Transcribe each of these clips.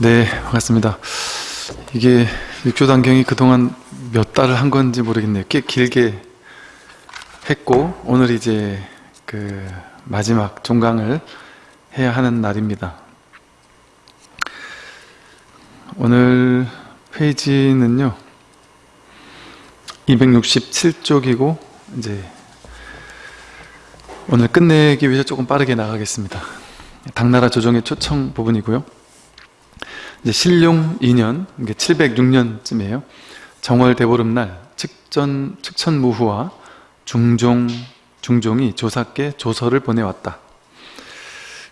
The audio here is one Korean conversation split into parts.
네, 반갑습니다. 이게 육조단경이 그동안 몇 달을 한 건지 모르겠네요. 꽤 길게 했고 오늘 이제 그 마지막 종강을 해야 하는 날입니다. 오늘 페이지는요 267쪽이고 이제 오늘 끝내기 위해서 조금 빠르게 나가겠습니다. 당나라 조정의 초청 부분이고요. 이제 신룡 2년, 706년쯤이에요. 정월 대보름날 측전, 측천무후와 중종, 중종이 조사께 조서를 보내왔다.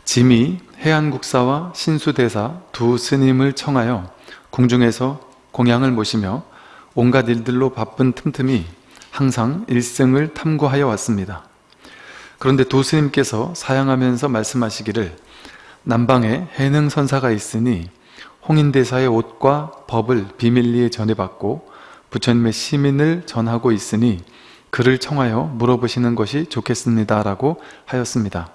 짐이 해안국사와 신수대사 두 스님을 청하여 궁중에서 공양을 모시며 온갖 일들로 바쁜 틈틈이 항상 일생을 탐구하여 왔습니다. 그런데 두 스님께서 사양하면서 말씀하시기를 남방에 해능선사가 있으니 홍인대사의 옷과 법을 비밀리에 전해받고 부처님의 시민을 전하고 있으니 그를 청하여 물어보시는 것이 좋겠습니다 라고 하였습니다.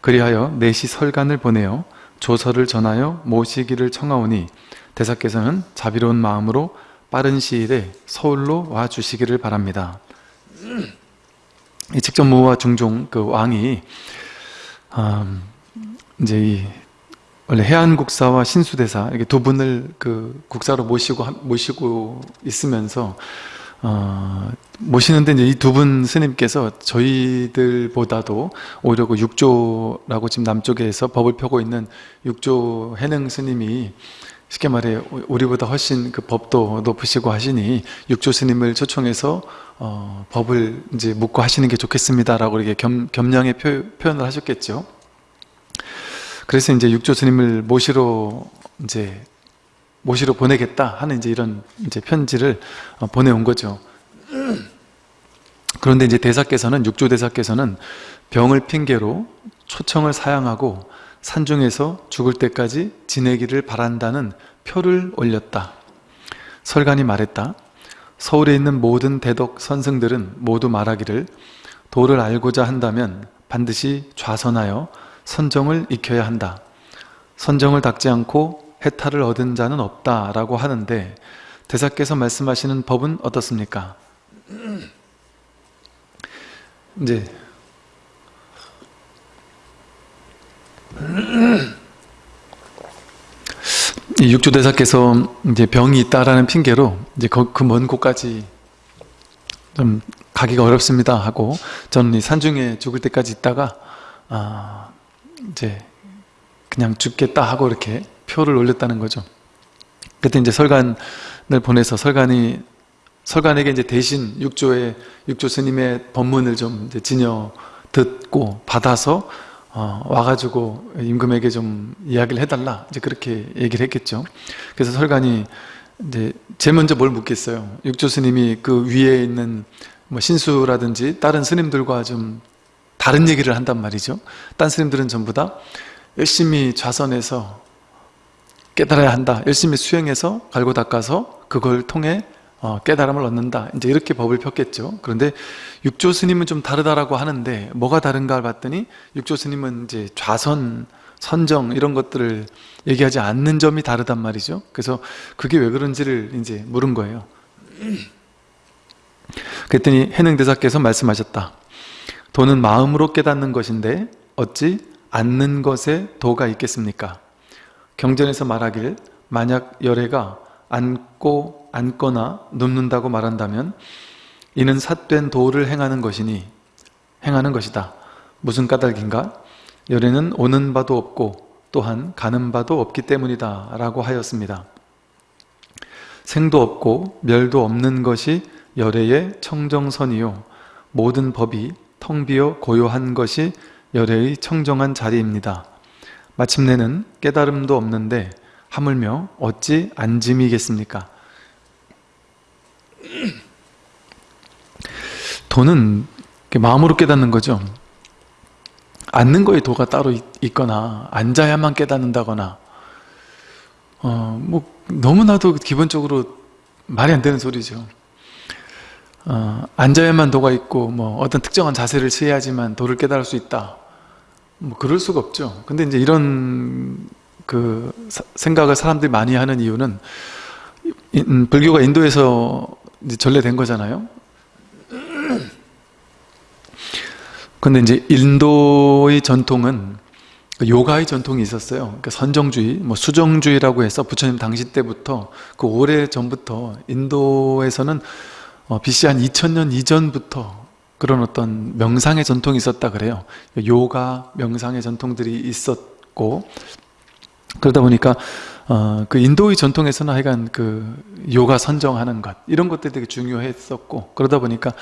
그리하여 내시 설관을 보내어 조서를 전하여 모시기를 청하오니 대사께서는 자비로운 마음으로 빠른 시일에 서울로 와 주시기를 바랍니다. 이 직전무와 중종 그 왕이 음, 이제 이 원래 해안국사와 신수대사 이렇게 두 분을 그 국사로 모시고 모시고 있으면서 어, 모시는데 이제 이 두 분 스님께서 저희들보다도 오히려 그 육조라고 지금 남쪽에서 법을 펴고 있는 육조 해능 스님이 쉽게 말해 우리보다 훨씬 그 법도 높으시고 하시니 육조 스님을 초청해서 어, 법을 이제 묻고 하시는 게 좋겠습니다라고 이렇게 겸, 겸양의 표, 현을 하셨겠죠. 그래서 이제 육조 스님을 모시러 이제 모시러 보내겠다 하는 이제 이런 이제 편지를 어, 보내온 거죠. 그런데 이제 대사께서는 육조 대사께서는 병을 핑계로 초청을 사양하고 산중에서 죽을 때까지 지내기를 바란다는 표를 올렸다. 설관이 말했다. 서울에 있는 모든 대덕 선승들은 모두 말하기를 도를 알고자 한다면 반드시 좌선하여 선정을 익혀야 한다. 선정을 닦지 않고 해탈을 얻은 자는 없다라고 하는데 대사께서 말씀하시는 법은 어떻습니까? 이제 육조 대사께서 이제 병이 있다라는 핑계로 이제 그 먼 곳까지 좀 가기가 어렵습니다 하고 저는 이 산중에 죽을 때까지 있다가 아 이제 그냥 죽겠다 하고 이렇게 표를 올렸다는 거죠. 그때 이제 설관을 보내서 설관이 설관에게 이제 대신 육조의 육조 스님의 법문을 좀 이제 지녀 듣고 받아서 어, 와가지고 임금에게 좀 이야기를 해달라 이제 그렇게 얘기를 했겠죠. 그래서 설관이 이제 제일 먼저 뭘 묻겠어요. 육조 스님이 그 위에 있는 뭐 신수라든지 다른 스님들과 좀 다른 얘기를 한단 말이죠. 딴 스님들은 전부 다 열심히 좌선해서 깨달아야 한다. 열심히 수행해서 갈고 닦아서 그걸 통해 어, 깨달음을 얻는다. 이제 이렇게 법을 폈겠죠. 그런데 육조 스님은 좀 다르다라고 하는데 뭐가 다른가 봤더니 육조 스님은 이제 좌선, 선정 이런 것들을 얘기하지 않는 점이 다르단 말이죠. 그래서 그게 왜 그런지를 이제 물은 거예요. 그랬더니 해능대사께서 말씀하셨다. 도는 마음으로 깨닫는 것인데 어찌 않는 것에 도가 있겠습니까? 경전에서 말하길 만약 열애가 앉고 앉거나 눕는다고 말한다면 이는 삿된 도를 행하는 것이니 행하는 것이다. 무슨 까닭인가? 열애는 오는 바도 없고 또한 가는 바도 없기 때문이다 라고 하였습니다. 생도 없고 멸도 없는 것이 열애의 청정선이요 모든 법이 텅 비어 고요한 것이 열애의 청정한 자리입니다. 마침내는 깨달음도 없는데 하물며 어찌 안짐이겠습니까? 도는 마음으로 깨닫는 거죠. 앉는 거에 도가 따로 있거나 앉아야만 깨닫는다거나 어, 뭐 너무나도 기본적으로 말이 안 되는 소리죠. 어, 앉아야만 도가 있고 뭐 어떤 특정한 자세를 취해야지만 도를 깨달을 수 있다 뭐 그럴 수가 없죠 근데 이제 이런 그 사- 생각을 사람들이 많이 하는 이유는 이- 음, 불교가 인도에서 전래된 거잖아요. 근데 이제 인도의 전통은 그 요가의 전통이 있었어요. 그러니까 선정주의, 뭐 수정주의라고 해서 부처님 당시 때부터 그 오래 전부터 인도에서는 어, BC 한 2000년 이전부터 그런 어떤 명상의 전통이 있었다 그래요. 요가, 명상의 전통들이 있었고 그러다 보니까 어, 그 인도의 전통에서는 하여간 그 요가 선정하는 것 이런 것들이 되게 중요했었고 그러다 보니까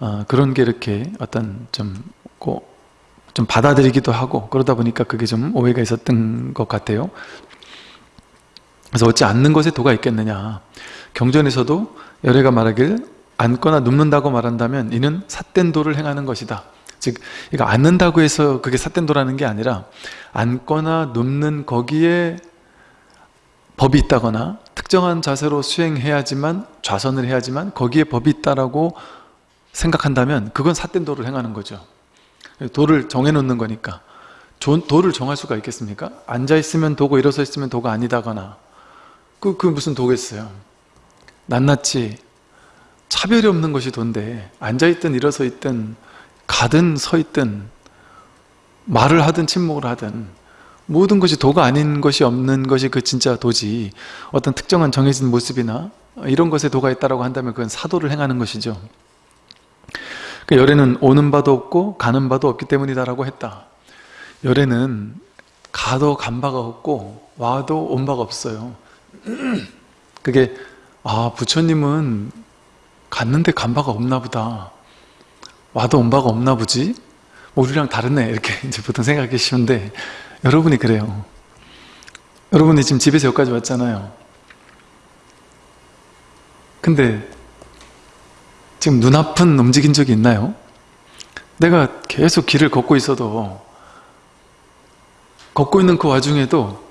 어, 그런 게 이렇게 어떤 좀, 고- 좀 받아들이기도 하고 그러다 보니까 그게 좀 오해가 있었던 것 같아요. 그래서 어찌 않는 것에 도가 있겠느냐. 경전에서도 열애가 말하길 앉거나 눕는다고 말한다면 이는 삿된 도를 행하는 것이다. 즉, 이거 앉는다고 해서 그게 삿된 도라는 게 아니라 앉거나 눕는 거기에 법이 있다거나 특정한 자세로 수행해야지만 좌선을 해야지만 거기에 법이 있다라고 생각한다면 그건 삿된 도를 행하는 거죠. 도를 정해놓는 거니까 조- 도를 정할 수가 있겠습니까? 앉아있으면 도고 일어서 있으면 도가 아니다거나 그, 그 무슨 도겠어요 낱낱이 차별이 없는 것이 도인데 앉아있든 일어서 있든 가든 서 있든 말을 하든 침묵을 하든 모든 것이 도가 아닌 것이 없는 것이 그 진짜 도지 어떤 특정한 정해진 모습이나 이런 것에 도가 있다고 한다면 그건 사도를 행하는 것이죠 그 열애는 오는 바도 없고 가는 바도 없기 때문이다라고 했다. 열애는 가도 간 바가 없고 와도 온 바가 없어요. 그게 아 부처님은 갔는데 간 바가 없나 보다. 와도 온 바가 없나 보지? 뭐 우리랑 다르네 이렇게 이제 보통 생각하기 쉬운데 여러분이 그래요. 여러분이 지금 집에서 여기까지 왔잖아요. 근데 지금 눈앞은 움직인 적이 있나요? 내가 계속 길을 걷고 있어도 걷고 있는 그 와중에도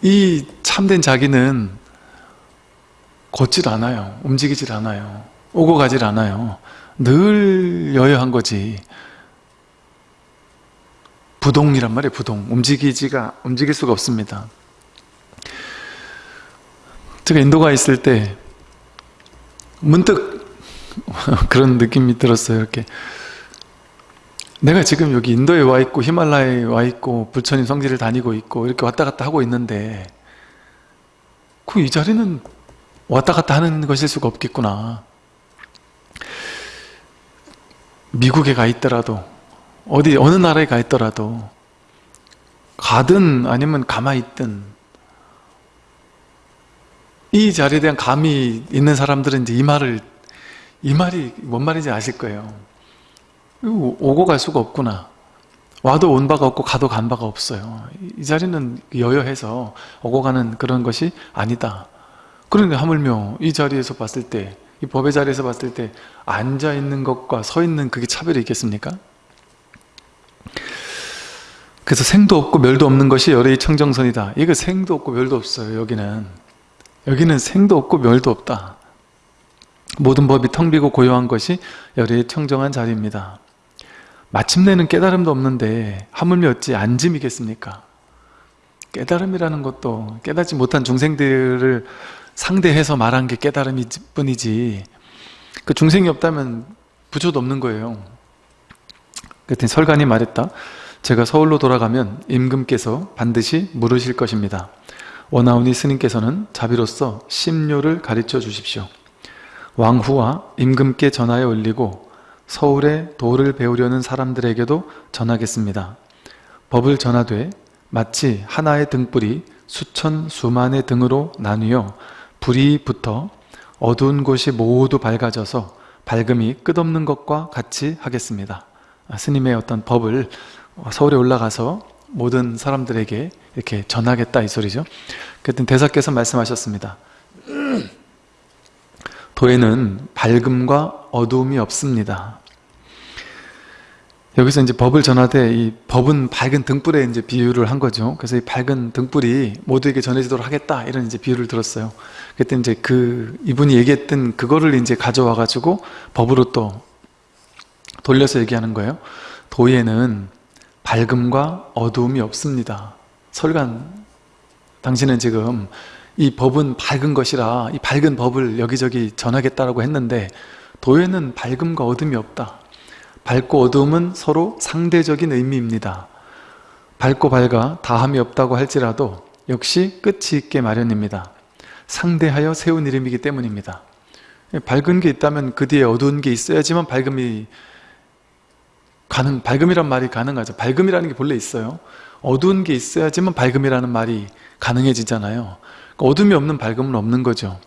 이 참된 자기는 걷질 않아요. 움직이질 않아요. 오고 가질 않아요. 늘 여여한 거지. 부동이란 말이에요. 부동. 움직이지가 움직일 수가 없습니다. 제가 인도가 있을 때 문득 그런 느낌이 들었어요. 이렇게 내가 지금 여기 인도에 와 있고 히말라야에 와 있고 부처님 성지를 다니고 있고 이렇게 왔다 갔다 하고 있는데 그 이 자리는 왔다 갔다 하는 것일 수가 없겠구나. 미국에 가 있더라도 어디 어느 나라에 가 있더라도 가든 아니면 가만히 있든 이 자리에 대한 감이 있는 사람들은 이제 이 말을 이 말이 뭔 말인지 아실 거예요. 오고 갈 수가 없구나. 와도 온 바가 없고 가도 간 바가 없어요. 이 자리는 여여해서 오고 가는 그런 것이 아니다. 그런데 하물며 이 자리에서 봤을 때, 이 법의 자리에서 봤을 때 앉아 있는 것과 서 있는 그게 차별이 있겠습니까? 그래서 생도 없고 멸도 없는 것이 열의 청정선이다. 이거 생도 없고 멸도 없어요. 여기는 여기는 생도 없고 멸도 없다. 모든 법이 텅 비고 고요한 것이 열의 청정한 자리입니다. 마침내는 깨달음도 없는데 하물며 어찌 안짐이겠습니까? 깨달음이라는 것도 깨닫지 못한 중생들을 상대해서 말한 게 깨달음일 뿐이지 그 중생이 없다면 부처도 없는 거예요. 그랬더니 설간이 말했다. 제가 서울로 돌아가면 임금께서 반드시 물으실 것입니다. 원하오니 스님께서는 자비로서 심료를 가르쳐 주십시오. 왕후와 임금께 전하여 올리고 서울에 도를 배우려는 사람들에게도 전하겠습니다. 법을 전하되 마치 하나의 등불이 수천 수만의 등으로 나뉘어 불이 붙어 어두운 곳이 모두 밝아져서 밝음이 끝없는 것과 같이 하겠습니다. 아, 스님의 어떤 법을 서울에 올라가서 모든 사람들에게 이렇게 전하겠다 이 소리죠. 그랬더니 대사께서 말씀하셨습니다. 도에는 밝음과 어두움이 없습니다. 여기서 이제 법을 전하되 이 법은 밝은 등불에 이제 비유를 한 거죠. 그래서 이 밝은 등불이 모두에게 전해지도록 하겠다 이런 이제 비유를 들었어요. 그때 이제 그 이분이 얘기했던 그거를 이제 가져와 가지고 법으로 또 돌려서 얘기하는 거예요. 도에는 밝음과 어두움이 없습니다. 설간 당신은 지금 이 법은 밝은 것이라 이 밝은 법을 여기저기 전하겠다라고 했는데 도에는 밝음과 어둠이 없다. 밝고 어둠은 서로 상대적인 의미입니다. 밝고 밝아 다함이 없다고 할지라도 역시 끝이 있게 마련입니다. 상대하여 세운 이름이기 때문입니다. 밝은 게 있다면 그 뒤에 어두운 게 있어야지만 밝음이 가능, 밝음이란 말이 가능하죠. 밝음이라는 게 본래 있어요. 어두운 게 있어야지만 밝음이라는 말이 가능해지잖아요. 그러니까 어둠이 없는 밝음은 없는 거죠.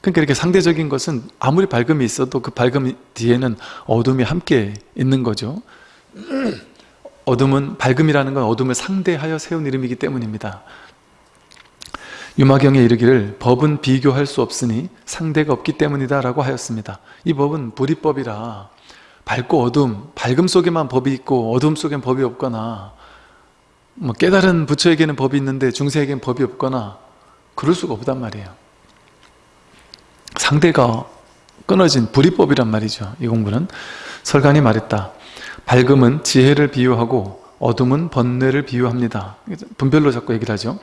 그러니까 이렇게 상대적인 것은 아무리 밝음이 있어도 그 밝음 뒤에는 어둠이 함께 있는 거죠. 어둠은 밝음이라는 건 어둠을 상대하여 세운 이름이기 때문입니다. 유마경에 이르기를 법은 비교할 수 없으니 상대가 없기 때문이다 라고 하였습니다. 이 법은 불이법이라 밝고 어둠, 밝음 속에만 법이 있고 어둠 속엔 법이 없거나 뭐 깨달은 부처에게는 법이 있는데 중세에게는 법이 없거나 그럴 수가 없단 말이에요. 상대가 끊어진 불이법이란 말이죠. 이 공부는 설간이 말했다. 밝음은 지혜를 비유하고 어둠은 번뇌를 비유합니다. 분별로 자꾸 얘기를 하죠.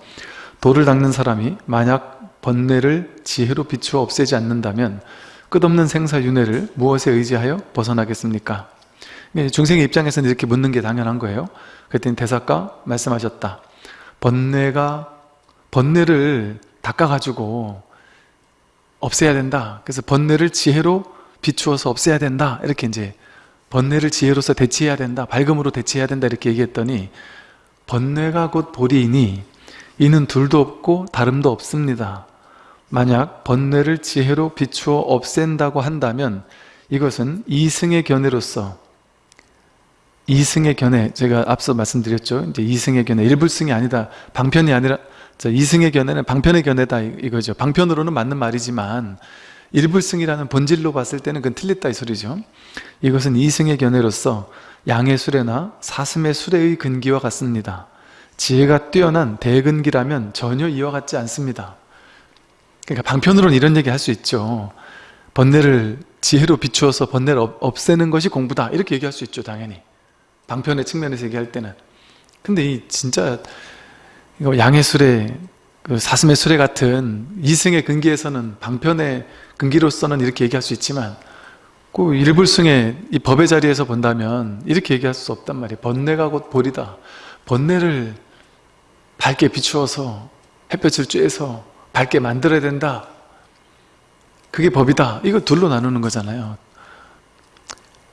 돌을 닦는 사람이 만약 번뇌를 지혜로 비추어 없애지 않는다면 끝없는 생사윤회를 무엇에 의지하여 벗어나겠습니까? 중생의 입장에서는 이렇게 묻는 게 당연한 거예요. 그랬더니 대사가 말씀하셨다. 번뇌가 번뇌를 닦아가지고 없애야 된다. 그래서 번뇌를 지혜로 비추어서 없애야 된다. 이렇게 이제 번뇌를 지혜로서 대체해야 된다. 밝음으로 대체해야 된다. 이렇게 얘기했더니 번뇌가 곧 보리이니 이는 둘도 없고 다름도 없습니다. 만약 번뇌를 지혜로 비추어 없앤다고 한다면 이것은 이승의 견해로서 이승의 견해 제가 앞서 말씀드렸죠. 이제 이승의 견해 일불승이 아니다. 방편이 아니라 이승의 견해는 방편의 견해다 이거죠. 방편으로는 맞는 말이지만 일불승이라는 본질로 봤을 때는 그건 틀렸다 이 소리죠. 이것은 이승의 견해로서 양의 수레나 사슴의 수레의 근기와 같습니다. 지혜가 뛰어난 대근기라면 전혀 이와 같지 않습니다. 그러니까 방편으로는 이런 얘기 할 수 있죠. 번뇌를 지혜로 비추어서 번뇌를 없애는 것이 공부다 이렇게 얘기할 수 있죠 당연히 방편의 측면에서 얘기할 때는 근데 이 진짜 양의 수레 그 사슴의 수레 같은 이승의 근기에서는 방편의 근기로서는 이렇게 얘기할 수 있지만 그 일불승의 이 법의 자리에서 본다면 이렇게 얘기할 수 없단 말이에요. 번뇌가 곧 볼이다. 번뇌를 밝게 비추어서 햇볕을 쬐서 밝게 만들어야 된다. 그게 법이다. 이거 둘로 나누는 거잖아요.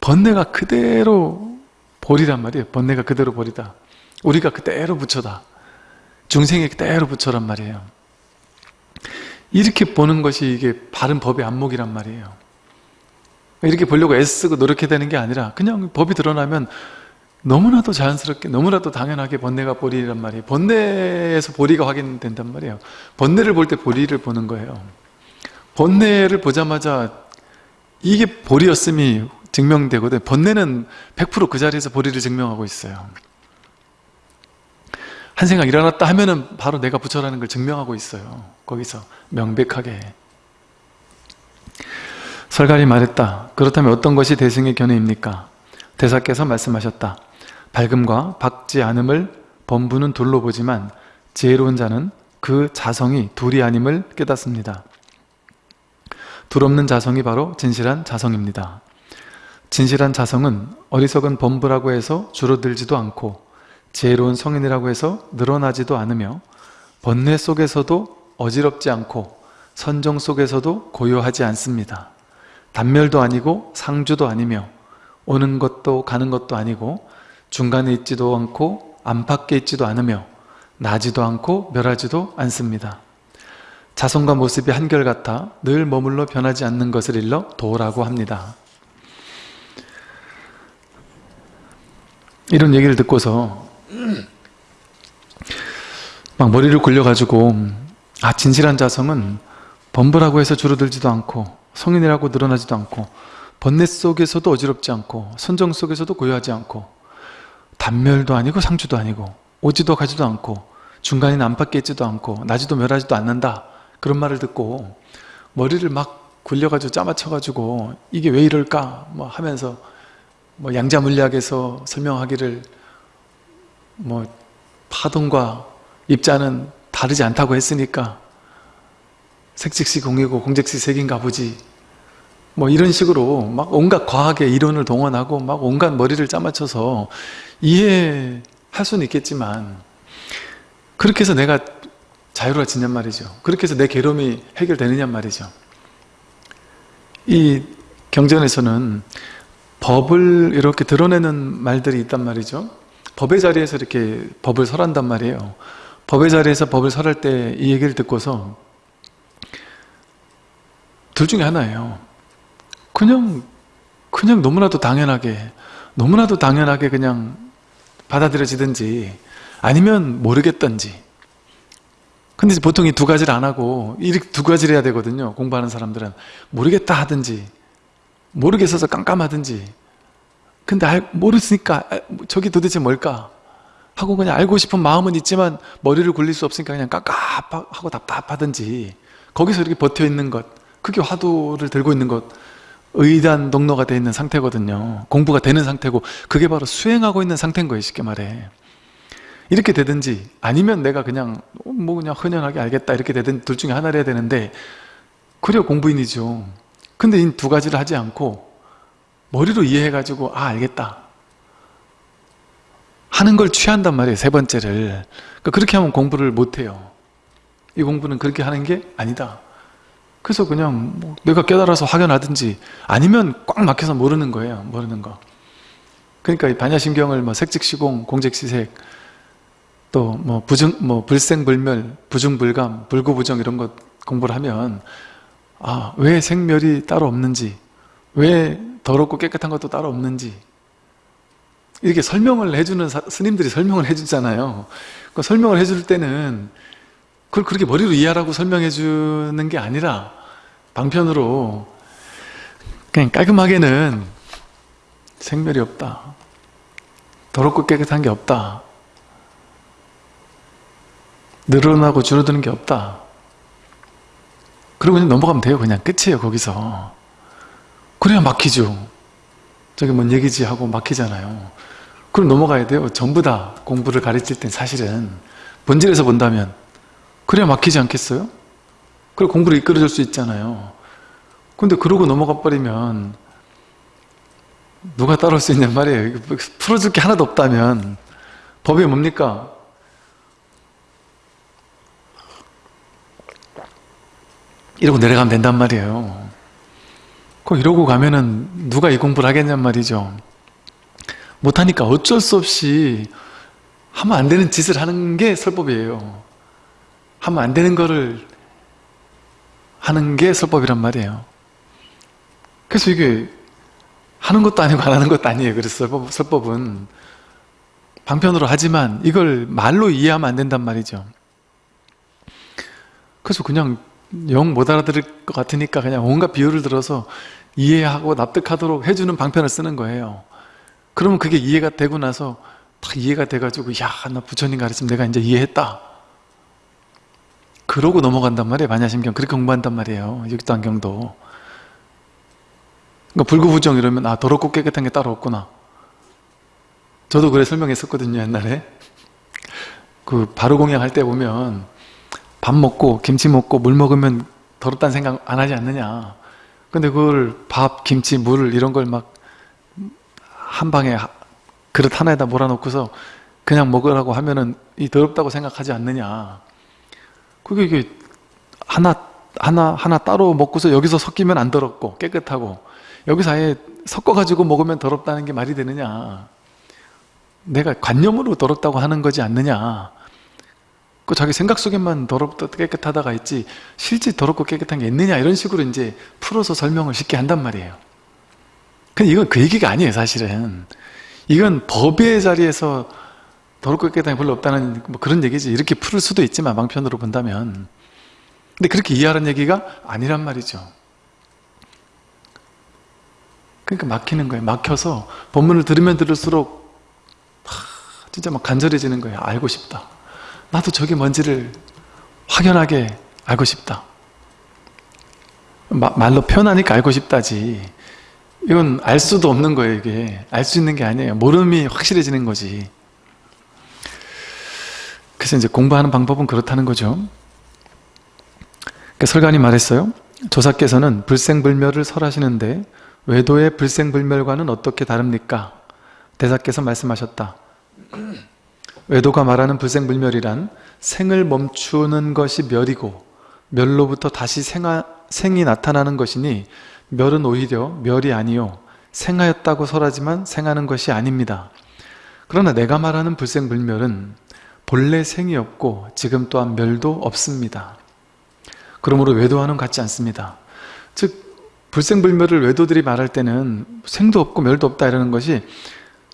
번뇌가 그대로 볼이란 말이에요. 번뇌가 그대로 볼이다. 우리가 그대로 부처다 중생이 그대로 부처란 말이에요. 이렇게 보는 것이 이게 바른 법의 안목이란 말이에요. 이렇게 보려고 애쓰고 노력해야 되는 게 아니라 그냥 법이 드러나면 너무나도 자연스럽게 너무나도 당연하게 번뇌가 보리란 말이에요. 번뇌에서 보리가 확인된단 말이에요. 번뇌를 볼 때 보리를 보는 거예요. 번뇌를 보자마자 이게 보리였음이 증명되거든. 번뇌는 100%그 자리에서 보리를 증명하고 있어요 한 생각 일어났다 하면은 바로 내가 부처라는 걸 증명하고 있어요 거기서 명백하게 설갈이 말했다 그렇다면 어떤 것이 대승의 견해입니까? 대사께서 말씀하셨다 밝음과 밝지 않음을 범부는 둘로 보지만 지혜로운 자는 그 자성이 둘이 아님을 깨닫습니다. 둘 없는 자성이 바로 진실한 자성입니다. 진실한 자성은 어리석은 범부라고 해서 줄어들지도 않고 지혜로운 성인이라고 해서 늘어나지도 않으며 번뇌 속에서도 어지럽지 않고 선정 속에서도 고요하지 않습니다. 단멸도 아니고 상주도 아니며 오는 것도 가는 것도 아니고 중간에 있지도 않고 안팎에 있지도 않으며 나지도 않고 멸하지도 않습니다. 자손과 모습이 한결같아 늘 머물러 변하지 않는 것을 일러 도라고 합니다. 이런 얘기를 듣고서 막 머리를 굴려가지고 아 진실한 자성은 범부라고 해서 줄어들지도 않고 성인이라고 늘어나지도 않고 번뇌 속에서도 어지럽지 않고 선정 속에서도 고요하지 않고 단멸도 아니고 상주도 아니고 오지도 가지도 않고 중간에 안팎에 있지도 않고 나지도 멸하지도 않는다. 그런 말을 듣고 머리를 막 굴려가지고 짜맞춰가지고 이게 왜 이럴까? 뭐 하면서 뭐 양자물리학에서 설명하기를 뭐 파동과 입자는 다르지 않다고 했으니까 색즉시 공이고 공즉시 색인가 보지. 뭐 이런 식으로 막 온갖 과학의 이론을 동원하고 막 온갖 머리를 짜맞춰서 이해할 수는 있겠지만 그렇게 해서 내가 자유로워지냔 말이죠. 그렇게 해서 내 괴로움이 해결되느냐 말이죠. 이 경전에서는 법을 이렇게 드러내는 말들이 있단 말이죠 법의 자리에서 이렇게 법을 설한단 말이에요. 법의 자리에서 법을 설할 때 이 얘기를 듣고서 둘 중에 하나예요. 그냥 그냥 너무나도 당연하게 너무나도 당연하게 그냥 받아들여지든지 아니면 모르겠던지. 근데 보통 이 두 가지를 안 하고 이렇게 두 가지를 해야 되거든요. 공부하는 사람들은. 모르겠다 하든지 모르겠어서 깜깜하든지 근데 알, 모르니까 저게 도대체 뭘까? 하고 그냥 알고 싶은 마음은 있지만 머리를 굴릴 수 없으니까 그냥 깝깝하고 답답하든지 거기서 이렇게 버텨 있는 것 그게 화두를 들고 있는 것 의단 동로가 되어 있는 상태거든요. 공부가 되는 상태고 그게 바로 수행하고 있는 상태인 거예요 쉽게 말해. 이렇게 되든지 아니면 내가 그냥 뭐 그냥 흔연하게 알겠다 이렇게 되든 둘 중에 하나를 해야 되는데 그래야 공부인이죠. 근데 이 두 가지를 하지 않고 머리로 이해해가지고 아 알겠다. 하는 걸 취한단 말이에요 세 번째를. 그러니까 그렇게 하면 공부를 못해요. 이 공부는 그렇게 하는 게 아니다. 그래서 그냥 뭐 내가 깨달아서 확연하든지 아니면 꽉 막혀서 모르는 거예요 모르는 거. 그러니까 이 반야심경을 뭐 색즉시공 공즉시색 또 뭐 부증 뭐 불생불멸 부중불감 불구부정 이런 것 공부를 하면 아 왜 생멸이 따로 없는지 왜 더럽고 깨끗한 것도 따로 없는지. 이렇게 설명을 해주는 사, 스님들이 설명을 해주잖아요. 그 설명을 해줄 때는 그걸 그렇게 머리로 이해하라고 설명해 주는 게 아니라 방편으로 그냥 깔끔하게는 생멸이 없다. 더럽고 깨끗한 게 없다. 늘어나고 줄어드는 게 없다. 그리고 그냥 넘어가면 돼요. 그냥 끝이에요 거기서 그래야 막히죠. 저게 뭔 얘기지 하고 막히잖아요. 그럼 넘어가야 돼요. 전부 다 공부를 가르칠 땐 사실은 본질에서 본다면 그래야 막히지 않겠어요? 그리고 공부를 이끌어줄 수 있잖아요. 근데 그러고 넘어가 버리면 누가 따라올 수 있냔 말이에요. 풀어줄 게 하나도 없다면. 법이 뭡니까? 이러고 내려가면 된단 말이에요 그 이러고 가면은 누가 이 공부를 하겠냔 말이죠. 못하니까 어쩔 수 없이 하면 안 되는 짓을 하는 게 설법이에요. 하면 안 되는 거를 하는 게 설법이란 말이에요. 그래서 이게 하는 것도 아니고 안 하는 것도 아니에요. 그래서 설법, 설법은 방편으로 하지만 이걸 말로 이해하면 안 된단 말이죠. 그래서 그냥 영 못 알아들을 것 같으니까 그냥 온갖 비유를 들어서 이해하고 납득하도록 해주는 방편을 쓰는 거예요. 그러면 그게 이해가 되고 나서 딱 이해가 돼가지고 야 나 부처님 가르침 내가 이제 이해했다. 그러고 넘어간단 말이에요 반야심경. 그렇게 공부한단 말이에요 육도안경도. 그러니까 불구부정 이러면 아 더럽고 깨끗한 게 따로 없구나. 저도 그래 설명했었거든요 옛날에. 그 바로 공양 할 때 보면 밥 먹고 김치 먹고 물 먹으면 더럽다는 생각 안 하지 않느냐. 근데 그걸 밥, 김치, 물 이런 걸 막 한 방에 그릇 하나에다 몰아놓고서 그냥 먹으라고 하면은 이 더럽다고 생각하지 않느냐. 그게 이게 하나 하나 하나 따로 먹고서 여기서 섞이면 안 더럽고 깨끗하고 여기서 아예 섞어가지고 먹으면 더럽다는 게 말이 되느냐. 내가 관념으로 더럽다고 하는 거지 않느냐 그 자기 생각 속에만 더럽다 깨끗하다가 있지 실제 더럽고 깨끗한 게 있느냐 이런 식으로 이제 풀어서 설명을 쉽게 한단 말이에요. 근데 이건 그 얘기가 아니에요 사실은. 이건 법의 자리에서 더럽고 깨끗한 게 별로 없다는 뭐 그런 얘기지. 이렇게 풀을 수도 있지만 망편으로 본다면. 근데 그렇게 이해하는 얘기가 아니란 말이죠. 그러니까 막히는 거예요. 막혀서 본문을 들으면 들을수록 하, 진짜 막 간절해지는 거예요. 알고 싶다 나도 저게 뭔지를 확연하게 알고 싶다 마, 말로 표현하니까 알고 싶다지 이건 알 수도 없는 거예요 이게 알 수 있는 게 아니에요 모름이 확실해지는 거지 그래서 이제 공부하는 방법은 그렇다는 거죠. 그러니까 설관이 말했어요. 조사께서는 불생불멸을 설하시는데 외도의 불생불멸과는 어떻게 다릅니까? 대사께서 말씀하셨다. 외도가 말하는 불생불멸이란 생을 멈추는 것이 멸이고 멸로부터 다시 생하, 생이 나타나는 것이니 멸은 오히려 멸이 아니요 생하였다고 설하지만 생하는 것이 아닙니다. 그러나 내가 말하는 불생불멸은 본래 생이 없고 지금 또한 멸도 없습니다. 그러므로 외도와는 같지 않습니다. 즉 불생불멸을 외도들이 말할 때는 생도 없고 멸도 없다 이러는 것이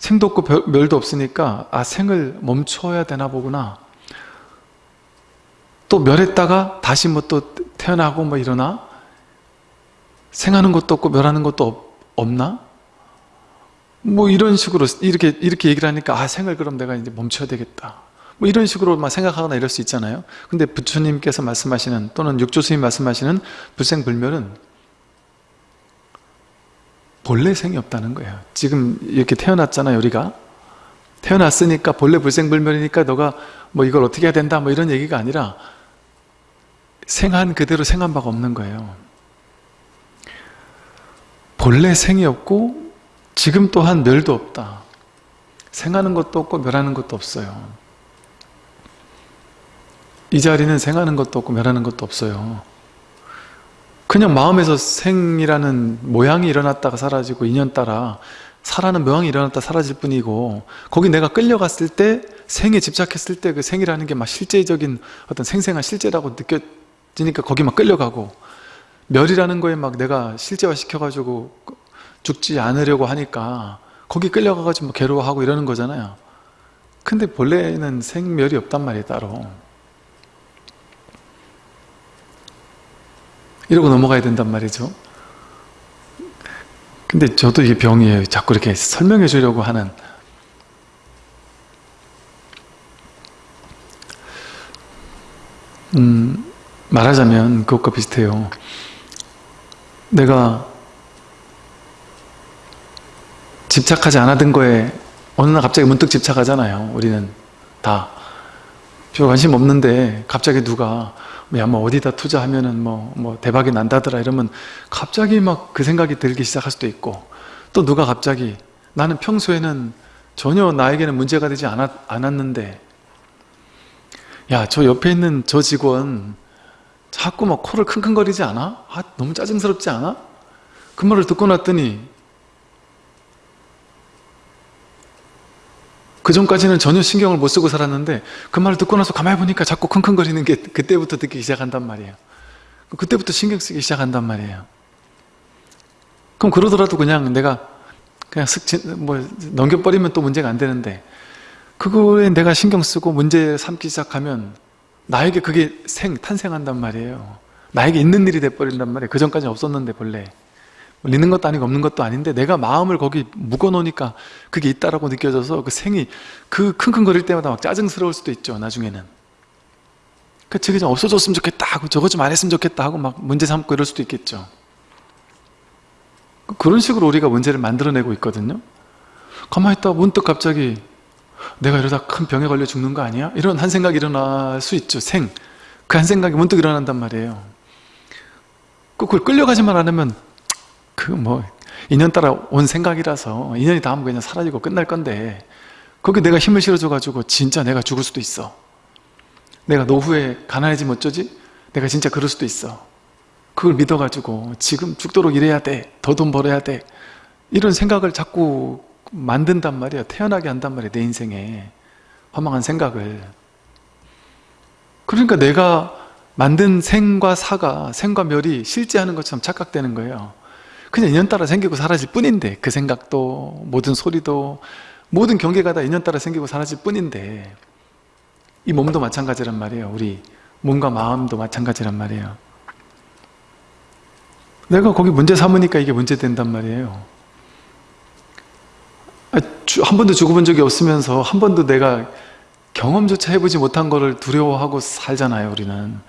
생도 없고 멸도 없으니까 아 생을 멈춰야 되나 보구나. 또 멸했다가 다시 뭐 또 태어나고 뭐 일어나? 생하는 것도 없고 멸하는 것도 없, 없나? 뭐 이런 식으로 이렇게 이렇게 얘기를 하니까 아 생을 그럼 내가 이제 멈춰야 되겠다. 뭐 이런 식으로 막 생각하거나 이럴 수 있잖아요. 근데 부처님께서 말씀하시는 또는 육조스님 말씀하시는 불생불멸은 본래 생이 없다는 거예요. 지금 이렇게 태어났잖아요 우리가. 태어났으니까 본래 불생불멸이니까 너가 뭐 이걸 어떻게 해야 된다 뭐 이런 얘기가 아니라 생한 그대로 생한 바가 없는 거예요. 본래 생이 없고 지금 또한 멸도 없다. 생하는 것도 없고 멸하는 것도 없어요. 이 자리는 생하는 것도 없고 멸하는 것도 없어요 그냥 마음에서 생이라는 모양이 일어났다가 사라지고 인연 따라 사라는 모양이 일어났다 사라질 뿐이고 거기 내가 끌려갔을 때 생에 집착했을 때 그 생이라는 게 막 실제적인 어떤 생생한 실제라고 느껴지니까 거기 막 끌려가고 멸이라는 거에 막 내가 실제화 시켜가지고 죽지 않으려고 하니까 거기 끌려가가지고 뭐 괴로워하고 이러는 거잖아요. 근데 본래는 생멸이 없단 말이에요 따로 이러고 넘어가야 된단 말이죠. 근데 저도 이게 병이에요 자꾸 이렇게 설명해 주려고 하는 음, 말하자면 그것과 비슷해요. 내가 집착하지 않았던 거에 어느 날 갑자기 문득 집착하잖아요 우리는 다 별 관심 없는데 갑자기 누가 야, 뭐 어디다 투자하면은 뭐, 뭐 대박이 난다더라 이러면 갑자기 막 그 생각이 들기 시작할 수도 있고 또 누가 갑자기 나는 평소에는 전혀 나에게는 문제가 되지 않았, 않았는데 야 저 옆에 있는 저 직원 자꾸 막 코를 킁킁거리지 않아? 아 너무 짜증스럽지 않아? 그 말을 듣고 났더니 그 전까지는 전혀 신경을 못 쓰고 살았는데 그 말을 듣고 나서 가만히 보니까 자꾸 킁킁거리는 게 그때부터 듣기 시작한단 말이에요. 그때부터 신경 쓰기 시작한단 말이에요. 그럼 그러더라도 그냥 내가 그냥 슥 뭐 넘겨버리면 또 문제가 안 되는데 그거에 내가 신경 쓰고 문제 삼기 시작하면 나에게 그게 생, 탄생한단 말이에요. 나에게 있는 일이 돼버린단 말이에요. 그 전까지는 없었는데 본래. 뭐 있는 것도 아니고 없는 것도 아닌데 내가 마음을 거기 묶어놓으니까 그게 있다라고 느껴져서 그 생이 그 킁킁거릴 때마다 막 짜증스러울 수도 있죠 나중에는. 그 저게 좀 없어졌으면 좋겠다 하고 저거 좀 안 했으면 좋겠다 하고 막 문제 삼고 이럴 수도 있겠죠. 그런 식으로 우리가 문제를 만들어내고 있거든요. 가만히 있다 문득 갑자기 내가 이러다 큰 병에 걸려 죽는 거 아니야? 이런 한 생각이 일어날 수 있죠 생. 그 한 생각이 문득 일어난단 말이에요. 그걸 끌려가지만 않으면 그 뭐 인연 따라 온 생각이라서 인연이 닿으면 그냥 사라지고 끝날 건데 거기 내가 힘을 실어줘 가지고 진짜 내가 죽을 수도 있어. 내가 노후에 가난해지면 어쩌지? 내가 진짜 그럴 수도 있어. 그걸 믿어가지고 지금 죽도록 일해야 돼 더 돈 벌어야 돼. 이런 생각을 자꾸 만든단 말이야. 태어나게 한단 말이야 내 인생에. 허망한 생각을. 그러니까 내가 만든 생과 사가 생과 멸이 실제하는 것처럼 착각되는 거예요 그냥 인연 따라 생기고 사라질 뿐인데 그 생각도 모든 소리도 모든 경계가 다 인연 따라 생기고 사라질 뿐인데 이 몸도 마찬가지란 말이에요. 우리 몸과 마음도 마찬가지란 말이에요. 내가 거기 문제 삼으니까 이게 문제 된단 말이에요. 아, 한 번도 죽어본 적이 없으면서 한 번도 내가 경험조차 해보지 못한 거를 두려워하고 살잖아요 우리는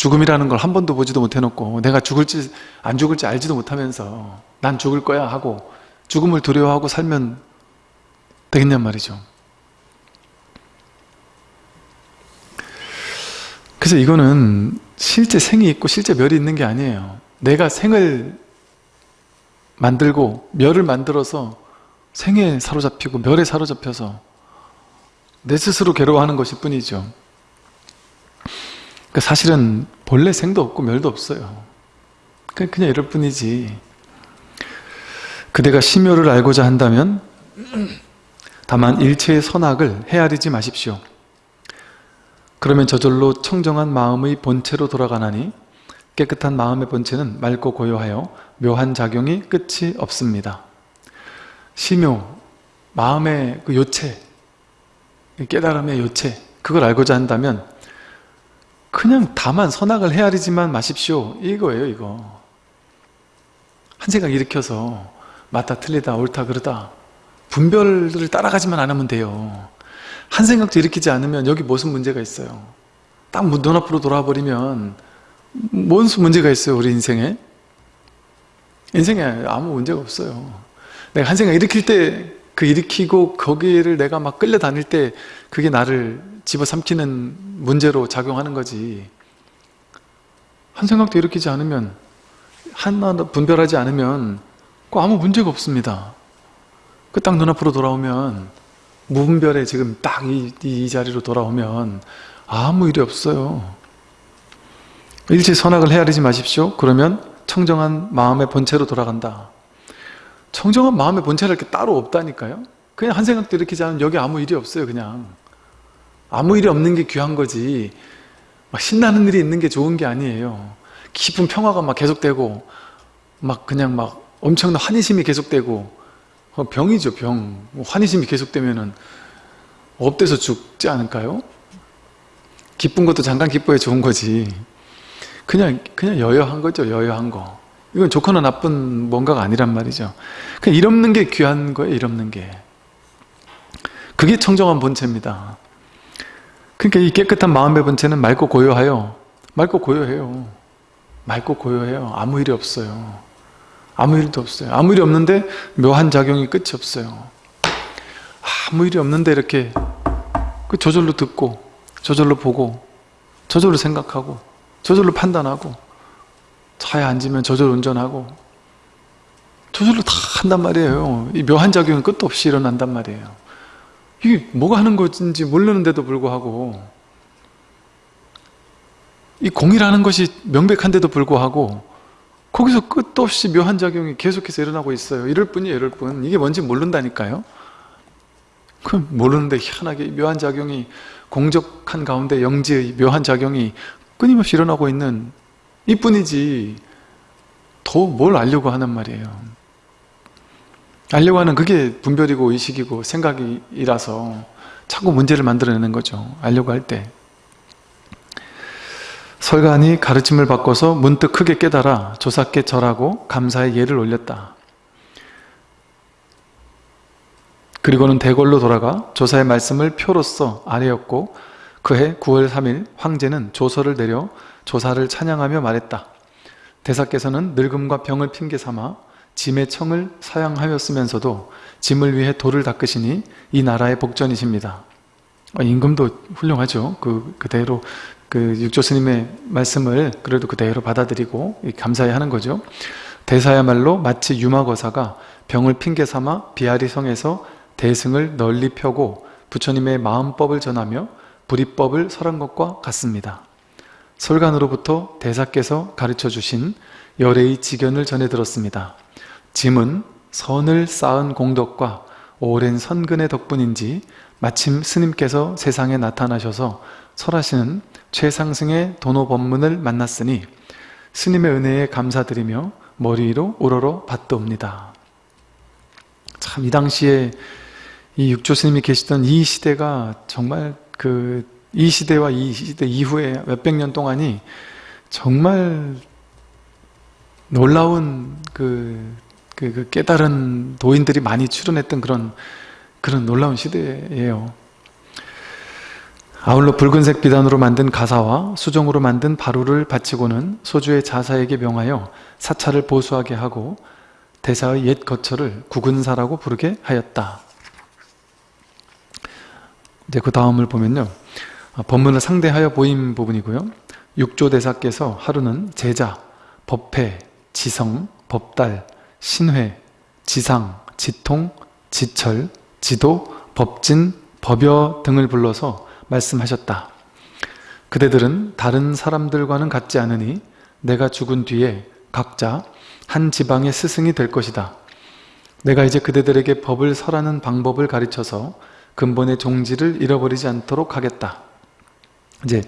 죽음이라는 걸 한 번도 보지도 못해놓고 내가 죽을지 안 죽을지 알지도 못하면서 난 죽을 거야 하고 죽음을 두려워하고 살면 되겠냔 말이죠 그래서 이거는 실제 생이 있고 실제 멸이 있는 게 아니에요. 내가 생을 만들고 멸을 만들어서 생에 사로잡히고 멸에 사로잡혀서 내 스스로 괴로워하는 것일 뿐이죠. 그 사실은 본래 생도 없고 멸도 없어요. 그냥 이럴 뿐이지. 그대가 심요를 알고자 한다면 다만 일체의 선악을 헤아리지 마십시오. 그러면 저절로 청정한 마음의 본체로 돌아가나니 깨끗한 마음의 본체는 맑고 고요하여 묘한 작용이 끝이 없습니다. 심요, 마음의 그 요체, 깨달음의 요체, 그걸 알고자 한다면 그냥 다만 선악을 헤아리지만 마십시오. 이거예요, 이거. 한 생각 일으켜서 맞다, 틀리다, 옳다, 그러다 분별을 따라가지만 않으면 돼요. 한 생각도 일으키지 않으면 여기 무슨 문제가 있어요? 딱 눈앞으로 돌아버리면 뭔 문제가 있어요, 우리 인생에? 인생에 아무 문제가 없어요. 내가 한 생각 일으킬 때 그 일으키고 거기를 내가 막 끌려다닐 때 그게 나를 집어삼키는 문제로 작용하는 거지. 한 생각도 일으키지 않으면 하나 분별하지 않으면 그 아무 문제가 없습니다. 그 딱 눈앞으로 돌아오면 무분별에 지금 딱이 이 자리로 돌아오면 아무 일이 없어요. 일체 선악을 헤아리지 마십시오. 그러면 청정한 마음의 본체로 돌아간다. 청정한 마음의 본체를 이렇게 따로 없다니까요. 그냥 한 생각도 일으키지 않으면 여기 아무 일이 없어요. 그냥 아무 일이 없는 게 귀한 거지. 막 신나는 일이 있는 게 좋은 게 아니에요. 깊은 평화가 막 계속되고 막 그냥 막 엄청난 환희심이 계속되고 어, 병이죠 병 환희심이 계속되면은 up돼서 죽지 않을까요? 기쁜 것도 잠깐 기뻐야 좋은 거지 그냥 그냥 여여한 거죠 여여한 거 이건 좋거나 나쁜 뭔가가 아니란 말이죠 그냥 일 없는 게 귀한 거예요 일 없는 게 그게 청정한 본체입니다 그러니까 이 깨끗한 마음의 본체는 맑고 고요하여 맑고 고요해요 맑고 고요해요 아무 일이 없어요 아무 일도 없어요. 아무 일이 없는데 묘한 작용이 끝이 없어요. 아무 일이 없는데 이렇게 그 저절로 듣고 저절로 보고 저절로 생각하고 저절로 판단하고 차에 앉으면 저절로 운전하고 저절로 다 한단 말이에요. 이 묘한 작용이 끝도 없이 일어난단 말이에요. 이게 뭐가 하는 것인지 모르는데도 불구하고 이 공이라는 것이 명백한데도 불구하고 거기서 끝도 없이 묘한 작용이 계속해서 일어나고 있어요. 이럴 뿐이에요, 이럴 뿐. 이게 뭔지 모른다니까요. 그 모르는데 희한하게 묘한 작용이 공적한 가운데 영지의 묘한 작용이 끊임없이 일어나고 있는 이뿐이지 더 뭘 알려고 하는 말이에요. 알려고 하는 그게 분별이고 의식이고 생각이라서 자꾸 문제를 만들어내는 거죠. 알려고 할 때. 설간이 가르침을 바꿔서 문득 크게 깨달아 조사께 절하고 감사의 예를 올렸다. 그리고는 대궐로 돌아가 조사의 말씀을 표로써 아뢰었고 그해 9월 3일 황제는 조서를 내려 조사를 찬양하며 말했다. 대사께서는 늙음과 병을 핑계 삼아 짐의 청을 사양하였으면서도 짐을 위해 돌을 닦으시니 이 나라의 복전이십니다. 어, 임금도 훌륭하죠. 그, 그대로 그 육조 스님의 말씀을 그래도 그대로 받아들이고 감사해 하는 거죠. 대사야말로 마치 유마거사가 병을 핑계 삼아 비아리 성에서 대승을 널리 펴고 부처님의 마음법을 전하며 불이법을 설한 것과 같습니다. 설간으로부터 대사께서 가르쳐 주신 열애의 지견을 전해 들었습니다. 짐은 선을 쌓은 공덕과 오랜 선근의 덕분인지 마침 스님께서 세상에 나타나셔서 설하시는 최상승의 도노 법문을 만났으니 스님의 은혜에 감사드리며 머리 위로 우러러 받도옵니다. 참 이 당시에 이 육조 스님이 계시던 이 시대가 정말 그 이 시대와 이 시대 이후에 몇백 년 동안이 정말 놀라운 그, 그, 그 깨달은 도인들이 많이 출연했던 그런 그런 놀라운 시대예요. 아울러 붉은색 비단으로 만든 가사와 수정으로 만든 바루를 바치고는 소주의 자사에게 명하여 사찰을 보수하게 하고 대사의 옛 거처를 구근사라고 부르게 하였다. 이제 그 다음을 보면요. 어, 법문을 상대하여 보인 부분이고요. 육조 대사께서 하루는 제자, 법회, 지성, 법달, 신회, 지상, 지통, 지철, 지도, 법진, 법여 등을 불러서 말씀하셨다. 그대들은 다른 사람들과는 같지 않으니 내가 죽은 뒤에 각자 한 지방의 스승이 될 것이다. 내가 이제 그대들에게 법을 설하는 방법을 가르쳐서 근본의 종지를 잃어버리지 않도록 하겠다. 이제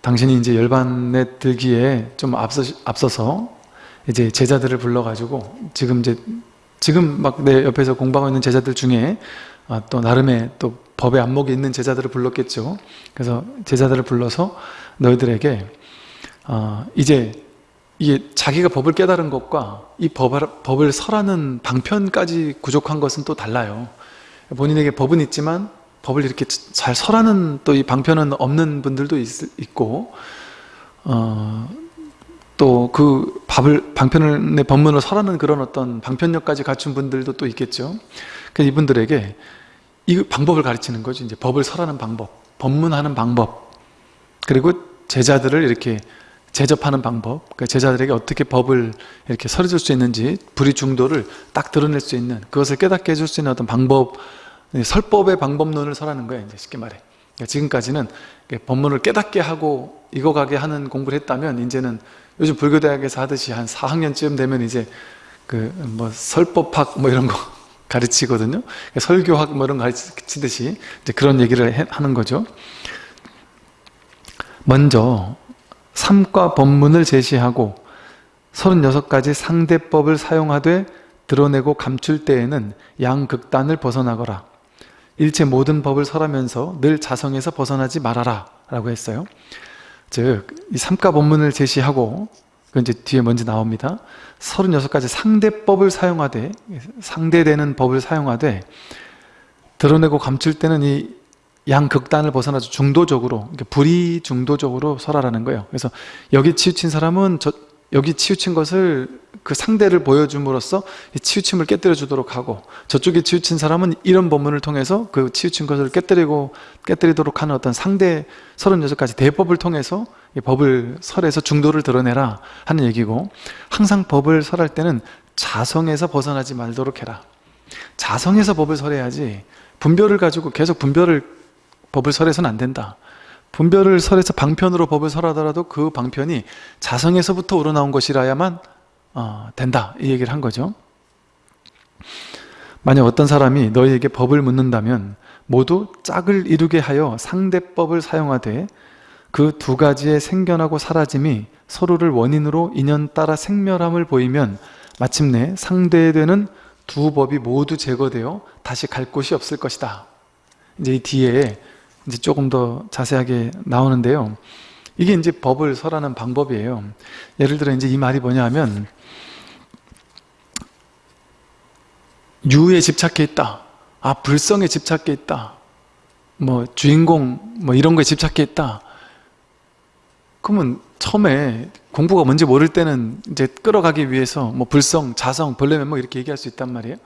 당신이 이제 열반에 들기에 좀 앞서, 앞서서 이제 제자들을 불러가지고 지금 이제 지금 막 내 옆에서 공부하고 있는 제자들 중에 아, 또 나름의 또 법의 안목이 있는 제자들을 불렀겠죠. 그래서 제자들을 불러서 너희들에게 어, 이제 이게 자기가 법을 깨달은 것과 이 법을, 법을 설하는 방편까지 구족한 것은 또 달라요. 본인에게 법은 있지만 법을 이렇게 잘 설하는 또 이 방편은 없는 분들도 있, 고 어, 또 그 밥을 방편을 내 법문을 설하는 그런 어떤 방편력까지 갖춘 분들도 또 있겠죠. 그 이분들에게 이 방법을 가르치는 거죠. 이제 법을 설하는 방법, 법문하는 방법, 그리고 제자들을 이렇게 제접하는 방법, 그러니까 제자들에게 어떻게 법을 이렇게 설해줄 수 있는지 불의 중도를 딱 드러낼 수 있는 그것을 깨닫게 해줄 수 있는 어떤 방법, 설법의 방법론을 설하는 거예요. 이제 쉽게 말해. 그러니까 지금까지는 법문을 깨닫게 하고 익어가게 하는 공부를 했다면 이제는 요즘 불교대학에서 하듯이 한 4학년쯤 되면 이제 그 뭐 설법학 뭐 이런 거 가르치거든요. 설교학 뭐 이런 거 가르치듯이 이제 그런 얘기를 하는 거죠. 먼저 삼과 법문을 제시하고 36가지 상대법을 사용하되 드러내고 감출 때에는 양극단을 벗어나거라. 일체 모든 법을 설하면서 늘 자성에서 벗어나지 말아라 라고 했어요. 즉, 이 삼가 법문을 제시하고 그건 이제 뒤에 먼저 나옵니다. 36가지 상대법을 사용하되 상대되는 법을 사용하되 드러내고 감출 때는 이 양극단을 벗어나서 중도적으로 불이 중도적으로 설하라는 거예요. 그래서 여기 치우친 사람은 저, 여기 치우친 것을 그 상대를 보여줌으로써 치우침을 깨뜨려 주도록 하고 저쪽에 치우친 사람은 이런 법문을 통해서 그 치우친 것을 깨뜨리고 깨뜨리도록 하는 어떤 상대 36가지 대법을 통해서 법을 설해서 중도를 드러내라 하는 얘기고 항상 법을 설할 때는 자성에서 벗어나지 말도록 해라. 자성에서 법을 설해야지 분별을 가지고 계속 분별을 법을 설해서는 안 된다 분별을 설해서 방편으로 법을 설하더라도 그 방편이 자성에서부터 우러나온 것이라야만 어, 된다. 이 얘기를 한 거죠. 만약 어떤 사람이 너희에게 법을 묻는다면 모두 짝을 이루게 하여 상대법을 사용하되 그 두 가지의 생겨나고 사라짐이 서로를 원인으로 인연 따라 생멸함을 보이면 마침내 상대되는 두 법이 모두 제거되어 다시 갈 곳이 없을 것이다. 이제 이 뒤에 이제 조금 더 자세하게 나오는데요. 이게 이제 법을 설하는 방법이에요. 예를 들어 이제 이 말이 뭐냐 하면 유에 집착해 있다. 아, 불성에 집착해 있다. 뭐 주인공 뭐 이런 거에 집착해 있다. 그러면 처음에 공부가 뭔지 모를 때는 이제 끌어가기 위해서 뭐 불성, 자성, 벌레면 뭐 이렇게 얘기할 수 있단 말이에요.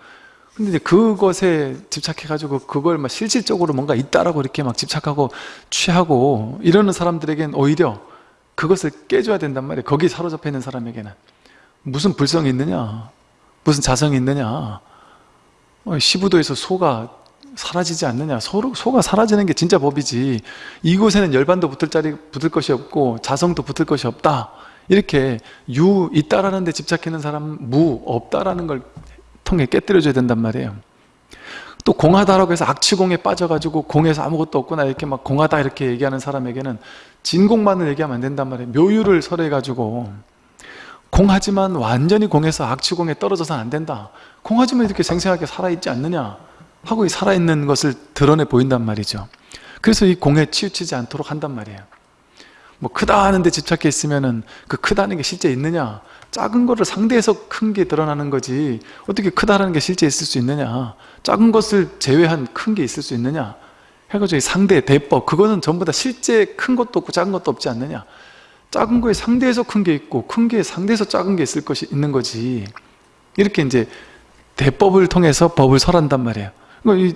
근데 이제 그것에 집착해가지고 그걸 막 실질적으로 뭔가 있다라고 이렇게 막 집착하고 취하고 이러는 사람들에겐 오히려 그것을 깨줘야 된단 말이에요. 거기 사로잡혀 있는 사람에게는. 무슨 불성이 있느냐? 무슨 자성이 있느냐? 어, 시부도에서 소가 사라지지 않느냐? 소, 소가 사라지는 게 진짜 법이지. 이곳에는 열반도 붙을 자리, 붙을 것이 없고 자성도 붙을 것이 없다. 이렇게 유 있다라는 데 집착해 있는 사람 무 없다라는 걸 통해 깨뜨려줘야 된단 말이에요. 또 공하다라고 해서 악취공에 빠져가지고 공에서 아무것도 없구나 이렇게 막 공하다 이렇게 얘기하는 사람에게는 진공만을 얘기하면 안 된단 말이에요. 묘유를 설해가지고. 공하지만 완전히 공에서 악취공에 떨어져서는 안 된다. 공하지만 이렇게 생생하게 살아있지 않느냐 하고 이 살아있는 것을 드러내 보인단 말이죠. 그래서 이 공에 치우치지 않도록 한단 말이에요. 뭐 크다 하는데 집착해 있으면 은 그 크다는 게 실제 있느냐 작은 거를 상대해서 큰 게 드러나는 거지 어떻게 크다라는 게 실제 있을 수 있느냐? 작은 것을 제외한 큰 게 있을 수 있느냐? 해가지고 상대 대법 그거는 전부 다 실제 큰 것도 없고 작은 것도 없지 않느냐? 작은 거에 상대해서 큰 게 있고 큰 게 상대해서 작은 게 있을 것이 있는 거지. 이렇게 이제 대법을 통해서 법을 설한단 말이에요.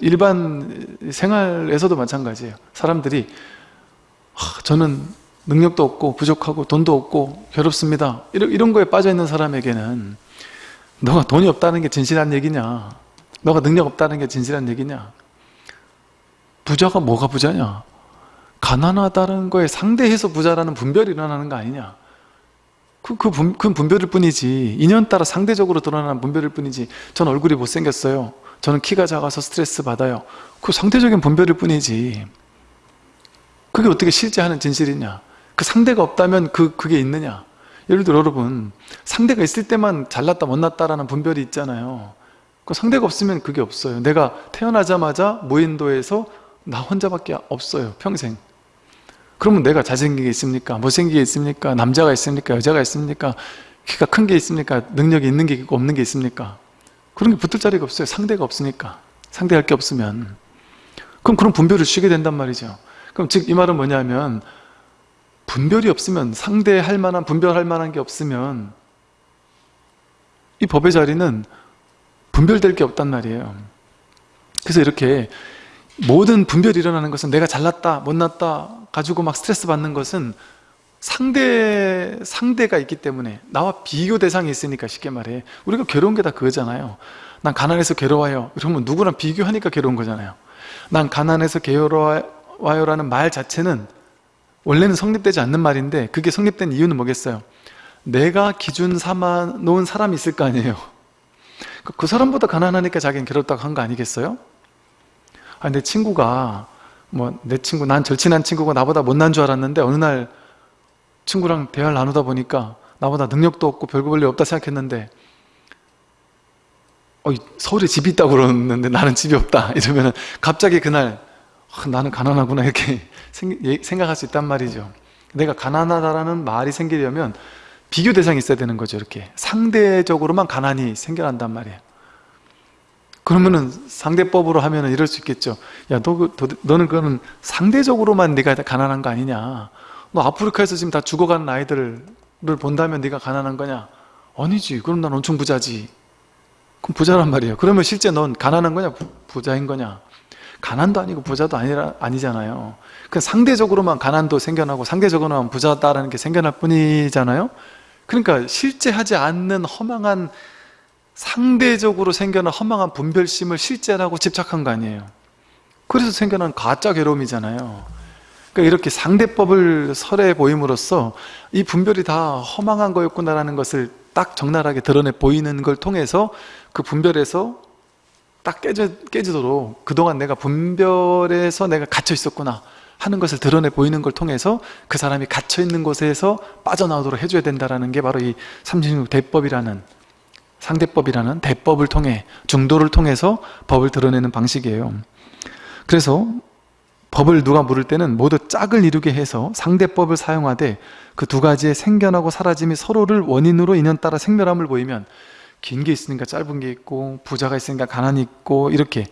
일반 생활에서도 마찬가지예요. 사람들이 하, 저는 능력도 없고 부족하고 돈도 없고 괴롭습니다. 이런, 이런 거에 빠져있는 사람에게는 너가 돈이 없다는 게 진실한 얘기냐? 너가 능력 없다는 게 진실한 얘기냐? 부자가 뭐가 부자냐? 가난하다는 거에 상대해서 부자라는 분별이 일어나는 거 아니냐? 그, 그, 분, 그 분별일 뿐이지. 인연 따라 상대적으로 드러나는 분별일 뿐이지. 전 얼굴이 못생겼어요. 저는 키가 작아서 스트레스 받아요. 그 상대적인 분별일 뿐이지. 그게 어떻게 실제 하는 진실이냐 그 상대가 없다면 그, 그게 있느냐 예를 들어 여러분 상대가 있을 때만 잘났다 못났다라는 분별이 있잖아요 그 상대가 없으면 그게 없어요 내가 태어나자마자 무인도에서 나 혼자밖에 없어요 평생 그러면 내가 잘생긴 게 있습니까? 못생긴 게 있습니까? 남자가 있습니까? 여자가 있습니까? 키가 큰 게 있습니까? 능력이 있는 게 있고 없는 게 있습니까? 그런 게 붙을 자리가 없어요 상대가 없으니까 상대할 게 없으면 그럼 그런 분별을 쉬게 된단 말이죠 그럼 즉 이 말은 뭐냐면 분별이 없으면 상대할 만한 분별할 만한 게 없으면 이 법의 자리는 분별될 게 없단 말이에요. 그래서 이렇게 모든 분별이 일어나는 것은 내가 잘났다 못났다 가지고 막 스트레스 받는 것은 상대, 상대가 있기 때문에 나와 비교 대상이 있으니까 쉽게 말해. 우리가 괴로운 게 다 그거잖아요. 난 가난해서 괴로워요. 그러면 누구랑 비교하니까 괴로운 거잖아요. 난 가난해서 괴로워요 라는 말 자체는 원래는 성립되지 않는 말인데 그게 성립된 이유는 뭐겠어요? 내가 기준 삼아 놓은 사람이 있을 거 아니에요. 그 사람보다 가난하니까 자기는 괴롭다고 한 거 아니겠어요? 아, 내 친구가 뭐 내 친구 난 절친한 친구가 나보다 못난 줄 알았는데 어느 날 친구랑 대화를 나누다 보니까 나보다 능력도 없고 별거 볼일 없다 생각했는데 어, 서울에 집이 있다고 그러는데 나는 집이 없다. 이러면 갑자기 그날 어, 나는 가난하구나 이렇게 생각할 수 있단 말이죠. 내가 가난하다라는 말이 생기려면 비교 대상이 있어야 되는 거죠 이렇게. 상대적으로만 가난이 생겨난단 말이에요. 그러면은 상대법으로 하면은 이럴 수 있겠죠. 야 너, 그, 너는 그거는 상대적으로만 네가 가난한 거 아니냐? 너 아프리카에서 지금 다 죽어가는 아이들을 본다면 네가 가난한 거냐? 아니지. 그럼 난 엄청 부자지. 그럼 부자란 말이에요. 그러면 실제 넌 가난한 거냐? 부자인 거냐? 가난도 아니고 부자도 아니라, 아니잖아요 그 상대적으로만 가난도 생겨나고 상대적으로만 부자다라는 게 생겨날 뿐이잖아요. 그러니까 실제 하지 않는 허망한 상대적으로 생겨난 허망한 분별심을 실제라고 집착한 거 아니에요. 그래서 생겨난 가짜 괴로움이잖아요. 그러니까 이렇게 상대법을 설해 보임으로써 이 분별이 다 허망한 거였구나라는 것을 딱 적나라하게 드러내 보이는 걸 통해서 그 분별에서 딱 깨져, 깨지도록 그동안 내가 분별에서 내가 갇혀 있었구나 하는 것을 드러내 보이는 걸 통해서 그 사람이 갇혀 있는 곳에서 빠져나오도록 해줘야 된다는 게 바로 이 삼진육 대법이라는 상대법이라는 대법을 통해 중도를 통해서 법을 드러내는 방식이에요. 그래서 법을 누가 물을 때는 모두 짝을 이루게 해서 상대법을 사용하되 그 두 가지의 생겨나고 사라짐이 서로를 원인으로 인연 따라 생멸함을 보이면 긴 게 있으니까 짧은 게 있고 부자가 있으니까 가난이 있고 이렇게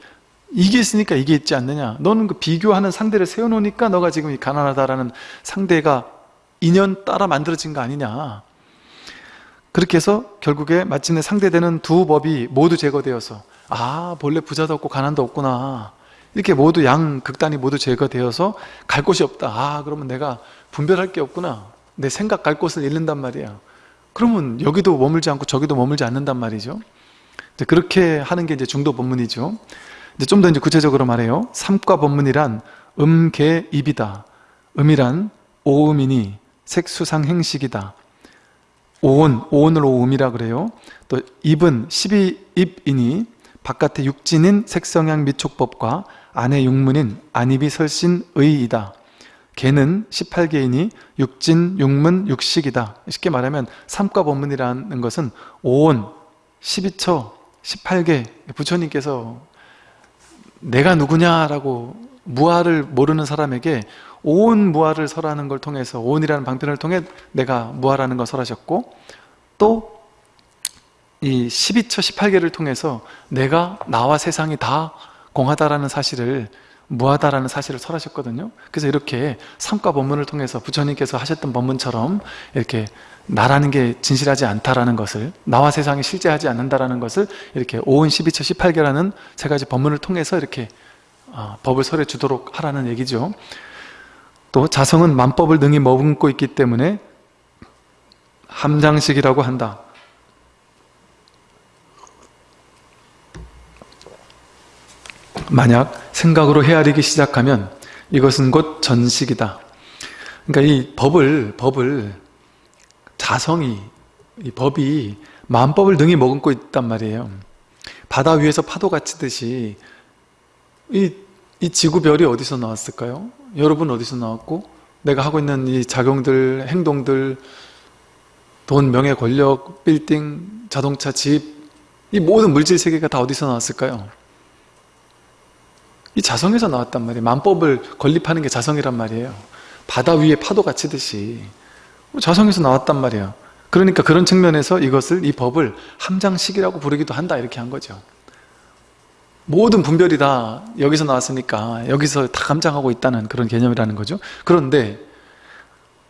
이게 있으니까 이게 있지 않느냐. 너는 그 비교하는 상대를 세워놓으니까 너가 지금 가난하다라는 상대가 인연 따라 만들어진 거 아니냐. 그렇게 해서 결국에 마침내 상대되는 두 법이 모두 제거되어서 아 본래 부자도 없고 가난도 없구나. 이렇게 모두 양 극단이 모두 제거되어서 갈 곳이 없다. 아 그러면 내가 분별할 게 없구나. 내 생각 갈 곳을 잃는단 말이야. 그러면 여기도 머물지 않고 저기도 머물지 않는단 말이죠. 그렇게 하는 게 이제 중도 법문이죠 이제 좀 더 이제 구체적으로 말해요. 삼과 법문이란 음, 개, 입이다. 음이란 오음이니 색수상 행식이다. 오온, 오온을 오음이라 그래요. 또 입은 십이 입이니 바깥의 육진인 색성향 미촉법과 안의 육문인 안입이 설신 의이다. 개는 18개이니 육진, 육문, 육식이다. 쉽게 말하면 삼과 법문이라는 것은 오온, 12처, 18개 부처님께서 내가 누구냐라고 무아를 모르는 사람에게 온 무아를 설하는 걸 통해서 온이라는 방편을 통해 내가 무아라는 걸 설하셨고 또 이 12처 18개를 통해서 내가 나와 세상이 다 공하다라는 사실을 무하다라는 사실을 설하셨거든요 그래서 이렇게 삼과 법문을 통해서 부처님께서 하셨던 법문처럼 이렇게 나라는 게 진실하지 않다라는 것을 나와 세상이 실제하지 않는다라는 것을 이렇게 5은 12처 18개라는 세 가지 법문을 통해서 이렇게 어, 법을 설해 주도록 하라는 얘기죠 또 자성은 만법을 능히 머금고 있기 때문에 함장식이라고 한다. 만약 생각으로 헤아리기 시작하면 이것은 곧 전식이다. 그러니까 이 법을 법을 자성이 이 법이 만법을 능히 머금고 있단 말이에요. 바다 위에서 파도가 치듯이 이, 이 지구별이 어디서 나왔을까요? 여러분 어디서 나왔고 내가 하고 있는 이 작용들, 행동들 돈, 명예, 권력, 빌딩, 자동차, 집 이 모든 물질 세계가 다 어디서 나왔을까요? 이 자성에서 나왔단 말이에요. 만법을 건립하는 게 자성이란 말이에요. 바다 위에 파도가 치듯이 자성에서 나왔단 말이에요. 그러니까 그런 측면에서 이것을 이 법을 함장식이라고 부르기도 한다 이렇게 한 거죠. 모든 분별이 다 여기서 나왔으니까 여기서 다 감장하고 있다는 그런 개념이라는 거죠. 그런데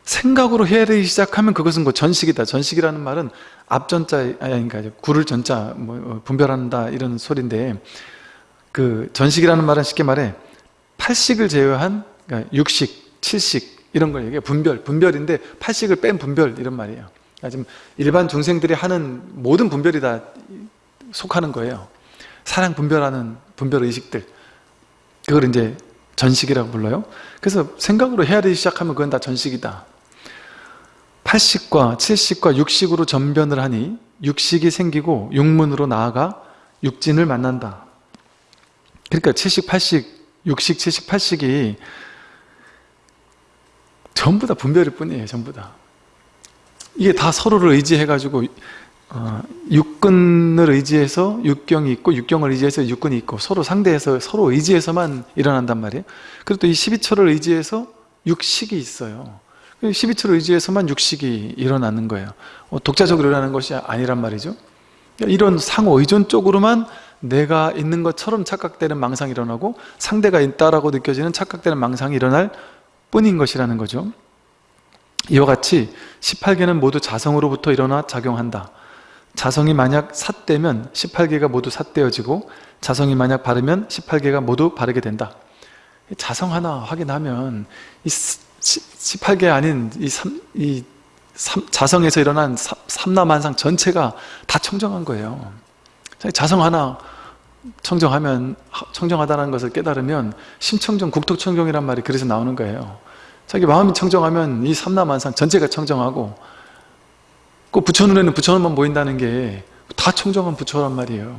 생각으로 헤아리기 시작하면 그것은 뭐 전식이다. 전식이라는 말은 앞전자, 아니, 그러니까 구를 전자, 뭐 어, 분별한다 이런 소리인데 그 전식이라는 말은 쉽게 말해 팔식을 제외한 그러니까 육식, 칠식 이런 걸 얘기해 분별, 분별인데 팔식을 뺀 분별 이런 말이에요. 그러니까 지금 일반 중생들이 하는 모든 분별이 다 속하는 거예요. 사랑 분별하는 분별 의식들 그걸 이제 전식이라고 불러요. 그래서 생각으로 헤아리기 시작하면 그건 다 전식이다. 8식과 7식과 6식으로 전변을 하니 육식이 생기고 육문으로 나아가 육진을 만난다. 그러니까 7식, 8식, 6식, 7식, 8식이 전부 다 분별일 뿐이에요. 전부 다. 이게 다 서로를 의지해가지고 어, 육근을 의지해서 육경이 있고 육경을 의지해서 육근이 있고 서로 상대해서 서로 의지해서만 일어난단 말이에요. 그리고 또 이 12초를 의지해서 육식이 있어요. 12초를 의지해서만 육식이 일어나는 거예요. 어, 독자적으로 일어나는 것이 아니란 말이죠. 이런 상호 의존 쪽으로만 내가 있는 것처럼 착각되는 망상이 일어나고 상대가 있다라고 느껴지는 착각되는 망상이 일어날 뿐인 것이라는 거죠. 이와 같이 18개는 모두 자성으로부터 일어나 작용한다. 자성이 만약 삿되면 18개가 모두 삿되어지고 자성이 만약 바르면 18개가 모두 바르게 된다. 자성 하나 확인하면 이 18개 아닌 이, 3, 이 3, 자성에서 일어난 삼라만상 전체가 다 청정한 거예요. 자성 하나 청정하면 청정하다는 것을 깨달으면 심청정, 국토청정이란 말이 그래서 나오는 거예요. 자기 마음이 청정하면 이 삼라만상 전체가 청정하고 그 부처 눈에는 부처 눈만 보인다는 게 다 청정한 부처란 말이에요.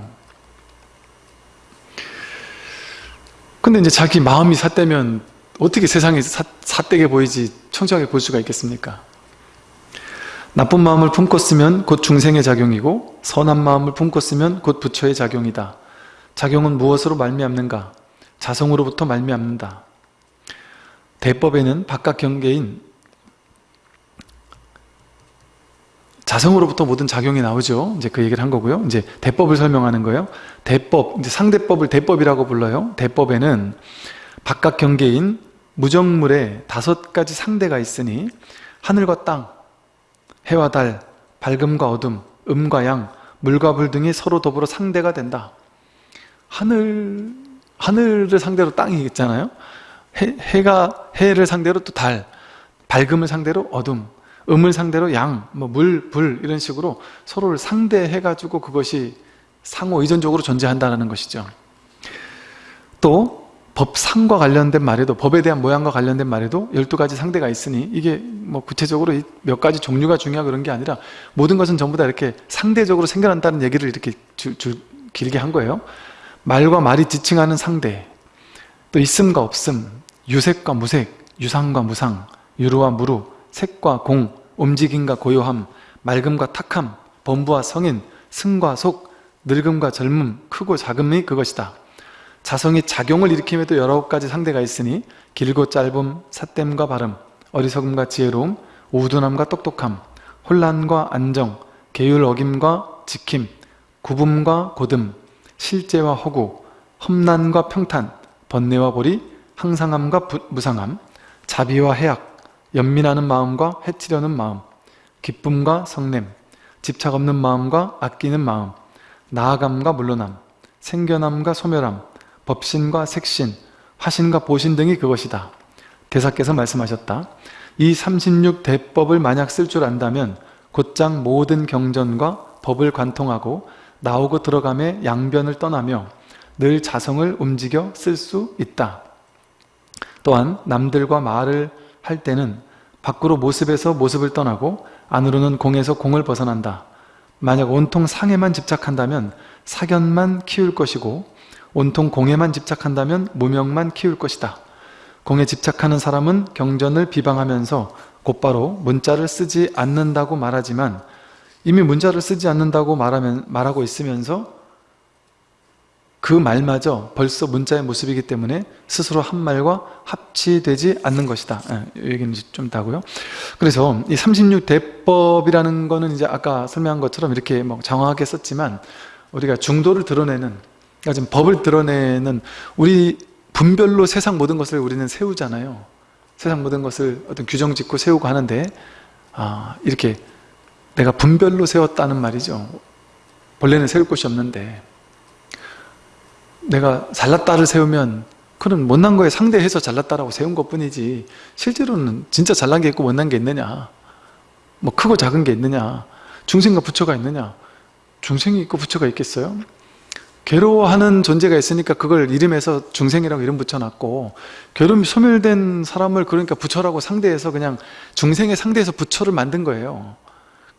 근데 이제 자기 마음이 삿되면 어떻게 세상이 삿되게 보이지 청정하게 볼 수가 있겠습니까? 나쁜 마음을 품고 쓰면 곧 중생의 작용이고 선한 마음을 품고 쓰면 곧 부처의 작용이다. 작용은 무엇으로 말미암는가? 자성으로부터 말미암는다. 대법에는 바깥 경계인 자성으로부터 모든 작용이 나오죠. 이제 그 얘기를 한 거고요. 이제 대법을 설명하는 거예요. 대법, 이제 상대법을 대법이라고 불러요. 대법에는 바깥 경계인 무정물에 다섯 가지 상대가 있으니 하늘과 땅, 해와 달, 밝음과 어둠, 음과 양, 물과 불 등이 서로 더불어 상대가 된다. 하늘, 하늘을 상대로 땅이 있잖아요. 해, 해가, 해를 상대로 또 달, 밝음을 상대로 어둠, 음을 상대로 양, 뭐 물, 불 이런 식으로 서로를 상대해가지고 그것이 상호 의존적으로 존재한다는 것이죠. 또 법상과 관련된 말에도 법에 대한 모양과 관련된 말에도 12가지 상대가 있으니 이게 뭐 구체적으로 몇 가지 종류가 중요하 그런 게 아니라 모든 것은 전부 다 이렇게 상대적으로 생겨난다는 얘기를 이렇게 주, 주, 길게 한 거예요. 말과 말이 지칭하는 상대 또 있음과 없음 유색과 무색 유상과 무상 유루와 무루 색과 공 움직임과 고요함, 맑음과 탁함, 범부와 성인, 승과 속, 늙음과 젊음, 크고 작음이 그것이다. 자성이 작용을 일으킴에도 여러 가지 상대가 있으니 길고 짧음, 삿됨과 발음, 어리석음과 지혜로움, 우둔함과 똑똑함, 혼란과 안정, 계율 어김과 지킴, 구분과 고듬, 실제와 허구, 험난과 평탄, 번뇌와 보리, 항상함과 부, 무상함, 자비와 해악, 연민하는 마음과 해치려는 마음, 기쁨과 성냄, 집착 없는 마음과 아끼는 마음, 나아감과 물러남, 생겨남과 소멸함, 법신과 색신, 화신과 보신 등이 그것이다. 대사께서 말씀하셨다. 이 36대법을 만약 쓸 줄 안다면 곧장 모든 경전과 법을 관통하고 나오고 들어감에 양변을 떠나며 늘 자성을 움직여 쓸 수 있다. 또한 남들과 말을 할 때는 밖으로 모습에서 모습을 떠나고 안으로는 공에서 공을 벗어난다. 만약 온통 상에만 집착한다면 사견만 키울 것이고 온통 공에만 집착한다면 무명만 키울 것이다. 공에 집착하는 사람은 경전을 비방하면서 곧바로 문자를 쓰지 않는다고 말하지만 이미 문자를 쓰지 않는다고 말하면, 말하고 있으면서 그 말마저 벌써 문자의 모습이기 때문에 스스로 한 말과 합치되지 않는 것이다. 예, 이 얘기는 좀 다고요. 그래서 이 36대법이라는 거는 이제 아까 설명한 것처럼 이렇게 뭐 장황하게 썼지만 우리가 중도를 드러내는 그러니까 지금 법을 드러내는 우리 분별로 세상 모든 것을 우리는 세우잖아요. 세상 모든 것을 어떤 규정 짓고 세우고 하는데 아, 이렇게 내가 분별로 세웠다는 말이죠. 본래는 세울 곳이 없는데 내가 잘났다를 세우면 그런 못난 거에 상대해서 잘났다라고 세운 것 뿐이지 실제로는 진짜 잘난 게 있고 못난 게 있느냐 뭐 크고 작은 게 있느냐 중생과 부처가 있느냐 중생이 있고 부처가 있겠어요? 괴로워하는 존재가 있으니까 그걸 이름에서 중생이라고 이름 붙여놨고 괴로움이 소멸된 사람을 그러니까 부처라고 상대해서 그냥 중생의 상대해서 부처를 만든 거예요.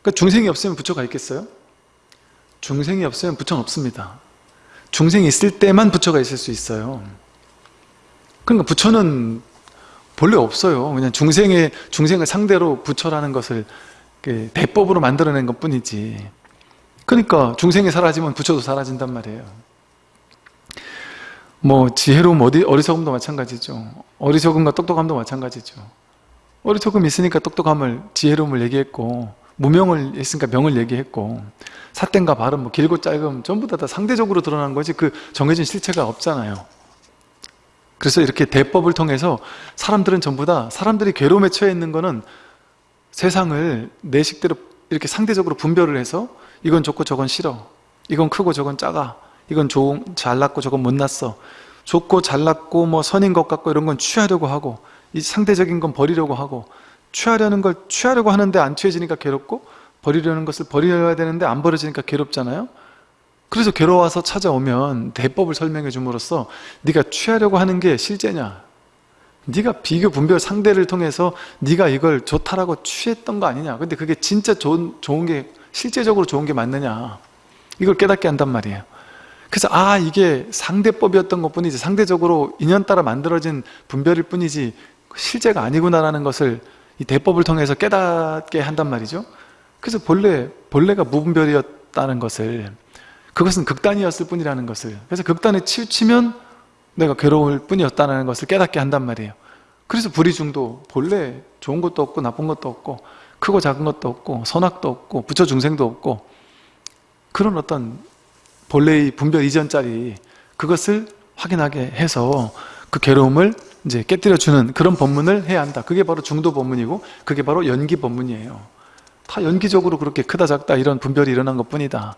그러니까 중생이 없으면 부처가 있겠어요? 중생이 없으면 부처는 없습니다. 중생이 있을 때만 부처가 있을 수 있어요. 그러니까 부처는 본래 없어요. 그냥 중생의, 중생을 상대로 부처라는 것을 대법으로 만들어낸 것 뿐이지 그러니까 중생이 사라지면 부처도 사라진단 말이에요. 뭐 지혜로움 어디, 어리석음도 마찬가지죠. 어리석음과 똑똑함도 마찬가지죠. 어리석음이 있으니까 똑똑함을 지혜로움을 얘기했고 무명을 했으니까 명을 얘기했고 사땡과 발음, 뭐 길고 짧음 전부 다, 다 상대적으로 드러난 거지 그 정해진 실체가 없잖아요. 그래서 이렇게 대법을 통해서 사람들은 전부 다 사람들이 괴로움에 처해 있는 거는 세상을 내 식대로 이렇게 상대적으로 분별을 해서 이건 좋고 저건 싫어. 이건 크고 저건 작아. 이건 좋은, 잘났고 저건 못났어. 좋고 잘났고 뭐 선인 것 같고 이런 건 취하려고 하고 이 상대적인 건 버리려고 하고 취하려는 걸 취하려고 하는데 안 취해지니까 괴롭고 버리려는 것을 버려야 되는데 안 버려지니까 괴롭잖아요? 그래서 괴로워서 찾아오면 대법을 설명해 줌으로써 네가 취하려고 하는 게 실제냐? 네가 비교 분별 상대를 통해서 네가 이걸 좋다라고 취했던 거 아니냐? 근데 그게 진짜 좋은, 좋은 게 실제적으로 좋은 게 맞느냐? 이걸 깨닫게 한단 말이에요. 그래서 아 이게 상대법이었던 것 뿐이지 상대적으로 인연 따라 만들어진 분별일 뿐이지 실제가 아니구나라는 것을 이 대법을 통해서 깨닫게 한단 말이죠. 그래서 본래 본래가 무분별이었다는 것을 그것은 극단이었을 뿐이라는 것을 그래서 극단에 치우치면 내가 괴로울 뿐이었다는 것을 깨닫게 한단 말이에요. 그래서 불의중도 본래 좋은 것도 없고 나쁜 것도 없고 크고 작은 것도 없고 선악도 없고 부처 중생도 없고 그런 어떤 본래의 분별 이전짜리 그것을 확인하게 해서 그 괴로움을 이제 깨뜨려주는 그런 법문을 해야 한다. 그게 바로 중도 법문이고 그게 바로 연기 법문이에요. 다 연기적으로 그렇게 크다 작다 이런 분별이 일어난 것 뿐이다.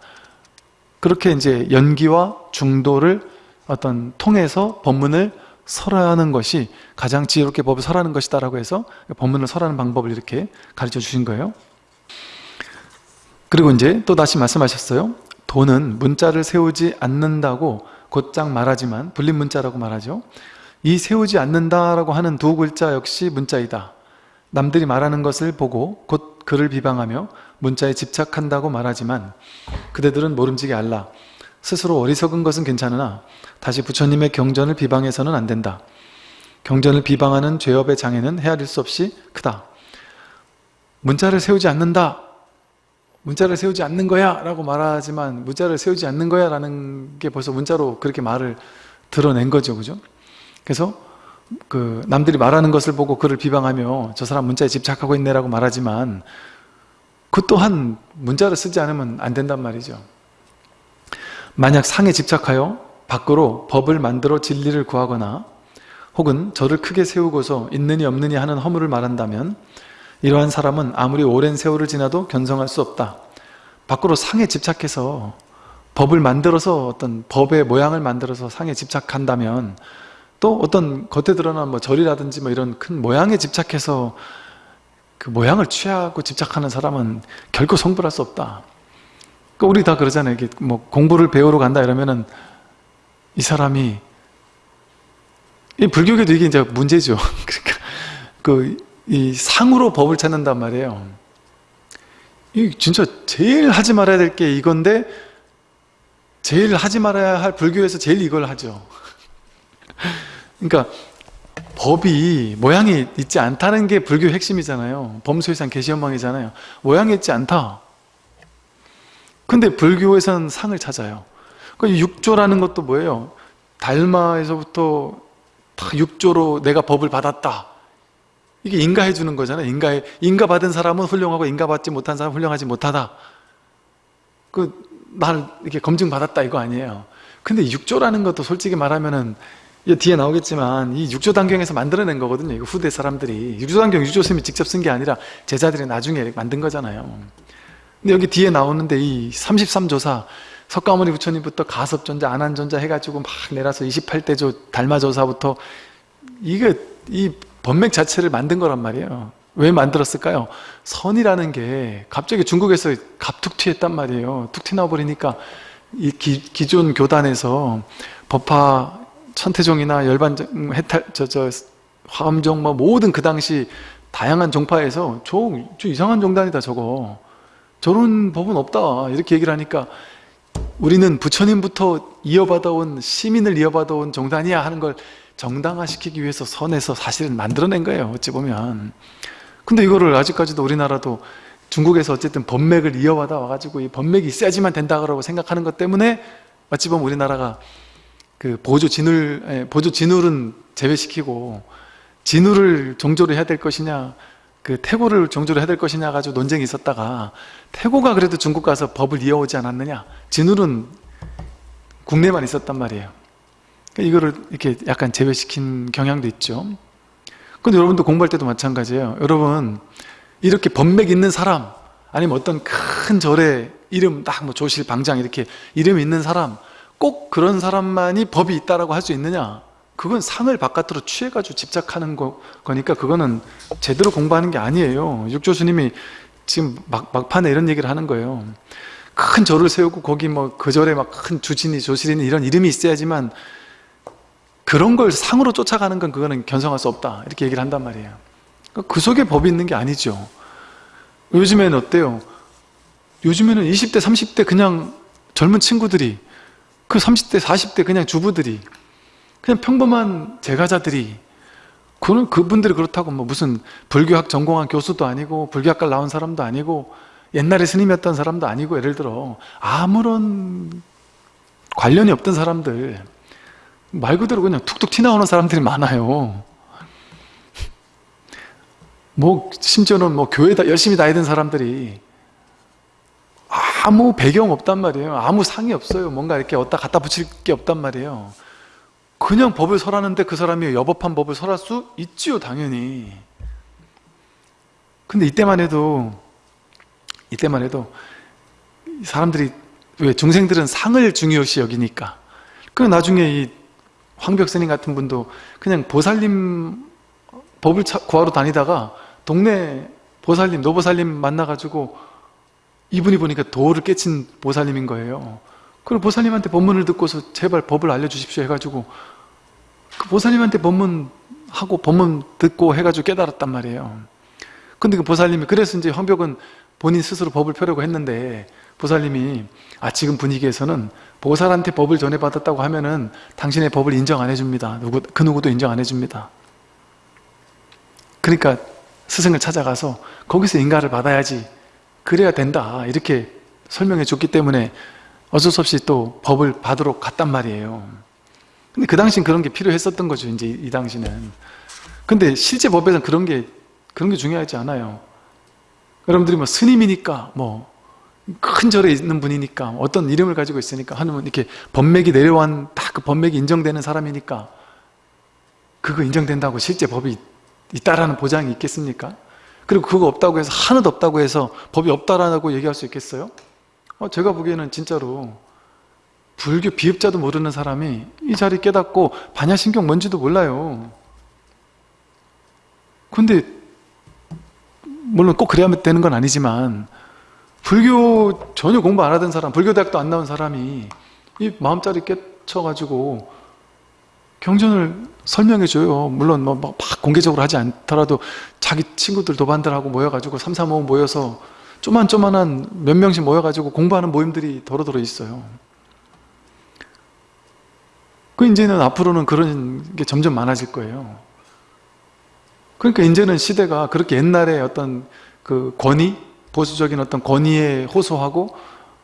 그렇게 이제 연기와 중도를 어떤 통해서 법문을 설하는 것이 가장 지혜롭게 법을 설하는 것이다 라고 해서 법문을 설하는 방법을 이렇게 가르쳐 주신 거예요. 그리고 이제 또 다시 말씀하셨어요. 도는 문자를 세우지 않는다고 곧장 말하지만 불린 문자라고 말하죠. 이 세우지 않는다라고 하는 두 글자 역시 문자이다. 남들이 말하는 것을 보고 곧 그를 비방하며 문자에 집착한다고 말하지만 그대들은 모름지기 알라. 스스로 어리석은 것은 괜찮으나 다시 부처님의 경전을 비방해서는 안 된다. 경전을 비방하는 죄업의 장애는 헤아릴 수 없이 크다. 문자를 세우지 않는다. 문자를 세우지 않는 거야 라고 말하지만 문자를 세우지 않는 거야 라는 게 벌써 문자로 그렇게 말을 드러낸 거죠. 그죠? 그래서 그 남들이 말하는 것을 보고 그를 비방하며 저 사람 문자에 집착하고 있네 라고 말하지만 그 또한 문자를 쓰지 않으면 안 된단 말이죠. 만약 상에 집착하여 밖으로 법을 만들어 진리를 구하거나 혹은 저를 크게 세우고서 있느니 없느니 하는 허물을 말한다면 이러한 사람은 아무리 오랜 세월을 지나도 견성할 수 없다 밖으로 상에 집착해서 법을 만들어서 어떤 법의 모양을 만들어서 상에 집착한다면 또 어떤 겉에 드러난 뭐 절이라든지 뭐 이런 큰 모양에 집착해서 그 모양을 취하고 집착하는 사람은 결코 성불할 수 없다. 그 우리 다 그러잖아요. 뭐 공부를 배우러 간다 이러면은 이 사람이 이 불교계도 이게 이제 문제죠. 그러니까 그 이 상으로 법을 찾는단 말이에요. 이 진짜 제일 하지 말아야 될 게 이건데 제일 하지 말아야 할 불교에서 제일 이걸 하죠. 그러니까 법이 모양이 있지 않다는 게 불교의 핵심이잖아요. 범수의상 개시현망이잖아요. 모양이 있지 않다. 근데 불교에서는 상을 찾아요. 그 육조라는 것도 뭐예요? 달마에서부터 다 육조로 내가 법을 받았다. 이게 인가해 주는 거잖아요. 인가해, 인가 받은 사람은 훌륭하고 인가 받지 못한 사람은 훌륭하지 못하다. 그, 날 이렇게 검증 받았다 이거 아니에요. 근데 육조라는 것도 솔직히 말하면은 뒤에 나오겠지만 이 육조단경에서 만들어낸 거거든요. 이거 후대 사람들이. 육조단경 유조스님이 직접 쓴 게 아니라 제자들이 나중에 만든 거잖아요. 근데 여기 뒤에 나오는데 이 33조사 석가모니 부처님부터 가섭전자, 안한전자 해가지고 막 내려서 28대조 달마조사부터 이게 이 법맥 자체를 만든 거란 말이에요. 왜 만들었을까요? 선이라는 게 갑자기 중국에서 갑툭 튀했단 말이에요. 툭 튀 나버리니까 이 기, 기존 교단에서 법화 천태종이나 열반종, 해탈, 저, 저, 화엄종, 뭐 모든 그 당시 다양한 종파에서 저, 저 이상한 종단이다 저거. 저런 법은 없다. 이렇게 얘기를 하니까 우리는 부처님부터 이어받아온 시민을 이어받아온 정단이야 하는 걸 정당화시키기 위해서 선에서 사실은 만들어낸 거예요 어찌 보면. 근데 이거를 아직까지도 우리나라도 중국에서 어쨌든 법맥을 이어받아 와가지고 이 법맥이 있어야지만 된다고 생각하는 것 때문에 어찌 보면 우리나라가 그 보조 진울 보조 진울은 제외시키고 진울을 종조를 해야 될 것이냐 그 태고를 종조를 해야 될 것이냐 가지고 논쟁이 있었다가 태고가 그래도 중국 가서 법을 이어오지 않았느냐. 진울은 국내만 있었단 말이에요. 그러니까 이거를 이렇게 약간 제외시킨 경향도 있죠. 근데 여러분도 공부할 때도 마찬가지예요. 여러분 이렇게 법맥 있는 사람 아니면 어떤 큰 절에 이름 딱 뭐 조실 방장 이렇게 이름 있는 사람 꼭 그런 사람만이 법이 있다라고 할 수 있느냐 그건 상을 바깥으로 취해가지고 집착하는 거, 거니까 그거는 제대로 공부하는 게 아니에요. 육조 스님이 지금 막, 막판에 이런 얘기를 하는 거예요. 큰 절을 세우고 거기 뭐 그 절에 막 큰 주진이 조실이니 이런 이름이 있어야지만 그런 걸 상으로 쫓아가는 건 그거는 견성할 수 없다. 이렇게 얘기를 한단 말이에요. 그 속에 법이 있는 게 아니죠. 요즘에는 어때요? 요즘에는 20대 30대 그냥 젊은 친구들이 그 30대 40대 그냥 주부들이 그냥 평범한 제가자들이 그는 그분들이 그렇다고 뭐 무슨 불교학 전공한 교수도 아니고 불교학과 나온 사람도 아니고 옛날에 스님이었던 사람도 아니고 예를 들어 아무런 관련이 없던 사람들 말 그대로 그냥 툭툭 튀나오는 사람들이 많아요. 뭐 심지어는 뭐 교회 다 열심히 다니던 사람들이 아무 배경 없단 말이에요. 아무 상이 없어요. 뭔가 이렇게 어디다 갖다 붙일 게 없단 말이에요 그냥 법을 설하는데 그 사람이 여법한 법을 설할 수 있지요 당연히 근데 이때만 해도 이때만 해도 사람들이 왜 중생들은 상을 중요시 여기니까 그 나중에 이 황벽스님 같은 분도 그냥 보살님 법을 구하러 다니다가 동네 보살님, 노보살님 만나가지고 이분이 보니까 도를 깨친 보살님인 거예요. 그리고 보살님한테 법문을 듣고서 제발 법을 알려주십시오 해가지고 그 보살님한테 법문하고 법문 듣고 해가지고 깨달았단 말이에요. 근데 그 보살님이 그래서 이제 황벽은 본인 스스로 법을 펴려고 했는데 보살님이 아 지금 분위기에서는 보살한테 법을 전해받았다고 하면은 당신의 법을 인정 안 해줍니다. 누구, 그 누구도 인정 안 해줍니다. 그러니까 스승을 찾아가서 거기서 인가를 받아야지 그래야 된다 이렇게 설명해 줬기 때문에 어쩔 수 없이 또 법을 받으러 갔단 말이에요 근데 그 당시엔 그런 게 필요했었던 거죠 이제 이 당시는 근데 실제 법에서는 그런 게 그런 게 중요하지 않아요 여러분들이 뭐 스님이니까 뭐 큰 절에 있는 분이니까 어떤 이름을 가지고 있으니까 하면 이렇게 법맥이 내려온 다그 법맥이 인정되는 사람이니까 그거 인정된다고 실제 법이 있다라는 보장이 있겠습니까? 그리고 그거 없다고 해서 하나도 없다고 해서 법이 없다라고 얘기할 수 있겠어요? 어, 제가 보기에는 진짜로 불교 비읍자도 모르는 사람이 이 자리 깨닫고 반야신경 뭔지도 몰라요. 근데 물론 꼭 그래야 되는 건 아니지만 불교 전혀 공부 안 하던 사람, 불교 대학도 안 나온 사람이 이 마음자리 깨쳐가지고 경전을 설명해줘요. 물론 뭐 막 공개적으로 하지 않더라도 자기 친구들 도반들하고 모여가지고 삼삼오오 모여서 쪼만쪼만한 몇 명씩 모여가지고 공부하는 모임들이 도로도로 있어요. 그 이제는 앞으로는 그런 게 점점 많아질 거예요. 그러니까 이제는 시대가 그렇게 옛날에 어떤 그 권위, 보수적인 어떤 권위에 호소하고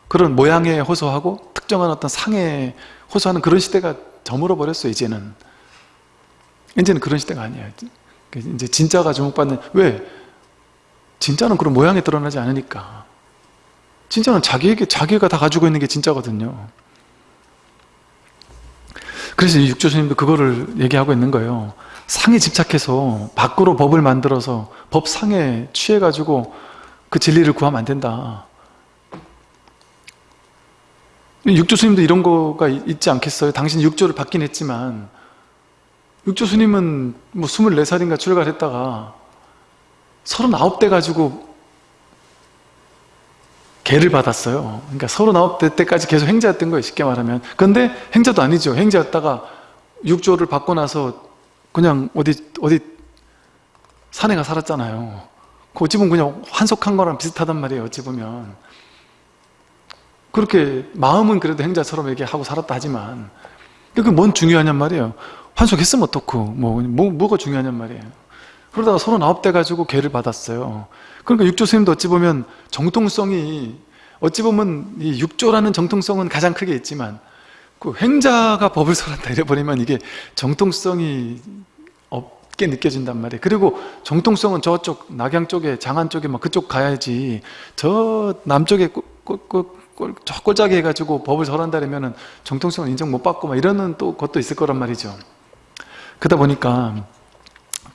그런 모양에 호소하고 특정한 어떤 상에 호소하는 그런 시대가 저물어 버렸어요 이제는 이제는 그런 시대가 아니에요 이제 진짜가 주목받는 왜? 진짜는 그런 모양에 드러나지 않으니까. 진짜는 자기에게 자기가 다 가지고 있는 게 진짜거든요. 그래서 육조 스님도 그거를 얘기하고 있는 거예요. 상에 집착해서 밖으로 법을 만들어서 법상에 취해가지고 그 진리를 구하면 안 된다. 육조 스님도 이런 거가 있지 않겠어요? 당신 육조를 받긴 했지만. 육조 스님은 뭐 24살인가 출가했다가 39대 가지고 개를 받았어요. 그러니까 39대 때까지 계속 행자였던 거예요. 쉽게 말하면. 근데 행자도 아니죠. 행자였다가 육조를 받고 나서 그냥 어디 어디 산에 가 살았잖아요. 그 어찌 보면 그냥 환속한 거랑 비슷하단 말이에요. 어찌 보면. 그렇게 마음은 그래도 행자처럼 얘기하고 살았다 하지만 그게 뭔 중요하냔 말이에요 환속했으면 어떻고 뭐, 뭐, 뭐가 중요하냔 말이에요 그러다가 서른아홉 대 가지고 개를 받았어요 그러니까 육조 스님도 어찌 보면 정통성이 어찌 보면 이 육조라는 정통성은 가장 크게 있지만 그 행자가 법을 설한다 이래버리면 이게 정통성이 없게 느껴진단 말이에요 그리고 정통성은 저쪽 낙양 쪽에 장안 쪽에 막 그쪽 가야지 저 남쪽에 꼭 꼴, 저 꼴짜기 해가지고 법을 설한다면 정통성을 인정 못 받고 막 이러는 또 것도 있을 거란 말이죠. 그러다 보니까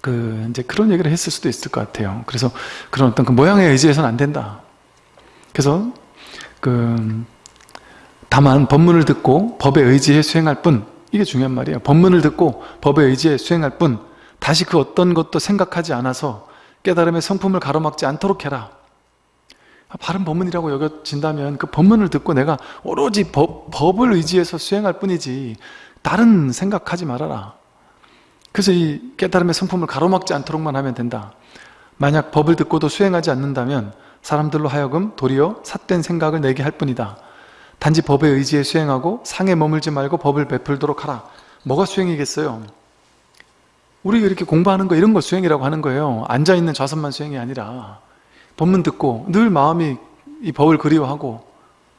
그 이제 그런 얘기를 했을 수도 있을 것 같아요. 그래서 그런 어떤 그 모양에 의지해서는 안 된다. 그래서 그 다만 법문을 듣고 법에 의지해 수행할 뿐 이게 중요한 말이에요. 법문을 듣고 법에 의지해 수행할 뿐 다시 그 어떤 것도 생각하지 않아서 깨달음의 성품을 가로막지 않도록 해라. 바른 법문이라고 여겨진다면 그 법문을 듣고 내가 오로지 법, 법을 의지해서 수행할 뿐이지 다른 생각하지 말아라 그래서 이 깨달음의 성품을 가로막지 않도록만 하면 된다 만약 법을 듣고도 수행하지 않는다면 사람들로 하여금 도리어 삿된 생각을 내게 할 뿐이다 단지 법에 의지해 수행하고 상에 머물지 말고 법을 베풀도록 하라 뭐가 수행이겠어요? 우리가 이렇게 공부하는 거 이런 거 수행이라고 하는 거예요 앉아있는 좌선만 수행이 아니라 법문 듣고 늘 마음이 이 법을 그리워하고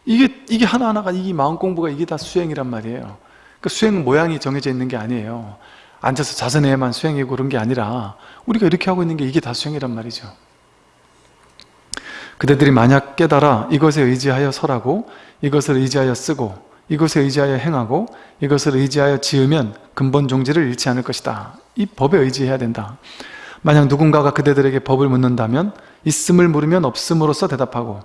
이게 이게 하나하나가 이 마음 공부가 이게 다 수행이란 말이에요. 그 수행 모양이 정해져 있는 게 아니에요. 앉아서 자선해야만 수행이고 그런 게 아니라 우리가 이렇게 하고 있는 게 이게 다 수행이란 말이죠. 그대들이 만약 깨달아 이것에 의지하여 설하고 이것을 의지하여 쓰고 이것에 의지하여 행하고 이것을 의지하여 지으면 근본 종지를 잃지 않을 것이다. 이 법에 의지해야 된다. 만약 누군가가 그대들에게 법을 묻는다면 있음을 물으면 없음으로써 대답하고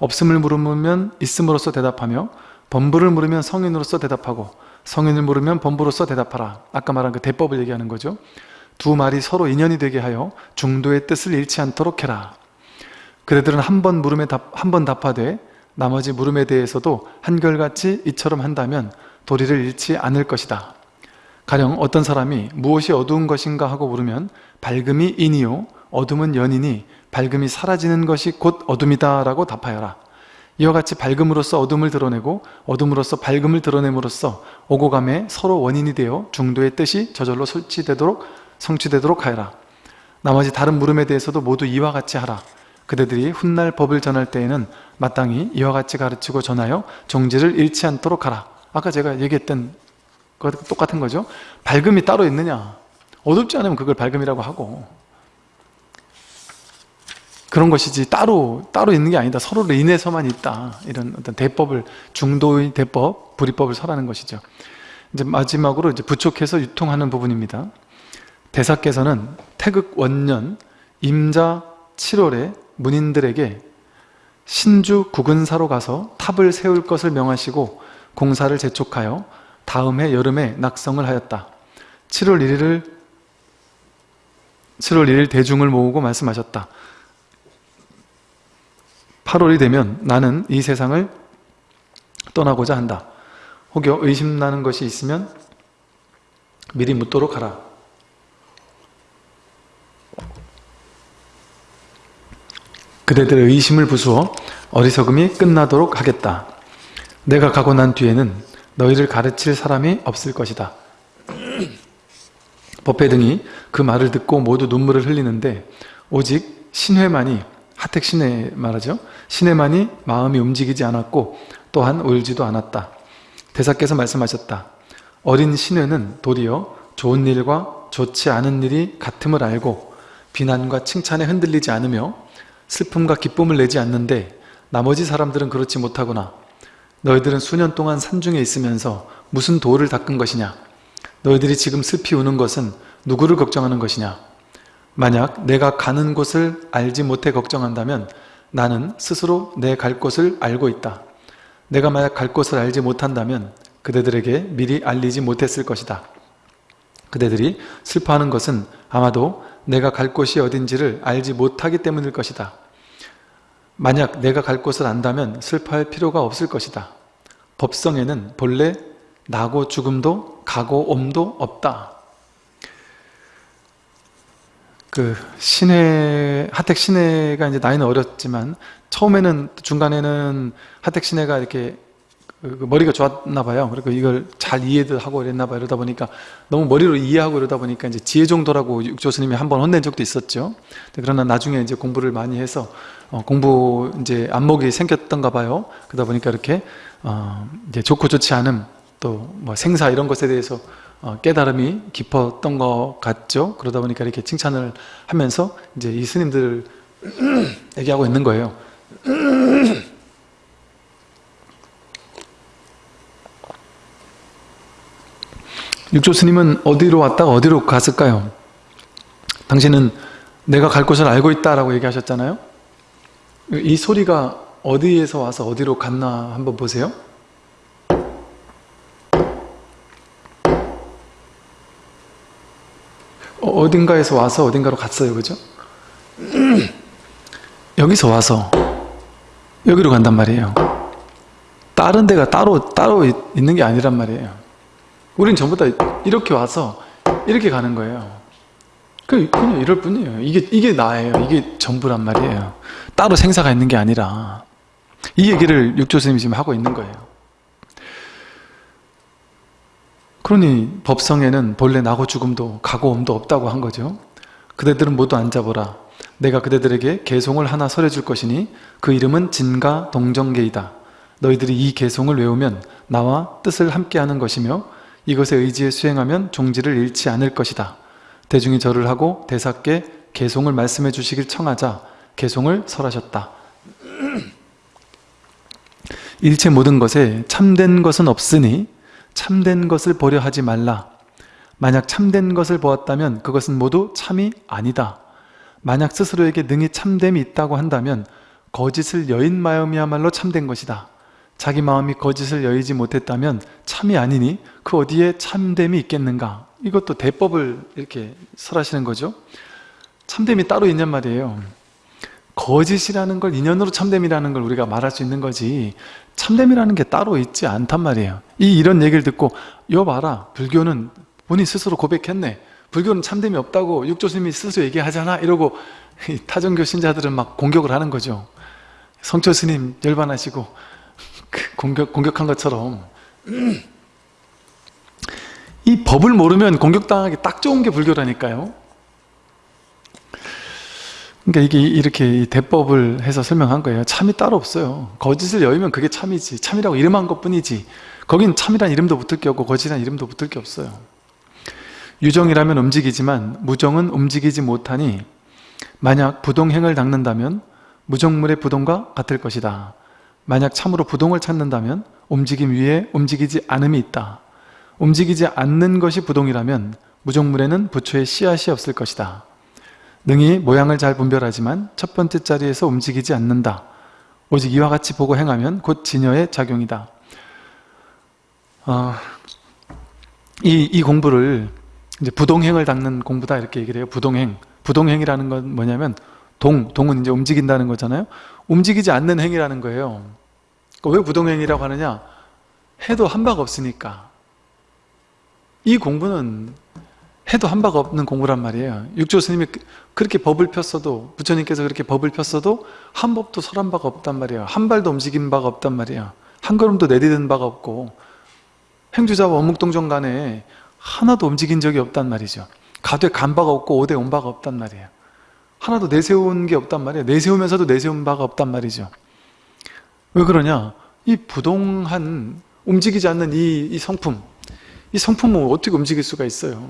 없음을 물으면 있음으로써 대답하며 범부를 물으면 성인으로서 대답하고 성인을 물으면 범부로서 대답하라. 아까 말한 그 대법을 얘기하는 거죠. 두 말이 서로 인연이 되게 하여 중도의 뜻을 잃지 않도록 해라. 그대들은 한 번 물음에 답, 한번 답하되 나머지 물음에 대해서도 한결같이 이처럼 한다면 도리를 잃지 않을 것이다. 가령 어떤 사람이 무엇이 어두운 것인가 하고 물으면 밝음이 인이요 어둠은 연이니 밝음이 사라지는 것이 곧 어둠이다 라고 답하여라 이와 같이 밝음으로써 어둠을 드러내고 어둠으로써 밝음을 드러냄으로써 오고 감에 서로 원인이 되어 중도의 뜻이 저절로 설치되도록 성취되도록 하여라. 나머지 다른 물음에 대해서도 모두 이와 같이 하라. 그대들이 훗날 법을 전할 때에는 마땅히 이와 같이 가르치고 전하여 종지를 잃지 않도록 하라. 아까 제가 얘기했던 거 똑같은 거죠? 밝음이 따로 있느냐? 어둡지 않으면 그걸 밝음이라고 하고 그런 것이지 따로 따로 있는 게 아니다. 서로를 인해서만 있다. 이런 어떤 대법을 중도의 대법, 불이법을 설하는 것이죠. 이제 마지막으로 이제 부촉해서 유통하는 부분입니다. 대사께서는 태극 원년 임자 7월에 문인들에게 신주 국은사로 가서 탑을 세울 것을 명하시고 공사를 재촉하여 다음 해 여름에 낙성을 하였다. 7월 1일을 7월 1일 대중을 모으고 말씀하셨다. 8월이 되면 나는 이 세상을 떠나고자 한다. 혹여 의심나는 것이 있으면 미리 묻도록 하라. 그대들의 의심을 부수어 어리석음이 끝나도록 하겠다. 내가 가고 난 뒤에는 너희를 가르칠 사람이 없을 것이다. 법회 등이 그 말을 듣고 모두 눈물을 흘리는데 오직 신회만이 하택 신회 말하죠. 신회만이 마음이 움직이지 않았고 또한 울지도 않았다. 대사께서 말씀하셨다. 어린 신회는 도리어 좋은 일과 좋지 않은 일이 같음을 알고 비난과 칭찬에 흔들리지 않으며 슬픔과 기쁨을 내지 않는데 나머지 사람들은 그렇지 못하구나. 너희들은 수년 동안 산중에 있으면서 무슨 도를 닦은 것이냐? 너희들이 지금 슬피 우는 것은 누구를 걱정하는 것이냐? 만약 내가 가는 곳을 알지 못해 걱정한다면 나는 스스로 내 갈 곳을 알고 있다. 내가 만약 갈 곳을 알지 못한다면 그대들에게 미리 알리지 못했을 것이다. 그대들이 슬퍼하는 것은 아마도 내가 갈 곳이 어딘지를 알지 못하기 때문일 것이다. 만약 내가 갈 곳을 안다면 슬퍼할 필요가 없을 것이다. 법성에는 본래 나고 죽음도 가고 옴도 없다. 그 신해 하택 신해가 이제 나이는 어렸지만 처음에는 중간에는 하택 신해가 이렇게 그, 그 머리가 좋았나 봐요. 그리고 이걸 잘 이해도 하고 이랬나 봐요. 이러다 보니까 너무 머리로 이해하고 이러다 보니까 이제 지혜 정도라고 육조 스님이 한 번 혼낸 적도 있었죠. 그러나 나중에 이제 공부를 많이 해서 어, 공부 이제 안목이 생겼던가 봐요. 그러다 보니까 이렇게 어, 이제 좋고 좋지 않음 또 뭐 생사 이런 것에 대해서 어, 깨달음이 깊었던 것 같죠. 그러다 보니까 이렇게 칭찬을 하면서 이제 이 스님들 얘기하고 있는 거예요. 육조 스님은 어디로 왔다가 어디로 갔을까요? 당신은 내가 갈 곳을 알고 있다라고 얘기하셨잖아요. 이 소리가 어디에서 와서 어디로 갔나 한번 보세요. 어, 어딘가에서 와서 어딘가로 갔어요. 그죠? 여기서 와서 여기로 간단 말이에요. 다른 데가 따로 따로 있는 게 아니란 말이에요. 우린 전부 다 이렇게 와서 이렇게 가는 거예요. 그, 그냥 이럴 뿐이에요. 이게, 이게 나예요. 이게 전부란 말이에요. 따로 생사가 있는 게 아니라. 이 얘기를 육조 스님이 지금 하고 있는 거예요. 그러니 법성에는 본래 나고 죽음도 가고 옴도 없다고 한 거죠. 그대들은 모두 앉아보라. 내가 그대들에게 개송을 하나 설해줄 것이니 그 이름은 진가 동정계이다. 너희들이 이 개송을 외우면 나와 뜻을 함께하는 것이며 이것에 의지에 수행하면 종지를 잃지 않을 것이다. 대중이 절을 하고 대사께 개송을 말씀해 주시길 청하자 개송을 설하셨다. 일체 모든 것에 참된 것은 없으니 참된 것을 보려 하지 말라. 만약 참된 것을 보았다면 그것은 모두 참이 아니다. 만약 스스로에게 능히 참됨이 있다고 한다면 거짓을 여인 마음이야말로 참된 것이다. 자기 마음이 거짓을 여의지 못했다면 참이 아니니 그 어디에 참됨이 있겠는가 이것도 대법을 이렇게 설하시는 거죠 참됨이 따로 있냔 말이에요 거짓이라는 걸 인연으로 참됨이라는 걸 우리가 말할 수 있는 거지 참됨이라는 게 따로 있지 않단 말이에요. 이 이런 얘기를 듣고 여 봐라 불교는 본인 스스로 고백했네. 불교는 참됨이 없다고 육조스님이 스스로 얘기하잖아. 이러고 타종교 신자들은 막 공격을 하는 거죠. 성철 스님 열반하시고 그 공격, 공격한 것처럼 이 법을 모르면 공격당하기 딱 좋은 게 불교라니까요 그러니까 이게 이렇게 대법을 해서 설명한 거예요. 참이 따로 없어요. 거짓을 여의면 그게 참이지. 참이라고 이름한 것 뿐이지. 거긴 참이란 이름도 붙을 게 없고 거짓이란 이름도 붙을 게 없어요. 유정이라면 움직이지만 무정은 움직이지 못하니 만약 부동행을 닦는다면 무정물의 부동과 같을 것이다. 만약 참으로 부동을 찾는다면 움직임 위에 움직이지 않음이 있다. 움직이지 않는 것이 부동이라면 무정물에는 부처의 씨앗이 없을 것이다. 능히 모양을 잘 분별하지만 첫 번째 자리에서 움직이지 않는다. 오직 이와 같이 보고 행하면 곧 진여의 작용이다. 어, 이, 이 공부를 이제 부동행을 닦는 공부다 이렇게 얘기를 해요. 부동행. 부동행이라는 건 뭐냐면 동, 동은 이제 움직인다는 거잖아요. 움직이지 않는 행이라는 거예요. 그러니까 왜 부동행이라고 하느냐? 해도 한 바가 없으니까. 이 공부는 해도 한 바가 없는 공부란 말이에요. 육조 스님이 그- 그렇게 법을 폈어도 부처님께서 그렇게 법을 폈어도 한 법도 설한 바가 없단 말이에요. 한 발도 움직인 바가 없단 말이에요. 한 걸음도 내디딘 바가 없고 행주자와 원묵동정 간에 하나도 움직인 적이 없단 말이죠. 가되 간 바가 없고 오대 온 바가 없단 말이에요. 하나도 내세운 게 없단 말이에요. 내세우면서도 내세운 바가 없단 말이죠. 왜 그러냐? 이 부동한 움직이지 않는 이, 이 성품 이 성품은 어떻게 움직일 수가 있어요?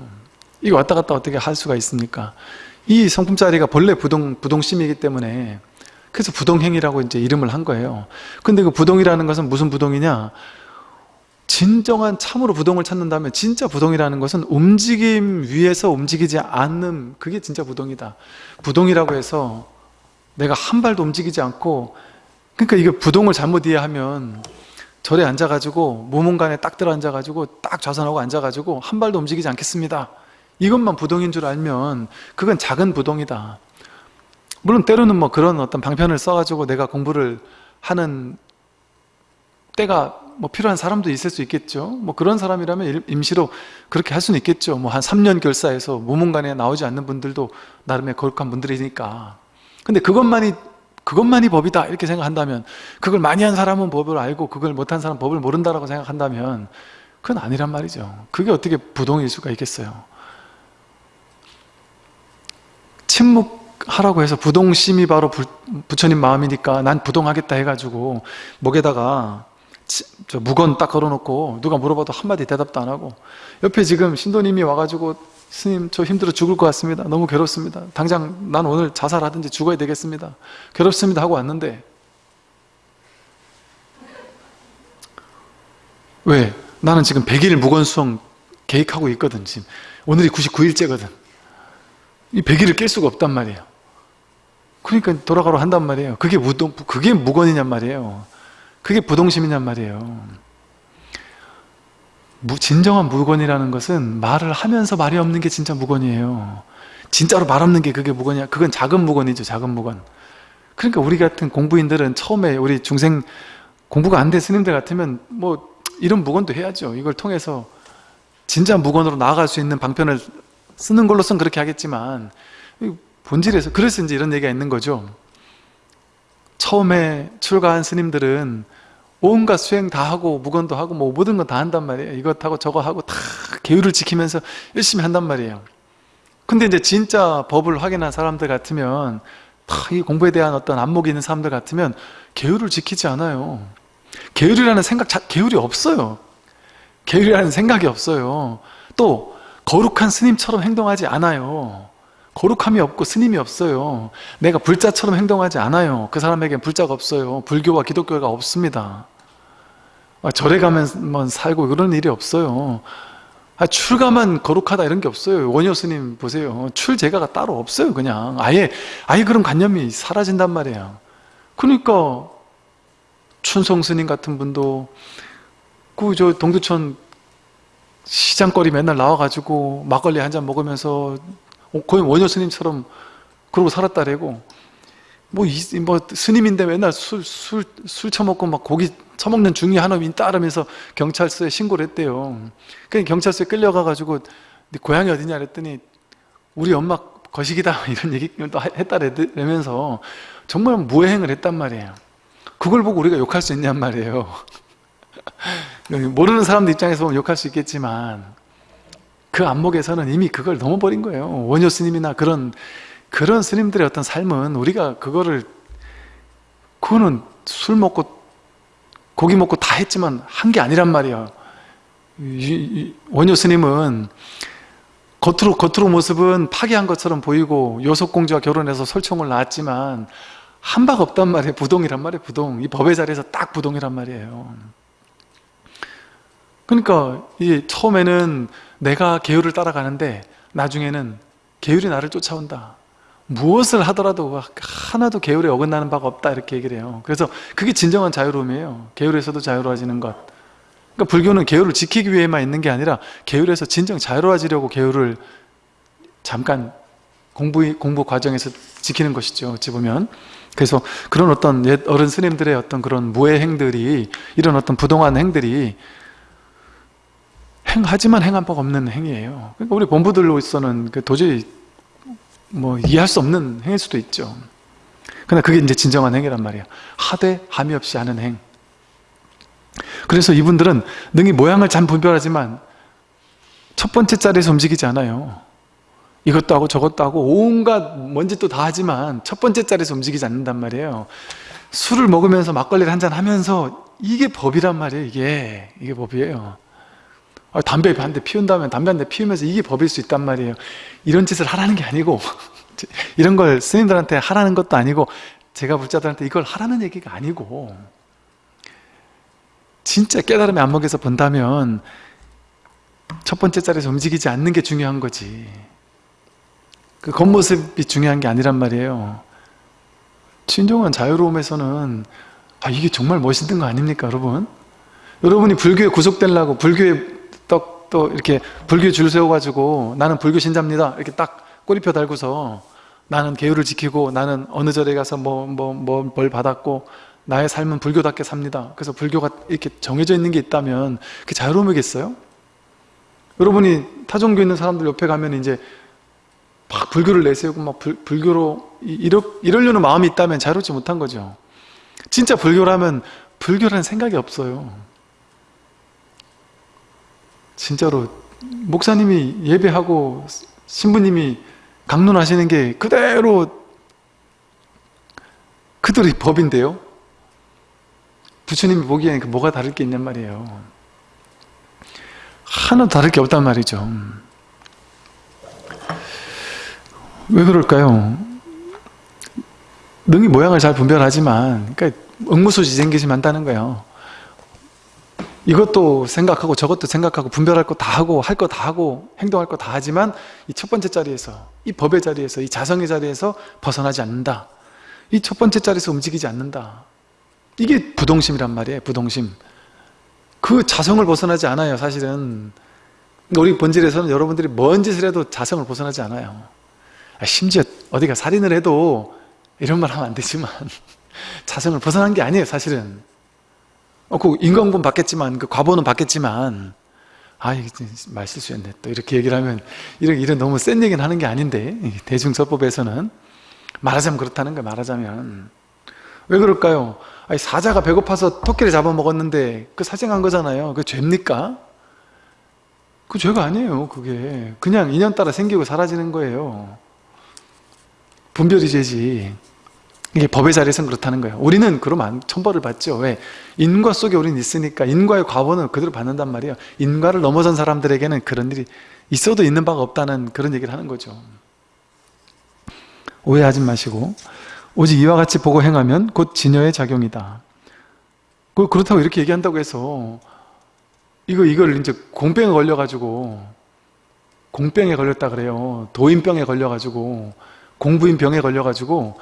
이거 왔다 갔다 어떻게 할 수가 있습니까? 이 성품자리가 본래 부동, 부동심이기 때문에 그래서 부동행이라고 이제 이름을 한 거예요. 근데 그 부동이라는 것은 무슨 부동이냐? 진정한 참으로 부동을 찾는다면 진짜 부동이라는 것은 움직임 위에서 움직이지 않는 그게 진짜 부동이다. 부동이라고 해서 내가 한 발도 움직이지 않고 그러니까 이거 부동을 잘못 이해하면 절에 앉아가지고 무문간에 딱 들어 앉아가지고 딱 좌선하고 앉아가지고 한 발도 움직이지 않겠습니다. 이것만 부동인 줄 알면 그건 작은 부동이다. 물론 때로는 뭐 그런 어떤 방편을 써가지고 내가 공부를 하는 때가 뭐 필요한 사람도 있을 수 있겠죠. 뭐 그런 사람이라면 일- 임시로 그렇게 할 수는 있겠죠. 뭐 한 3년 결사해서 무문간에 나오지 않는 분들도 나름의 거룩한 분들이니까. 근데 그것만이 그것만이 법이다 이렇게 생각한다면 그걸 많이 한 사람은 법을 알고 그걸 못한 사람은 법을 모른다라고 생각한다면 그건 아니란 말이죠. 그게 어떻게 부동일 수가 있겠어요. 침묵하라고 해서 부동심이 바로 부, 부처님 마음이니까 난 부동하겠다 해가지고 목에다가 치- 저 무건 딱 걸어놓고 누가 물어봐도 한마디 대답도 안 하고 옆에 지금 신도님이 와가지고 스님 저 힘들어 죽을 것 같습니다. 너무 괴롭습니다. 당장 난 오늘 자살하든지 죽어야 되겠습니다. 괴롭습니다 하고 왔는데 왜? 나는 지금 100일 무건수행 계획하고 있거든 지금. 오늘이 99일째거든 이 100일을 깰 수가 없단 말이에요. 그러니까 돌아가러 한단 말이에요. 그게 무동, 그게 무건이냔 말이에요. 그게 부동심이냔 말이에요. 무- 진정한 무건이라는 것은 말을 하면서 말이 없는 게 진짜 무건이에요. 진짜로 말 없는 게 그게 무건이야. 그건 작은 무건이죠 작은 무건. 그러니까 우리 같은 공부인들은 처음에 우리 중생 공부가 안 된 스님들 같으면 뭐 이런 무건도 해야죠. 이걸 통해서 진짜 무건으로 나아갈 수 있는 방편을 쓰는 걸로선 그렇게 하겠지만 이 본질에서 그래서 이제 이런 얘기가 있는 거죠. 처음에 출가한 스님들은 온갖 수행 다 하고 무건도 하고 뭐 모든 건 다 한단 말이에요. 이것 하고 저거 하고 다 계율을 지키면서 열심히 한단 말이에요. 근데 이제 진짜 법을 확인한 사람들 같으면 다 이 공부에 대한 어떤 안목이 있는 사람들 같으면 계율을 지키지 않아요. 계율이라는 생각, 자, 계율이 없어요. 계율이라는 생각이 없어요. 또 거룩한 스님처럼 행동하지 않아요. 거룩함이 없고 스님이 없어요. 내가 불자처럼 행동하지 않아요. 그 사람에겐 불자가 없어요. 불교와 기독교가 없습니다. 아, 절에 가면 살고 그런 일이 없어요. 아, 출가만 거룩하다 이런 게 없어요. 원효 스님 보세요. 출제가가 따로 없어요 그냥. 아예 아예 그런 관념이 사라진단 말이에요. 그러니까 춘성 스님 같은 분도 그 저 동두천 시장거리 맨날 나와가지고 막걸리 한 잔 먹으면서 거의 원효 스님처럼 그러고 살았다래고 뭐, 이, 뭐 스님인데 맨날 술, 술, 술 처먹고 막 고기 처먹는 중이 하나님 따르면서 경찰서에 신고를 했대요. 그래 경찰서에 끌려가가지고 네 고향이 어디냐 그랬더니 우리 엄마 거식이다 이런 얘기를 또 했다라면서 정말 무해행을 했단 말이에요. 그걸 보고 우리가 욕할 수 있냔 말이에요 모르는 사람들 입장에서 보면 욕할 수 있겠지만 그 안목에서는 이미 그걸 넘어버린 거예요. 원효 스님이나 그런 그런 스님들의 어떤 삶은 우리가 그거를 그거는 술 먹고 고기 먹고 다 했지만 한 게 아니란 말이에요. 원효 스님은 겉으로 겉으로 모습은 파괴한 것처럼 보이고 요속공주와 결혼해서 설총을 낳았지만 한 바가 없단 말이에요. 부동이란 말이에요 부동. 이 법의 자리에서 딱 부동이란 말이에요 그러니까 이 처음에는 내가 계율을 따라가는데 나중에는 계율이 나를 쫓아온다 무엇을 하더라도 하나도 계율에 어긋나는 바가 없다 이렇게 얘기를 해요 그래서 그게 진정한 자유로움이에요 계율에서도 자유로워지는 것 그러니까 불교는 계율을 지키기 위해만 있는 게 아니라 계율에서 진정 자유로워지려고 계율을 잠깐 공부, 공부 과정에서 지키는 것이죠. 어찌 보면. 그래서 그런 어떤 옛 어른 스님들의 어떤 그런 무해 행들이 이런 어떤 부동한 행들이 행하지만 행한 법 없는 행위예요. 그러니까 우리 본부들로서는 그 도저히 뭐 이해할 수 없는 행일 수도 있죠. 그러나 그게 이제 진정한 행위란 말이에요. 하되 함이 없이 하는 행. 그래서 이분들은 능히 모양을 잘 분별하지만 첫 번째 자리에서 움직이지 않아요. 이것도 하고 저것도 하고 온갖 뭔짓도 다 하지만 첫 번째 자리에서 움직이지 않는단 말이에요. 술을 먹으면서 막걸리를 한 잔 하면서 이게 법이란 말이에요. 이게 이게 법이에요. 아, 담배 한 대 피운 다면 담배 한 대 피우면서 이게 법일 수 있단 말이에요. 이런 짓을 하라는 게 아니고 이런 걸 스님들한테 하라는 것도 아니고 제가 불자들한테 이걸 하라는 얘기가 아니고 진짜 깨달음의 안목에서 본다면 첫 번째 자리에서 움직이지 않는 게 중요한 거지 그 겉모습이 중요한 게 아니란 말이에요 진정한 자유로움에서는 아 이게 정말 멋있는 거 아닙니까 여러분? 여러분이 불교에 구속되려고 불교에 또, 또 이렇게 불교에 줄 세워가지고 나는 불교 신자입니다. 이렇게 딱 꼬리표 달고서 나는 계율을 지키고 나는 어느 절에 가서 뭐 뭐 뭐 뭘 받았고 나의 삶은 불교답게 삽니다. 그래서 불교가 이렇게 정해져 있는 게 있다면 그게 자유로움이겠어요? 여러분이 타종교 있는 사람들 옆에 가면 이제 막 불교를 내세우고 막 불, 불교로 이러, 이러려는 마음이 있다면 자유롭지 못한 거죠. 진짜 불교라면 불교라는 생각이 없어요 진짜로 목사님이 예배하고 신부님이 강론하시는 게 그대로 그들의 법인데요? 부처님이 보기에는 그 뭐가 다를 게 있냔 말이에요. 하나도 다를 게 없단 말이죠. 왜 그럴까요? 능히 모양을 잘 분별하지만 그러니까 응무소지생기심 한다는 거예요 이것도 생각하고 저것도 생각하고 분별할 거 다 하고 할 거 다 하고 행동할 거 다 하지만 이 첫 번째 자리에서 이 법의 자리에서 이 자성의 자리에서 벗어나지 않는다. 이 첫 번째 자리에서 움직이지 않는다. 이게 부동심이란 말이에요 부동심. 그 자성을 벗어나지 않아요 사실은. 우리 본질에서는 여러분들이 뭔 짓을 해도 자성을 벗어나지 않아요. 아, 심지어 어디가 살인을 해도 이런 말 하면 안 되지만 자성을 벗어난 게 아니에요 사실은 어, 그 인과응보는 받겠지만 그 과보는 받겠지만 아 이게 말 실수했네. 또 이렇게 얘기를 하면 이런 이런 너무 센 얘기는 하는 게 아닌데 대중서법에서는. 말하자면 그렇다는 거예요 말하자면. 왜 그럴까요? 아니, 사자가 배고파서 토끼를 잡아먹었는데 그 사생한 거잖아요. 그 죄입니까? 그 죄가 아니에요 그게. 그냥 인연 따라 생기고 사라지는 거예요. 분별이 죄지 이게 법의 자리에서는 그렇다는 거예요. 우리는 그러면 천벌을 받죠. 왜? 인과 속에 우리는 있으니까 인과의 과보는 그대로 받는단 말이에요. 인과를 넘어선 사람들에게는 그런 일이 있어도 있는 바가 없다는 그런 얘기를 하는 거죠. 오해하지 마시고 오직 이와 같이 보고 행하면 곧 진여의 작용이다. 그, 그렇다고 이렇게 얘기한다고 해서 이거 이걸 이제 공병에 걸려가지고 공병에 걸렸다 그래요. 도인병에 걸려가지고 공부인 병에 걸려가지고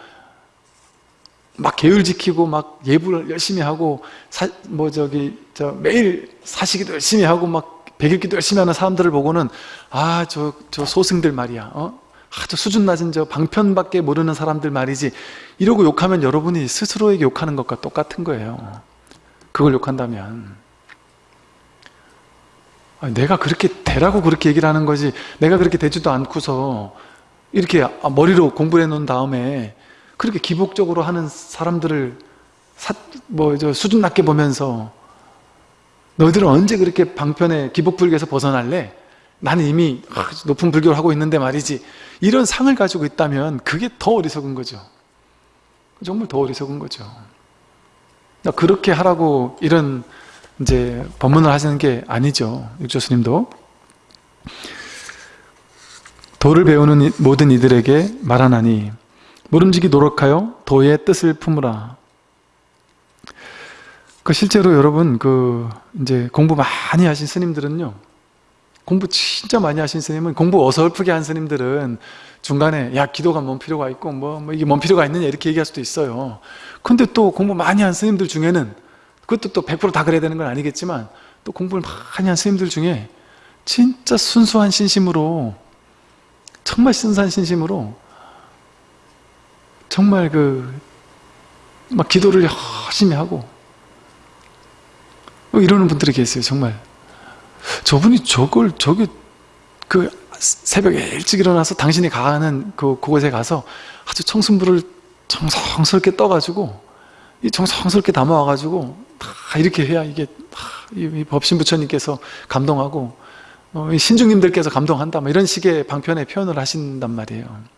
막 계율 지키고 막 예불을 열심히 하고 사, 뭐 저기 저 매일 사시기도 열심히 하고 막 백일기도 열심히 하는 사람들을 보고는 아 저 저 소승들 말이야. 어? 아주 수준 낮은 저 방편밖에 모르는 사람들 말이지. 이러고 욕하면 여러분이 스스로에게 욕하는 것과 똑같은 거예요. 그걸 욕한다면. 아, 내가 그렇게 되라고 그렇게 얘기를 하는 거지. 내가 그렇게 되지도 않고서 이렇게 머리로 공부해 놓은 다음에 그렇게 기복적으로 하는 사람들을 뭐저 수준 낮게 보면서 너희들은 언제 그렇게 방편에 기복불교에서 벗어날래? 나는 이미 높은 불교를 하고 있는데 말이지. 이런 상을 가지고 있다면 그게 더 어리석은 거죠. 정말 더 어리석은 거죠. 그렇게 하라고 이런 이제 법문을 하시는 게 아니죠. 육조스님도. 도를 배우는 모든 이들에게 말하나니 모름지기 노력하여 도의 뜻을 품으라. 그 실제로 여러분 그 이제 공부 많이 하신 스님들은요. 공부 진짜 많이 하신 스님은 공부 어설프게 한 스님들은 중간에 야 기도가 뭔 필요가 있고 뭐, 뭐 이게 뭔 필요가 있느냐 이렇게 얘기할 수도 있어요. 근데 또 공부 많이 한 스님들 중에는 그것도 또 100%다 그래야 되는 건 아니겠지만 또 공부를 많이 한 스님들 중에 진짜 순수한 신심으로 정말 순수한 신심으로 정말 그 막 기도를 열심히 하고 뭐 이러는 분들이 계세요 정말 저분이 저걸 저기 그 새벽에 일찍 일어나서 당신이 가는 그 그곳에 가서 아주 청순불을 정성스럽게 떠가지고 이 정성스럽게 담아와가지고 다 이렇게 해야 이게 다이 법신 부처님께서 감동하고 어, 이 신중님들께서 감동한다 뭐 이런 식의 방편의 표현을 하신단 말이에요.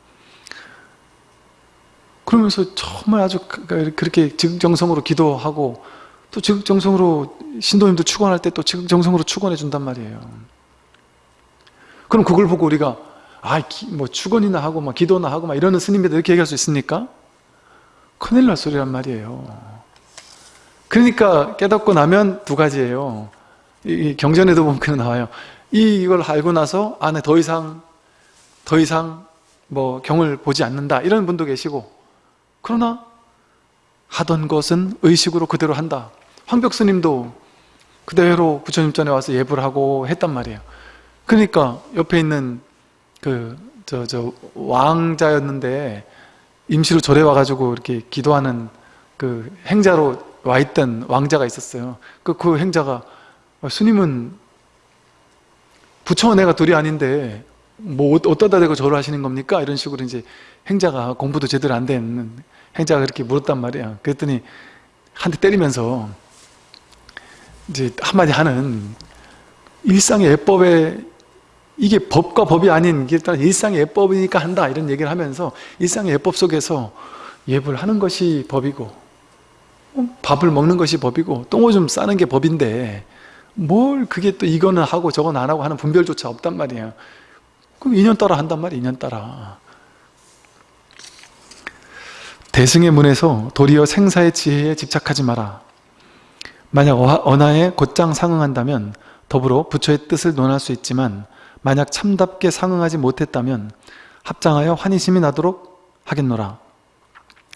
그러면서 정말 아주 그렇게 즉정성으로 기도하고 또 즉정성으로 신도님도 축원할 때또 즉정성으로 축원해 준단 말이에요. 그럼 그걸 보고 우리가 아뭐 축원이나 하고 막 기도나 하고 막 이러는 스님들 이렇게 얘기할 수 있습니까? 큰일 날 소리란 말이에요. 그러니까 깨닫고 나면 두 가지예요. 이 경전에도 보면 그 나와요. 이걸 알고 나서 안에 더 이상 더 이상 뭐 경을 보지 않는다 이런 분도 계시고 그러나 하던 것은 의식으로 그대로 한다. 황벽 스님도 그대로 부처님 전에 와서 예불 하고 했단 말이에요. 그러니까 옆에 있는 그 저 저 왕자였는데 임시로 절에 와가지고 이렇게 기도하는 그 행자로 와 있던 왕자가 있었어요. 그, 그 행자가 스님은 부처와 내가 둘이 아닌데 뭐 어떠다 대고 절을 하시는 겁니까? 이런 식으로 이제 행자가 공부도 제대로 안된 행자가 그렇게 물었단 말이야. 그랬더니 한 대 때리면서 이제 한마디 하는 일상의 예법에 이게 법과 법이 아닌 게 일단 일상의 예법이니까 한다 이런 얘기를 하면서 일상의 예법 속에서 예불 하는 것이 법이고 어, 밥을 먹는 것이 법이고 똥오줌 싸는 게 법인데 뭘 그게 또 이거는 하고 저건 안 하고 하는 분별조차 없단 말이에요 그럼 인연 따라 한단 말이에요 인연 따라 대승의 문에서 도리어 생사의 지혜에 집착하지 마라. 만약 언하에 곧장 상응한다면 더불어 부처의 뜻을 논할 수 있지만 만약 참답게 상응하지 못했다면 합장하여 환희심이 나도록 하겠노라.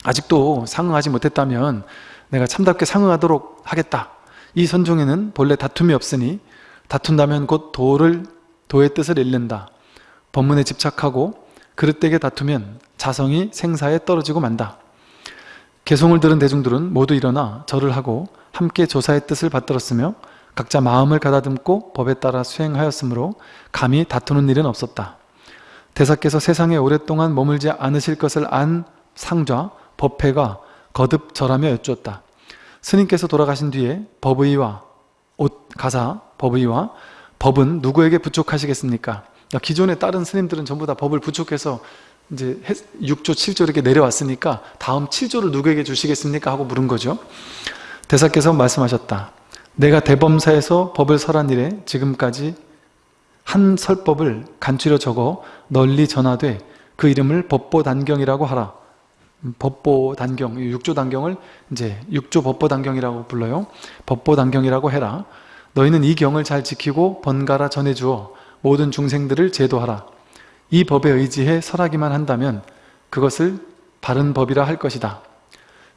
아직도 상응하지 못했다면 내가 참답게 상응하도록 하겠다. 이 선종에는 본래 다툼이 없으니 다툰다면 곧 도를 도의 뜻을 잃는다. 법문에 집착하고 그릇되게 다투면 자성이 생사에 떨어지고 만다 개송을 들은 대중들은 모두 일어나 절을 하고 함께 조사의 뜻을 받들었으며 각자 마음을 가다듬고 법에 따라 수행하였으므로 감히 다투는 일은 없었다. 대사께서 세상에 오랫동안 머물지 않으실 것을 안 상좌, 법회가 거듭 절하며 여쭈었다. 스님께서 돌아가신 뒤에 법의와 옷, 가사, 법의와 법은 누구에게 부족하시겠습니까? 기존에 다른 스님들은 전부 다 법을 부족해서 이제 6조, 7조 이렇게 내려왔으니까 다음 7조를 누구에게 주시겠습니까? 하고 물은 거죠. 대사께서 말씀하셨다. 내가 대범사에서 법을 설한 이래 지금까지 한 설법을 간추려 적어 널리 전하되 그 이름을 법보단경이라고 하라. 법보단경, 육조단경을 이제 육조법보단경이라고 불러요. 법보단경이라고 해라. 너희는 이 경을 잘 지키고 번갈아 전해주어 모든 중생들을 제도하라. 이 법에 의지해 설하기만 한다면 그것을 바른 법이라 할 것이다.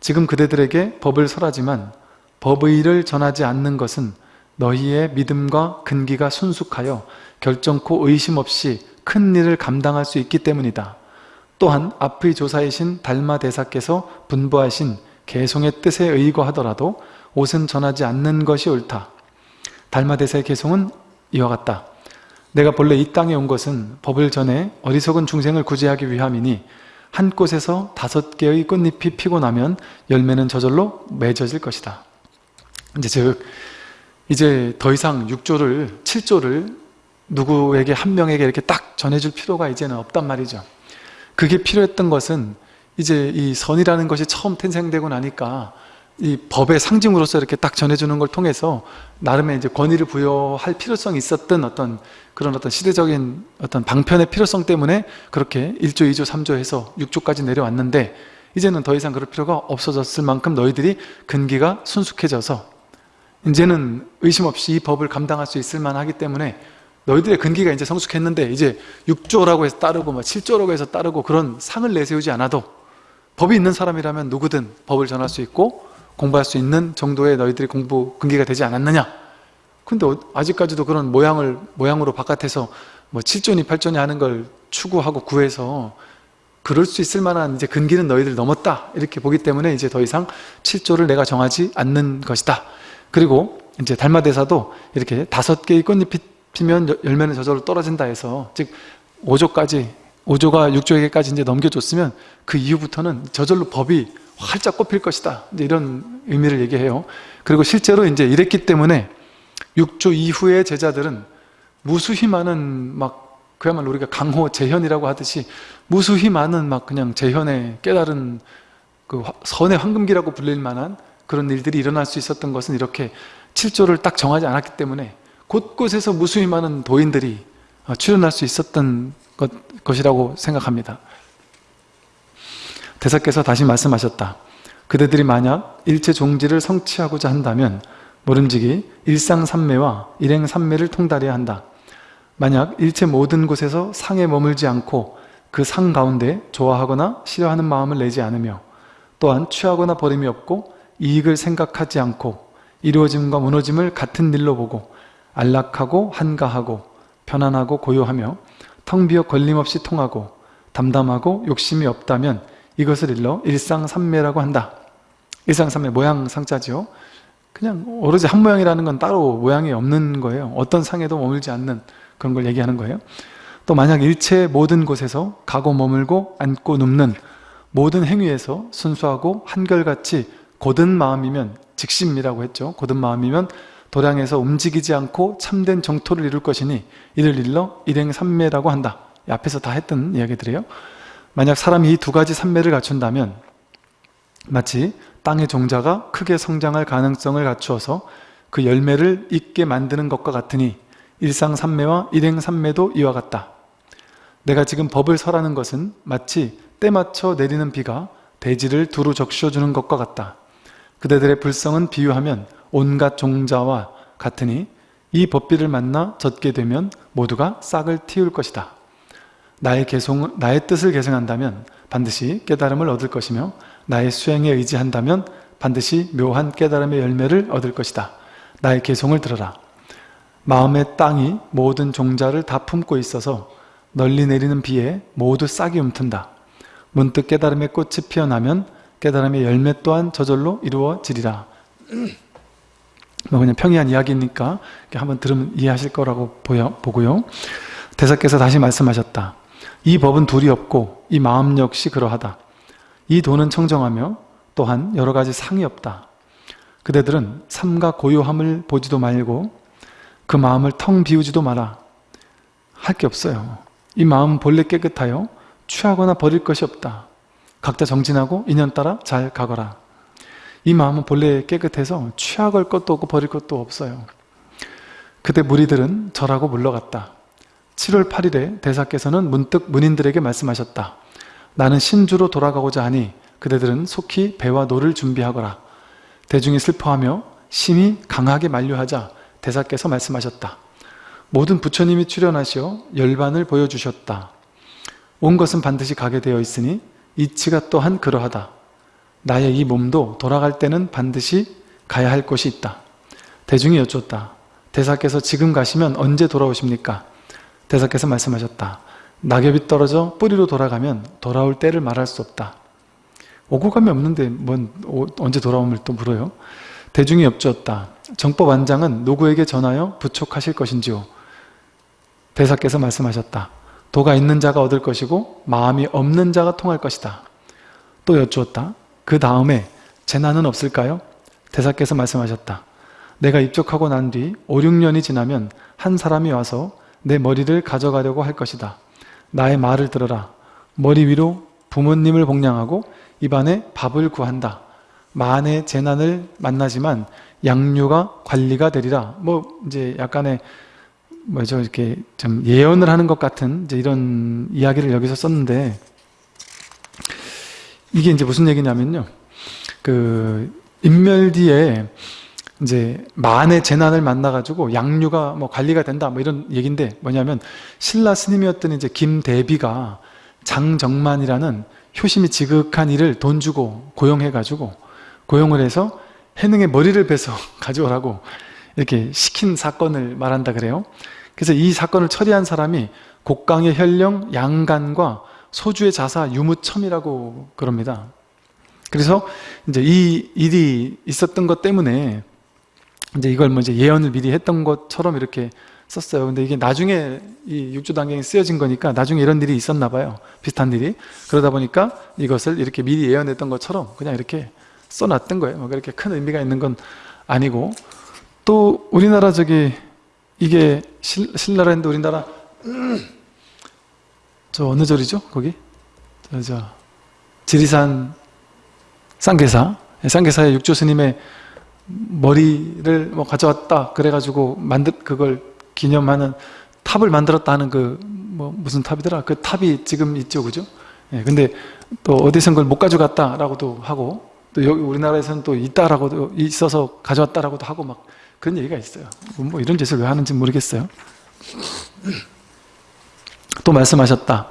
지금 그대들에게 법을 설하지만 법의를 전하지 않는 것은 너희의 믿음과 근기가 순숙하여 결정코 의심 없이 큰 일을 감당할 수 있기 때문이다. 또한 앞의 조사이신 달마 대사께서 분부하신 개송의 뜻에 의거하더라도 옷은 전하지 않는 것이 옳다. 달마 대사의 개송은 이와 같다. 내가 본래 이 땅에 온 것은 법을 전해 어리석은 중생을 구제하기 위함이니 한 꽃에서 다섯 개의 꽃잎이 피고 나면 열매는 저절로 맺어질 것이다. 이제 즉 이제 더 이상 6조를 7조를 누구에게 한 명에게 이렇게 딱 전해줄 필요가 이제는 없단 말이죠. 그게 필요했던 것은 이제 이 선이라는 것이 처음 탄생되고 나니까 이 법의 상징으로서 이렇게 딱 전해주는 걸 통해서 나름의 이제 권위를 부여할 필요성이 있었던 어떤 그런 어떤 시대적인 어떤 방편의 필요성 때문에 그렇게 1조, 2조, 3조 해서 6조까지 내려왔는데 이제는 더 이상 그럴 필요가 없어졌을 만큼 너희들이 근기가 순숙해져서 이제는 의심 없이 이 법을 감당할 수 있을 만하기 때문에 너희들의 근기가 이제 성숙했는데 이제 6조라고 해서 따르고 뭐 7조라고 해서 따르고 그런 상을 내세우지 않아도 법이 있는 사람이라면 누구든 법을 전할 수 있고 공부할 수 있는 정도의 너희들이 공부 근기가 되지 않았느냐? 근데 어- 아직까지도 그런 모양을 모양으로 바깥에서 뭐 7조니 8조니 하는 걸 추구하고 구해서 그럴 수 있을 만한 이제 근기는 너희들 넘었다. 이렇게 보기 때문에 이제 더 이상 7조를 내가 정하지 않는 것이다. 그리고 이제 달마대사도 이렇게 다섯 개의 꽃잎이 피면 여- 열매는 저절로 떨어진다 해서 즉 5조까지 5조가 6조에게까지 이제 넘겨줬으면 그 이후부터는 저절로 법이 활짝 꼽힐 것이다 이런 의미를 얘기해요 그리고 실제로 이제 이랬기 때문에 6조 이후의 제자들은 무수히 많은 막 그야말로 우리가 강호 재현이라고 하듯이 무수히 많은 막 그냥 재현의 깨달은 그 화- 선의 황금기라고 불릴 만한 그런 일들이 일어날 수 있었던 것은 이렇게 7조를 딱 정하지 않았기 때문에 곳곳에서 무수히 많은 도인들이 어, 출현할 수 있었던 것, 것이라고 생각합니다. 대사께서 다시 말씀하셨다. 그대들이 만약 일체 종지를 성취하고자 한다면 모름지기 일상삼매와 일행삼매를 통달해야 한다. 만약 일체 모든 곳에서 상에 머물지 않고 그 상 가운데 좋아하거나 싫어하는 마음을 내지 않으며 또한 취하거나 버림이 없고 이익을 생각하지 않고 이루어짐과 무너짐을 같은 일로 보고 안락하고 한가하고 편안하고 고요하며 텅 비어 걸림없이 통하고 담담하고 욕심이 없다면 이것을 일러 일상삼매라고 한다. 일상삼매 모양 상자죠. 그냥 오로지 한 모양이라는 건 따로 모양이 없는 거예요. 어떤 상에도 머물지 않는 그런 걸 얘기하는 거예요. 또 만약 일체 모든 곳에서 가고 머물고 앉고 눕는 모든 행위에서 순수하고 한결같이 곧은 마음이면 직심이라고 했죠. 곧은 마음이면 도량에서 움직이지 않고 참된 정토를 이룰 것이니 이를 일러 일행삼매라고 한다. 이 앞에서 다 했던 이야기들이에요. 만약 사람이 이 두 가지 삼매를 갖춘다면 마치 땅의 종자가 크게 성장할 가능성을 갖추어서 그 열매를 있게 만드는 것과 같으니 일상삼매와 일행삼매도 이와 같다. 내가 지금 법을 설하는 것은 마치 때 맞춰 내리는 비가 대지를 두루 적셔주는 것과 같다. 그대들의 불성은 비유하면 온갖 종자와 같으니 이 법비를 만나 젖게 되면 모두가 싹을 틔울 것이다. 나의 개송, 나의 뜻을 계승한다면 반드시 깨달음을 얻을 것이며 나의 수행에 의지한다면 반드시 묘한 깨달음의 열매를 얻을 것이다. 나의 개송을 들어라. 마음의 땅이 모든 종자를 다 품고 있어서 널리 내리는 비에 모두 싹이 움튼다. 문득 깨달음의 꽃이 피어나면 깨달음의 열매 또한 저절로 이루어지리라. 뭐 그냥 평이한 이야기니까 한번 들으면 이해하실 거라고 보여, 보고요. 대사께서 다시 말씀하셨다. 이 법은 둘이 없고 이 마음 역시 그러하다. 이 도는 청정하며 또한 여러 가지 상이 없다. 그대들은 삶과 고요함을 보지도 말고 그 마음을 텅 비우지도 마라. 할 게 없어요. 이 마음 본래 깨끗하여 취하거나 버릴 것이 없다. 각자 정진하고 인연 따라 잘 가거라. 이 마음은 본래 깨끗해서 취할 것도 없고 버릴 것도 없어요. 그때 무리들은 절하고 물러갔다. 7월 8일에 대사께서는 문득 문인들에게 말씀하셨다. 나는 신주로 돌아가고자 하니 그대들은 속히 배와 노를 준비하거라. 대중이 슬퍼하며 심히 강하게 만류하자 대사께서 말씀하셨다. 모든 부처님이 출현하시어 열반을 보여주셨다. 온 것은 반드시 가게 되어 있으니 이치가 또한 그러하다. 나의 이 몸도 돌아갈 때는 반드시 가야 할 곳이 있다. 대중이 여쭙다. 대사께서 지금 가시면 언제 돌아오십니까? 대사께서 말씀하셨다. 낙엽이 떨어져 뿌리로 돌아가면 돌아올 때를 말할 수 없다. 오고 감이 없는데 뭔 오- 언제 돌아옴을 또 물어요? 대중이 여쭈었다. 정법 안장은 누구에게 전하여 부촉하실 것인지요? 대사께서 말씀하셨다. 도가 있는 자가 얻을 것이고 마음이 없는 자가 통할 것이다. 또 여쭈었다. 그 다음에 재난은 없을까요? 대사께서 말씀하셨다. 내가 입적하고 난 뒤 5, 6년이 지나면 한 사람이 와서 내 머리를 가져가려고 할 것이다. 나의 말을 들어라. 머리 위로 부모님을 복량하고 입안에 밥을 구한다. 만의 재난을 만나지만 양류가 관리가 되리라. 뭐 이제 약간의 뭐죠 이렇게 좀 예언을 하는 것 같은 이제 이런 이야기를 여기서 썼는데 이게 이제 무슨 얘기냐면요. 그 인멸 뒤에 이제 만의 재난을 만나가지고 양류가 뭐 관리가 된다 뭐 이런 얘기인데 뭐냐면 신라 스님이었던 이제 김대비가 장정만이라는 효심이 지극한 이를 돈 주고 고용해가지고 고용을 해서 해능의 머리를 베서 가져오라고 이렇게 시킨 사건을 말한다 그래요. 그래서 이 사건을 처리한 사람이 곡강의 혈령, 양간과 소주의 자사, 유무첨이라고 그럽니다. 그래서 이제 이 일이 있었던 것 때문에 이제 이걸 뭐 이제 예언을 미리 했던 것처럼 이렇게 썼어요. 근데 이게 나중에 이 육조 단경이 쓰여진 거니까 나중에 이런 일이 있었나 봐요. 비슷한 일이. 그러다 보니까 이것을 이렇게 미리 예언했던 것처럼 그냥 이렇게 써놨던 거예요. 뭐 그렇게 큰 의미가 있는 건 아니고 또 우리나라 저기 이게 실, 신라랜드 우리나라 저 어느 절이죠? 거기? 저, 저 지리산 쌍계사 쌍계사의 육조 스님의 머리를 뭐 가져왔다 그래가지고 만들 그걸 기념하는 탑을 만들었다 하는 그 뭐 무슨 탑이더라? 그 탑이 지금 있죠 그죠? 예, 근데 또 어디선 그걸 못 가져갔다 라고도 하고 또 여기 우리나라에서는 또 있다라고도 있어서 가져왔다라고도 하고 막 그런 얘기가 있어요. 뭐 이런 짓을 왜 하는지 모르겠어요. 또 말씀하셨다.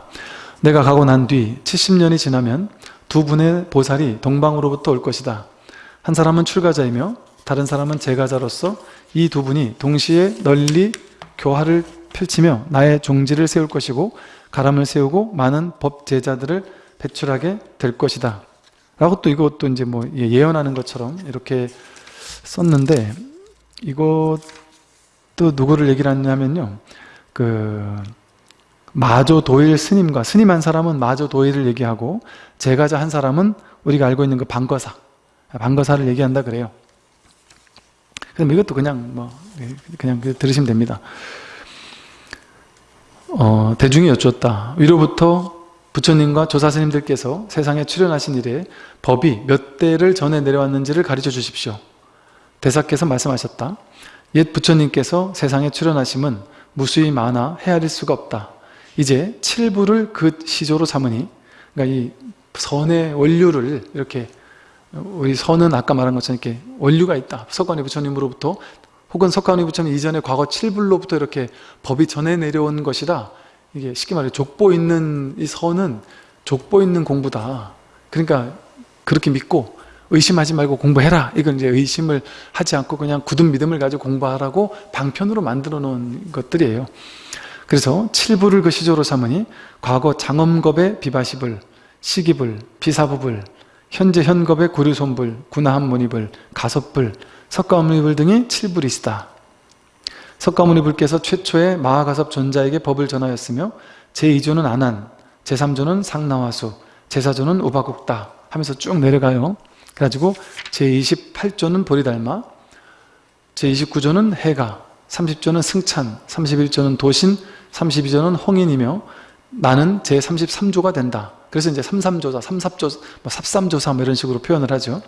내가 가고 난 뒤 70년이 지나면 두 분의 보살이 동방으로부터 올 것이다 한 사람은 출가자이며 다른 사람은 제가자로서 이 두 분이 동시에 널리 교화를 펼치며 나의 종지를 세울 것이고 가람을 세우고 많은 법제자들을 배출하게 될 것이다. 라고 또 이것도 이제 뭐 예, 예언하는 것처럼 이렇게 썼는데 이것도 누구를 얘기를 하냐면요. 그 마조 도일 스님과 스님 한 사람은 마조 도일을 얘기하고 제가자 한 사람은 우리가 알고 있는 그 방거사 방거사를 얘기한다 그래요. 그럼 이것도 그냥 뭐 예, 그냥 들으시면 됩니다. 어, 대중이 여쭈었다. 위로부터 부처님과 조사스님들께서 세상에 출연하신 이래 법이 몇 대를 전해 내려왔는지를 가르쳐 주십시오. 대사께서 말씀하셨다. 옛 부처님께서 세상에 출연하심은 무수히 많아 헤아릴 수가 없다. 이제 칠부를 그 시조로 삼으니 그러니까 이 선의 원류를 이렇게 우리 선은 아까 말한 것처럼 이렇게 원류가 있다. 석가모니 부처님으로부터 혹은 석가모니 부처님 이전에 과거 칠불로부터 이렇게 법이 전해 내려온 것이라 이게 쉽게 말해 족보 있는 이 선은 족보 있는 공부다. 그러니까 그렇게 믿고 의심하지 말고 공부해라. 이건 이제 의심을 하지 않고 그냥 굳은 믿음을 가지고 공부하라고 방편으로 만들어 놓은 것들이에요. 그래서 칠부를 그 시조로 삼으니 과거 장엄겁의 비바시불 시기불 비사부불 현재 현겁의 구류손불 군화함문이불 가섭불 석가모니불 등이 칠불이시다. 석가모니불께서 최초의 마하가섭 존자에게 법을 전하였으며 제2조는 안한 제3조는 상나와수 제4조는 우바국다 하면서 쭉 내려가요. 그래가지고 제28조는 보리달마 제29조는 해가 30조는 승찬 31조는 도신 32조는 홍인이며 나는 제33조가 된다 그래서 이제 삼삼조사, 삼삽조, 뭐 삽삼조사 뭐 이런 식으로 표현을 하죠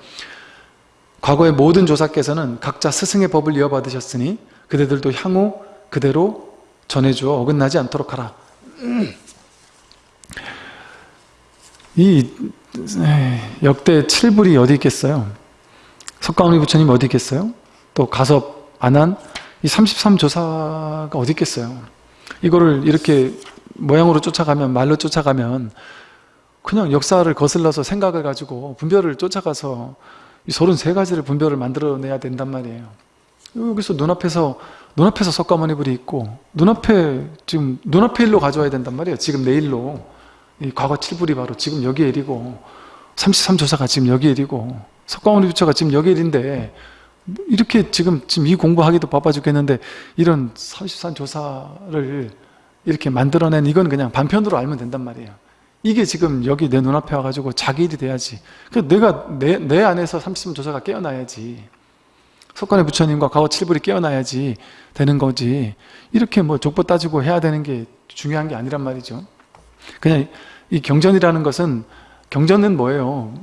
과거의 모든 조사께서는 각자 스승의 법을 이어받으셨으니 그대들도 향후 그대로 전해주어 어긋나지 않도록 하라 이 역대 7불이 어디 있겠어요? 석가모니 부처님 어디 있겠어요? 또 가섭, 안한 이 33조사가 어디 있겠어요? 이거를 이렇게 모양으로 쫓아가면 말로 쫓아가면 그냥 역사를 거슬러서 생각을 가지고 분별을 쫓아가서 이 33가지를 분별을 만들어내야 된단 말이에요. 여기서 눈앞에서 눈앞에서 석가모니불이 있고 눈앞에 지금 눈앞에 일로 가져와야 된단 말이에요. 지금 내일로. 이 과거 7불이 바로 지금 여기 일이고 33조사가 지금 여기 일이고 석가모니 부처가 지금 여기 일인데 이렇게 지금 지금 이 공부하기도 바빠 죽겠는데 이런 33조사를 이렇게 만들어낸 이건 그냥 반편으로 알면 된단 말이에요 이게 지금 여기 내 눈앞에 와가지고 자기 일이 돼야지. 그 내가 내, 내 안에서 33조사가 깨어나야지. 석관의 부처님과 과거 칠불이 깨어나야지 되는 거지. 이렇게 뭐 족보 따지고 해야 되는 게 중요한 게 아니란 말이죠. 그냥 이 경전이라는 것은 경전은 뭐예요?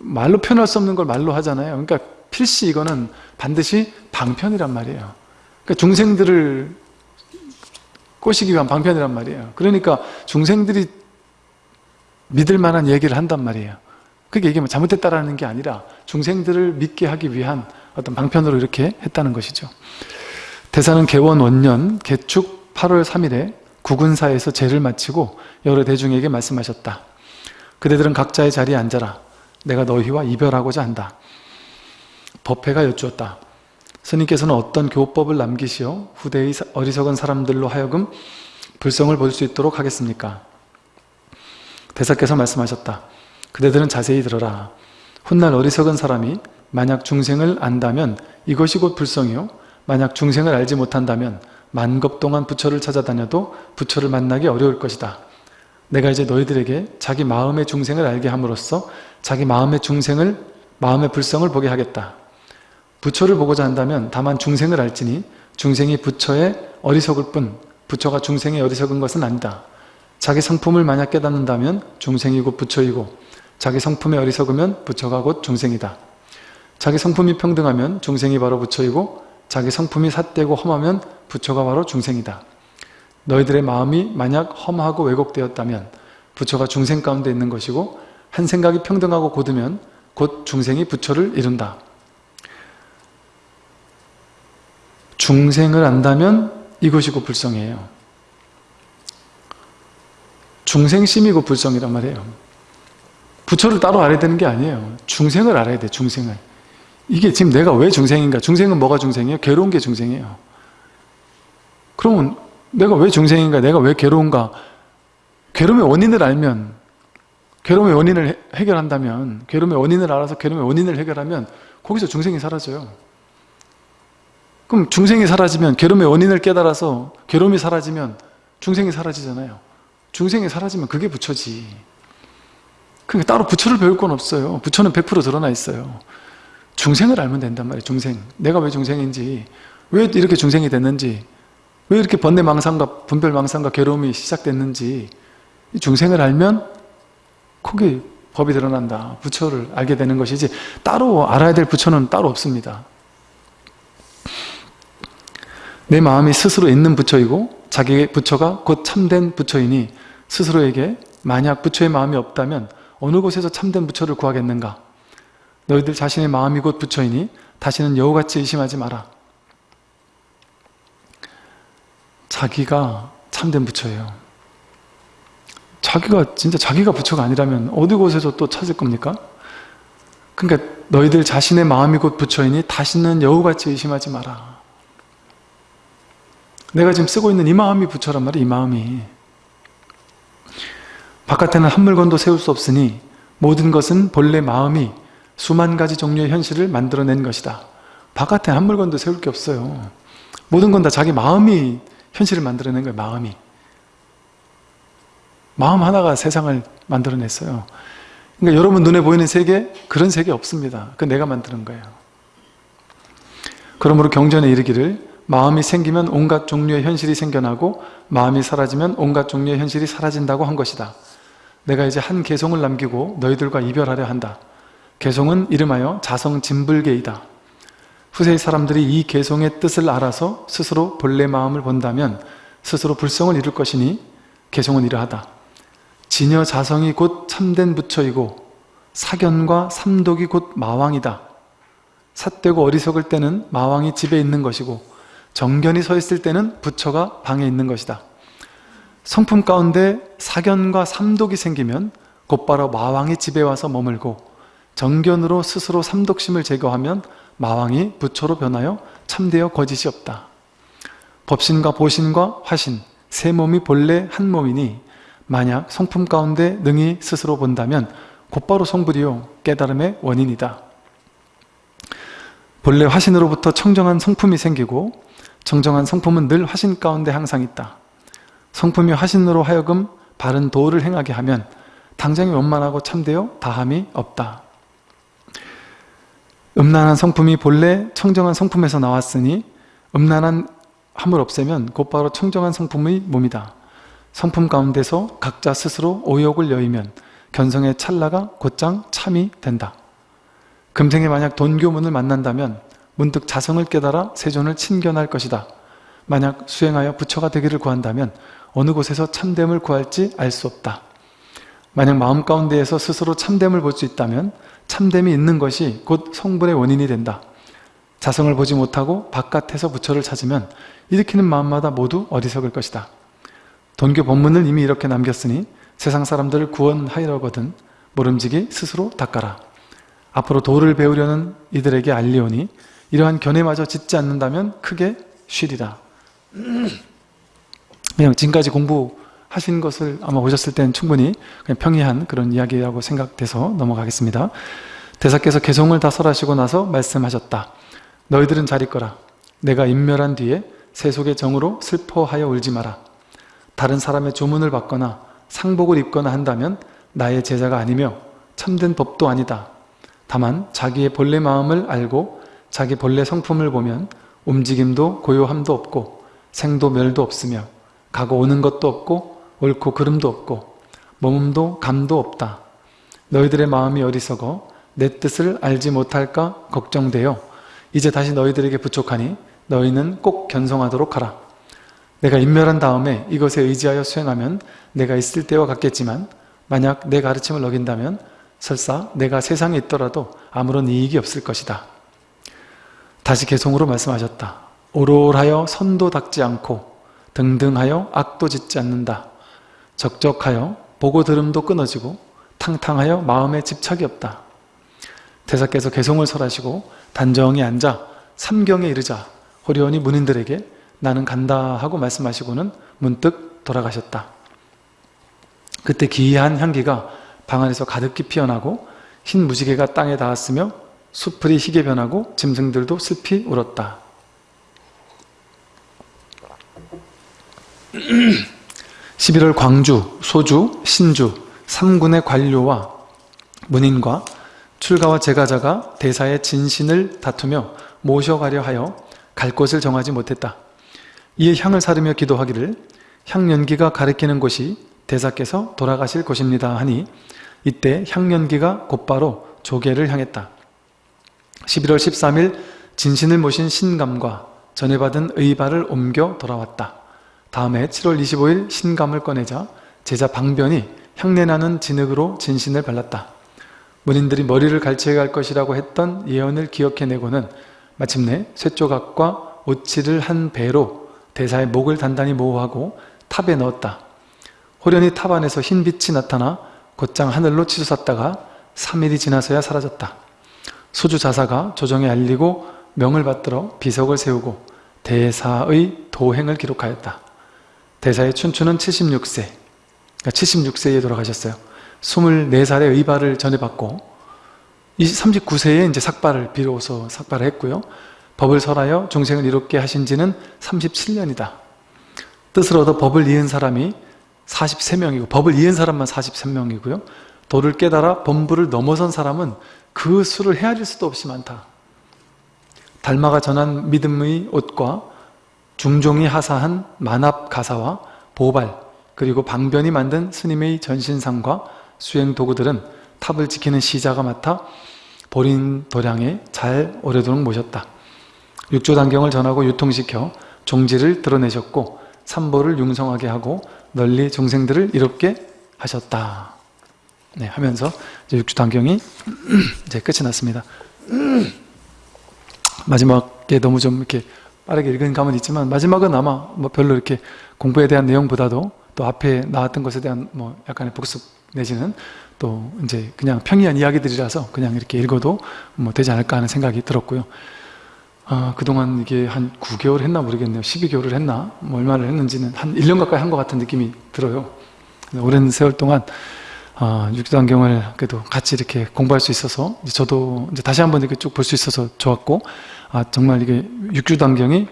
말로 표현할 수 없는 걸 말로 하잖아요. 그러니까 필시 이거는 반드시 방편이란 말이에요. 그러니까 중생들을 꼬시기 위한 방편이란 말이에요. 그러니까 중생들이 믿을 만한 얘기를 한단 말이에요. 그게 이게 뭐 잘못됐다라는 게 아니라 중생들을 믿게 하기 위한 어떤 방편으로 이렇게 했다는 것이죠. 대사는 개원 원년 개축 8월 3일에 구군사에서 제를 마치고 여러 대중에게 말씀하셨다. 그대들은 각자의 자리에 앉아라. 내가 너희와 이별하고자 한다. 법회가 여쭈었다. 스님께서는 어떤 교법을 남기시어 후대의 어리석은 사람들로 하여금 불성을 볼 수 있도록 하겠습니까? 대사께서 말씀하셨다. 그대들은 자세히 들어라. 훗날 어리석은 사람이 만약 중생을 안다면 이것이 곧 불성이요. 만약 중생을 알지 못한다면 만겁 동안 부처를 찾아다녀도 부처를 만나기 어려울 것이다. 내가 이제 너희들에게 자기 마음의 중생을 알게 함으로써 자기 마음의 중생을 마음의 불성을 보게 하겠다. 부처를 보고자 한다면 다만 중생을 알지니 중생이 부처의 어리석을 뿐 부처가 중생의 어리석은 것은 아니다. 자기 성품을 만약 깨닫는다면 중생이 곧 부처이고 자기 성품에 어리석으면 부처가 곧 중생이다. 자기 성품이 평등하면 중생이 바로 부처이고 자기 성품이 삿되고 험하면 부처가 바로 중생이다. 너희들의 마음이 만약 험하고 왜곡되었다면 부처가 중생 가운데 있는 것이고 한 생각이 평등하고 고두면 곧 중생이 부처를 이룬다. 중생을 안다면 이것이고 불성이에요. 중생심이고 불성이란 말이에요. 부처를 따로 알아야 되는 게 아니에요. 중생을 알아야 돼, 중생을. 이게 지금 내가 왜 중생인가? 중생은 뭐가 중생이에요? 괴로운 게 중생이에요. 그러면 내가 왜 중생인가? 내가 왜 괴로운가? 괴로움의 원인을 알면 괴로움의 원인을 해결한다면 괴로움의 원인을 알아서 괴로움의 원인을 해결하면 거기서 중생이 사라져요. 그럼 중생이 사라지면 괴로움의 원인을 깨달아서 괴로움이 사라지면 중생이 사라지잖아요. 중생이 사라지면 그게 부처지. 그러니까 따로 부처를 배울 건 없어요. 부처는 100% 드러나 있어요. 중생을 알면 된단 말이에요. 중생. 내가 왜 중생인지 왜 이렇게 중생이 됐는지 왜 이렇게 번뇌망상과 분별망상과 괴로움이 시작됐는지 중생을 알면 거기 법이 드러난다. 부처를 알게 되는 것이지 따로 알아야 될 부처는 따로 없습니다. 내 마음이 스스로 있는 부처이고 자기의 부처가 곧 참된 부처이니 스스로에게 만약 부처의 마음이 없다면 어느 곳에서 참된 부처를 구하겠는가? 너희들 자신의 마음이 곧 부처이니 다시는 여우같이 의심하지 마라. 자기가 참된 부처예요. 자기가 진짜 자기가 부처가 아니라면 어디 곳에서 또 찾을 겁니까? 그러니까 너희들 자신의 마음이 곧 부처이니 다시는 여우같이 의심하지 마라. 내가 지금 쓰고 있는 이 마음이 부처란 말이야 이 마음이 바깥에는 한 물건도 세울 수 없으니 모든 것은 본래 마음이 수만 가지 종류의 현실을 만들어낸 것이다. 바깥에 한 물건도 세울 게 없어요. 모든 건 다 자기 마음이 현실을 만들어낸 거예요 마음이. 마음 하나가 세상을 만들어냈어요. 그러니까 여러분 눈에 보이는 세계 그런 세계 없습니다. 그 내가 만드는 거예요. 그러므로 경전에 이르기를 마음이 생기면 온갖 종류의 현실이 생겨나고 마음이 사라지면 온갖 종류의 현실이 사라진다고 한 것이다. 내가 이제 한 개송을 남기고 너희들과 이별하려 한다. 개송은 이름하여 자성진불계이다. 후세의 사람들이 이 개송의 뜻을 알아서 스스로 본래 마음을 본다면 스스로 불성을 이룰 것이니 개송은 이러하다. 진여 자성이 곧 참된 부처이고 사견과 삼독이 곧 마왕이다. 삿되고 어리석을 때는 마왕이 집에 있는 것이고 정견이 서 있을 때는 부처가 방에 있는 것이다. 성품 가운데 사견과 삼독이 생기면 곧바로 마왕이 집에 와서 머물고 정견으로 스스로 삼독심을 제거하면 마왕이 부처로 변하여 참되어 거짓이 없다. 법신과 보신과 화신, 세 몸이 본래 한 몸이니 만약 성품 가운데 능히 스스로 본다면 곧바로 성불이요 깨달음의 원인이다. 본래 화신으로부터 청정한 성품이 생기고 정정한 성품은 늘 화신 가운데 항상 있다. 성품이 화신으로 하여금 바른 도를 행하게 하면 당장에 원만하고 참되어 다함이 없다. 음란한 성품이 본래 청정한 성품에서 나왔으니 음란한 함을 없애면 곧바로 청정한 성품의 몸이다. 성품 가운데서 각자 스스로 오욕을 여의면 견성의 찰나가 곧장 참이 된다. 금생에 만약 돈교문을 만난다면 문득 자성을 깨달아 세존을 친견할 것이다. 만약 수행하여 부처가 되기를 구한다면 어느 곳에서 참됨을 구할지 알 수 없다. 만약 마음 가운데에서 스스로 참됨을 볼 수 있다면 참됨이 있는 것이 곧 성불의 원인이 된다. 자성을 보지 못하고 바깥에서 부처를 찾으면 일으키는 마음마다 모두 어리석을 것이다. 돈교 본문을 이미 이렇게 남겼으니 세상 사람들을 구원하려거든 모름지기 스스로 닦아라. 앞으로 도를 배우려는 이들에게 알리오니 이러한 견해마저 짓지 않는다면 크게 쉬리라. 그냥 지금까지 공부하신 것을 아마 오셨을 때는 충분히 그냥 평이한 그런 이야기라고 생각돼서 넘어가겠습니다. 대사께서 개송을 다 설하시고 나서 말씀하셨다. 너희들은 잘 있거라. 내가 인멸한 뒤에 세속의 정으로 슬퍼하여 울지 마라. 다른 사람의 조문을 받거나 상복을 입거나 한다면 나의 제자가 아니며 참된 법도 아니다. 다만 자기의 본래 마음을 알고 자기 본래 성품을 보면 움직임도 고요함도 없고 생도 멸도 없으며 가고 오는 것도 없고 옳고 그름도 없고 몸도 감도 없다. 너희들의 마음이 어리석어 내 뜻을 알지 못할까 걱정되어 이제 다시 너희들에게 부족하니 너희는 꼭 견성하도록 하라. 내가 인멸한 다음에 이것에 의지하여 수행하면 내가 있을 때와 같겠지만 만약 내 가르침을 어긴다면 설사 내가 세상에 있더라도 아무런 이익이 없을 것이다. 다시 개성으로 말씀하셨다. 오롤하여 선도 닦지 않고 등등하여 악도 짓지 않는다. 적적하여 보고 들음도 끊어지고 탕탕하여 마음에 집착이 없다. 대사께서 개송을 설하시고 단정히 앉아 삼경에 이르자 호련히 문인들에게 나는 간다 하고 말씀하시고는 문득 돌아가셨다. 그때 기이한 향기가 방 안에서 가득히 피어나고 흰 무지개가 땅에 닿았으며 수풀이 희게 변하고 짐승들도 슬피 울었다. 11월 광주, 소주, 신주 3군의 관료와 문인과 출가와 제가자가 대사의 진신을 다투며 모셔가려 하여 갈 곳을 정하지 못했다. 이에 향을 사르며 기도하기를 향연기가 가리키는 곳이 대사께서 돌아가실 곳입니다 하니 이때 향연기가 곧바로 조계를 향했다. 11월 13일 진신을 모신 신감과 전해받은 의발을 옮겨 돌아왔다. 다음에 7월 25일 신감을 꺼내자 제자 방변이 향내나는 진흙으로 진신을 발랐다. 문인들이 머리를 탈취해 갈 것이라고 했던 예언을 기억해내고는 마침내 쇠조각과 옻칠을 한 베로 대사의 목을 단단히 보호하고 탑에 넣었다. 홀연히 탑 안에서 흰 빛이 나타나 곧장 하늘로 치솟았다가 3일이 지나서야 사라졌다. 소주 자사가 조정에 알리고 명을 받들어 비석을 세우고 대사의 도행을 기록하였다. 대사의 춘추는 76세, 그러니까 76세에 돌아가셨어요. 24살의 의발을 전해받고 39세에 이제 삭발을 비로소 삭발을 했고요. 법을 설하여 중생을 이롭게 하신 지는 37년이다. 뜻을 얻어 법을 이은 사람이 43명이고 법을 이은 사람만 43명이고요. 도를 깨달아 범부를 넘어선 사람은 그 수를 헤아릴 수도 없이 많다. 달마가 전한 믿음의 옷과 중종이 하사한 만합 가사와 보발 그리고 방변이 만든 스님의 전신상과 수행 도구들은 탑을 지키는 시자가 맡아 보린 도량에 잘 오래도록 모셨다. 육조 단경을 전하고 유통시켜 종지를 드러내셨고 삼보를 융성하게 하고 널리 중생들을 이롭게 하셨다. 네, 하면서 육주단경이 이제 끝이 났습니다. 마지막에 너무 좀 이렇게 빠르게 읽은 감은 있지만 마지막은 아마 뭐 별로 이렇게 공부에 대한 내용보다도 또 앞에 나왔던 것에 대한 뭐 약간의 복습 내지는 또 이제 그냥 평이한 이야기들이라서 그냥 이렇게 읽어도 뭐 되지 않을까 하는 생각이 들었고요. 아, 그동안 이게 한 9개월 했나 모르겠네요. 12개월을 했나? 뭐 얼마를 했는지는 한 1년 가까이 한 것 같은 느낌이 들어요. 오랜 세월 동안 아, 육도안경을 그래도 같이 이렇게 공부할 수 있어서 저도 이제 다시 한번 이렇게 쭉 볼 수 있어서 좋았고 아 정말 이게 육주단경이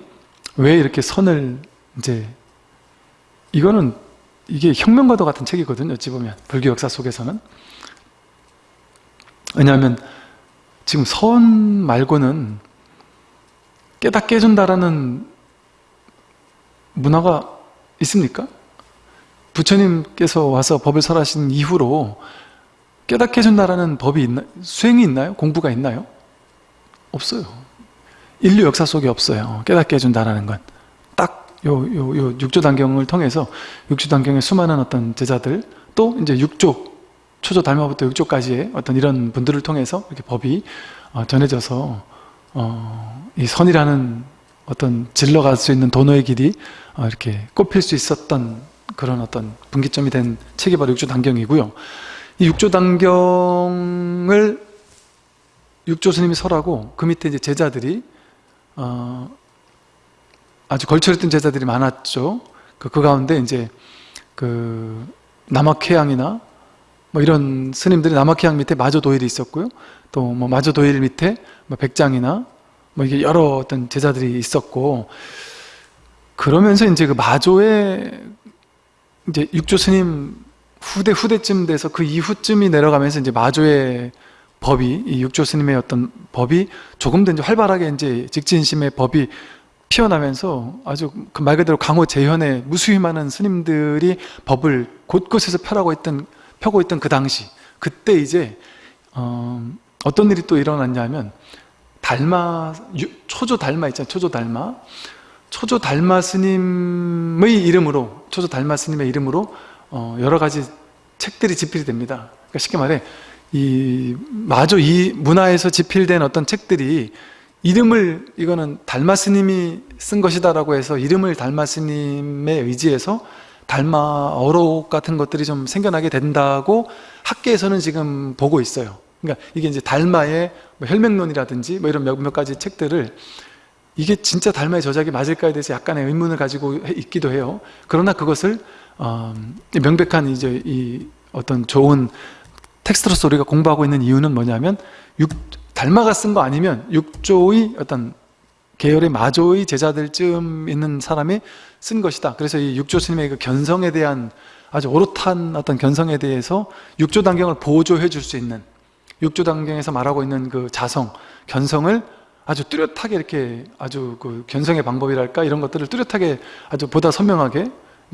왜 이렇게 선을 이제 이거는 이게 혁명과도 같은 책이거든요 어찌 보면 불교 역사 속에서는 왜냐하면 지금 선 말고는 깨닫게 해준다라는 문화가 있습니까? 부처님께서 와서 법을 설하신 이후로 깨닫게 해준다라는 법이 있나, 수행이 있나요? 공부가 있나요? 없어요. 인류 역사 속에 없어요. 깨닫게 해준다라는 건. 딱 요, 요, 요 육조단경을 통해서 육조단경의 수많은 어떤 제자들 또 이제 육조, 초조 달마부터 육조까지의 어떤 이런 분들을 통해서 이렇게 법이 어, 전해져서 어, 이 선이라는 어떤 질러갈 수 있는 도노의 길이 어, 이렇게 꼽힐 수 있었던 그런 어떤 분기점이 된 책이 바로 육조단경이고요. 이 육조단경을 육조 스님이 설하고 그 밑에 이제 제자들이 어, 아주 걸출했던 제자들이 많았죠. 그, 그 가운데 이제 그 남학회양이나 뭐 이런 스님들이 남학회양 밑에 마조도일이 있었고요. 또 뭐 마조도일 밑에 뭐 백장이나 뭐 이게 여러 어떤 제자들이 있었고 그러면서 이제 그 마조의 이제 육조 스님 후대 후대쯤 돼서 그 이후쯤이 내려가면서 이제 마조의 법이 이 육조 스님의 어떤 법이 조금 더 이제 활발하게 이제 직진심의 법이 피어나면서 아주 그 말 그대로 강호 재현의 무수히 많은 스님들이 법을 곳곳에서 펴라고 있던 펴고 있던 그 당시 그때 이제 어, 어떤 일이 또 일어났냐면 달마 유- 초조 달마 있잖아요 초조 달마. 초조 달마 스님의 이름으로 초조 달마 스님의 이름으로 어, 여러 가지 책들이 집필이 됩니다. 그러니까 쉽게 말해 이 마저 이 문화에서 집필된 어떤 책들이 이름을 이거는 달마 스님이 쓴 것이다라고 해서 이름을 달마 스님에 의지해서 달마 어록 같은 것들이 좀 생겨나게 된다고 학계에서는 지금 보고 있어요. 그러니까 이게 이제 달마의 뭐 혈맹론이라든지 뭐 이런 몇몇 가지 책들을 이게 진짜 달마의 저작이 맞을까에 대해서 약간의 의문을 가지고 해- 있기도 해요. 그러나 그것을 어, 명백한 이제 이 어떤 좋은 텍스트로서 우리가 공부하고 있는 이유는 뭐냐면 육, 달마가 쓴 거 아니면 육조의 어떤 계열의 마조의 제자들쯤 있는 사람이 쓴 것이다. 그래서 이 육조 스님의 그 견성에 대한 아주 오롯한 어떤 견성에 대해서 육조 단경을 보조해 줄 수 있는 육조 단경에서 말하고 있는 그 자성, 견성을 아주 뚜렷하게 이렇게 아주 그 견성의 방법이랄까 이런 것들을 뚜렷하게 아주 보다 선명하게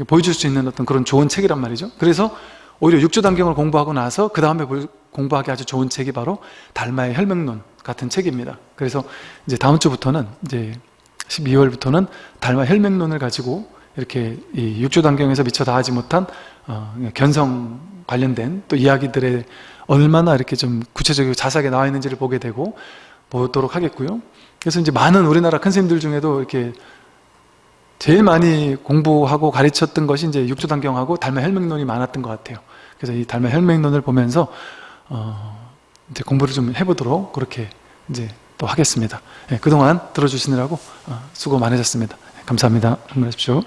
보여줄 수 있는 어떤 그런 좋은 책이란 말이죠. 그래서 오히려 육조 단경을 공부하고 나서 그 다음에 공부하기 아주 좋은 책이 바로 달마의 혈맹론 같은 책입니다. 그래서 이제 다음 주부터는 이제 12월부터는 달마 혈맹론을 가지고 이렇게 이 육조 단경에서 미처 다 하지 못한 어, 견성 관련된 또 이야기들에 얼마나 이렇게 좀 구체적이고 자세하게 나와 있는지를 보게 되고 보도록 하겠고요. 그래서 이제 많은 우리나라 큰 스님들 중에도 이렇게 제일 많이 공부하고 가르쳤던 것이 이제 육조단경하고 달마 혈맹론이 많았던 것 같아요. 그래서 이 달마 혈맹론을 보면서 어 이제 공부를 좀 해보도록 그렇게 이제 또 하겠습니다. 예, 그동안 들어주시느라고 어, 수고 많으셨습니다. 감사합니다. 안녕하십시오.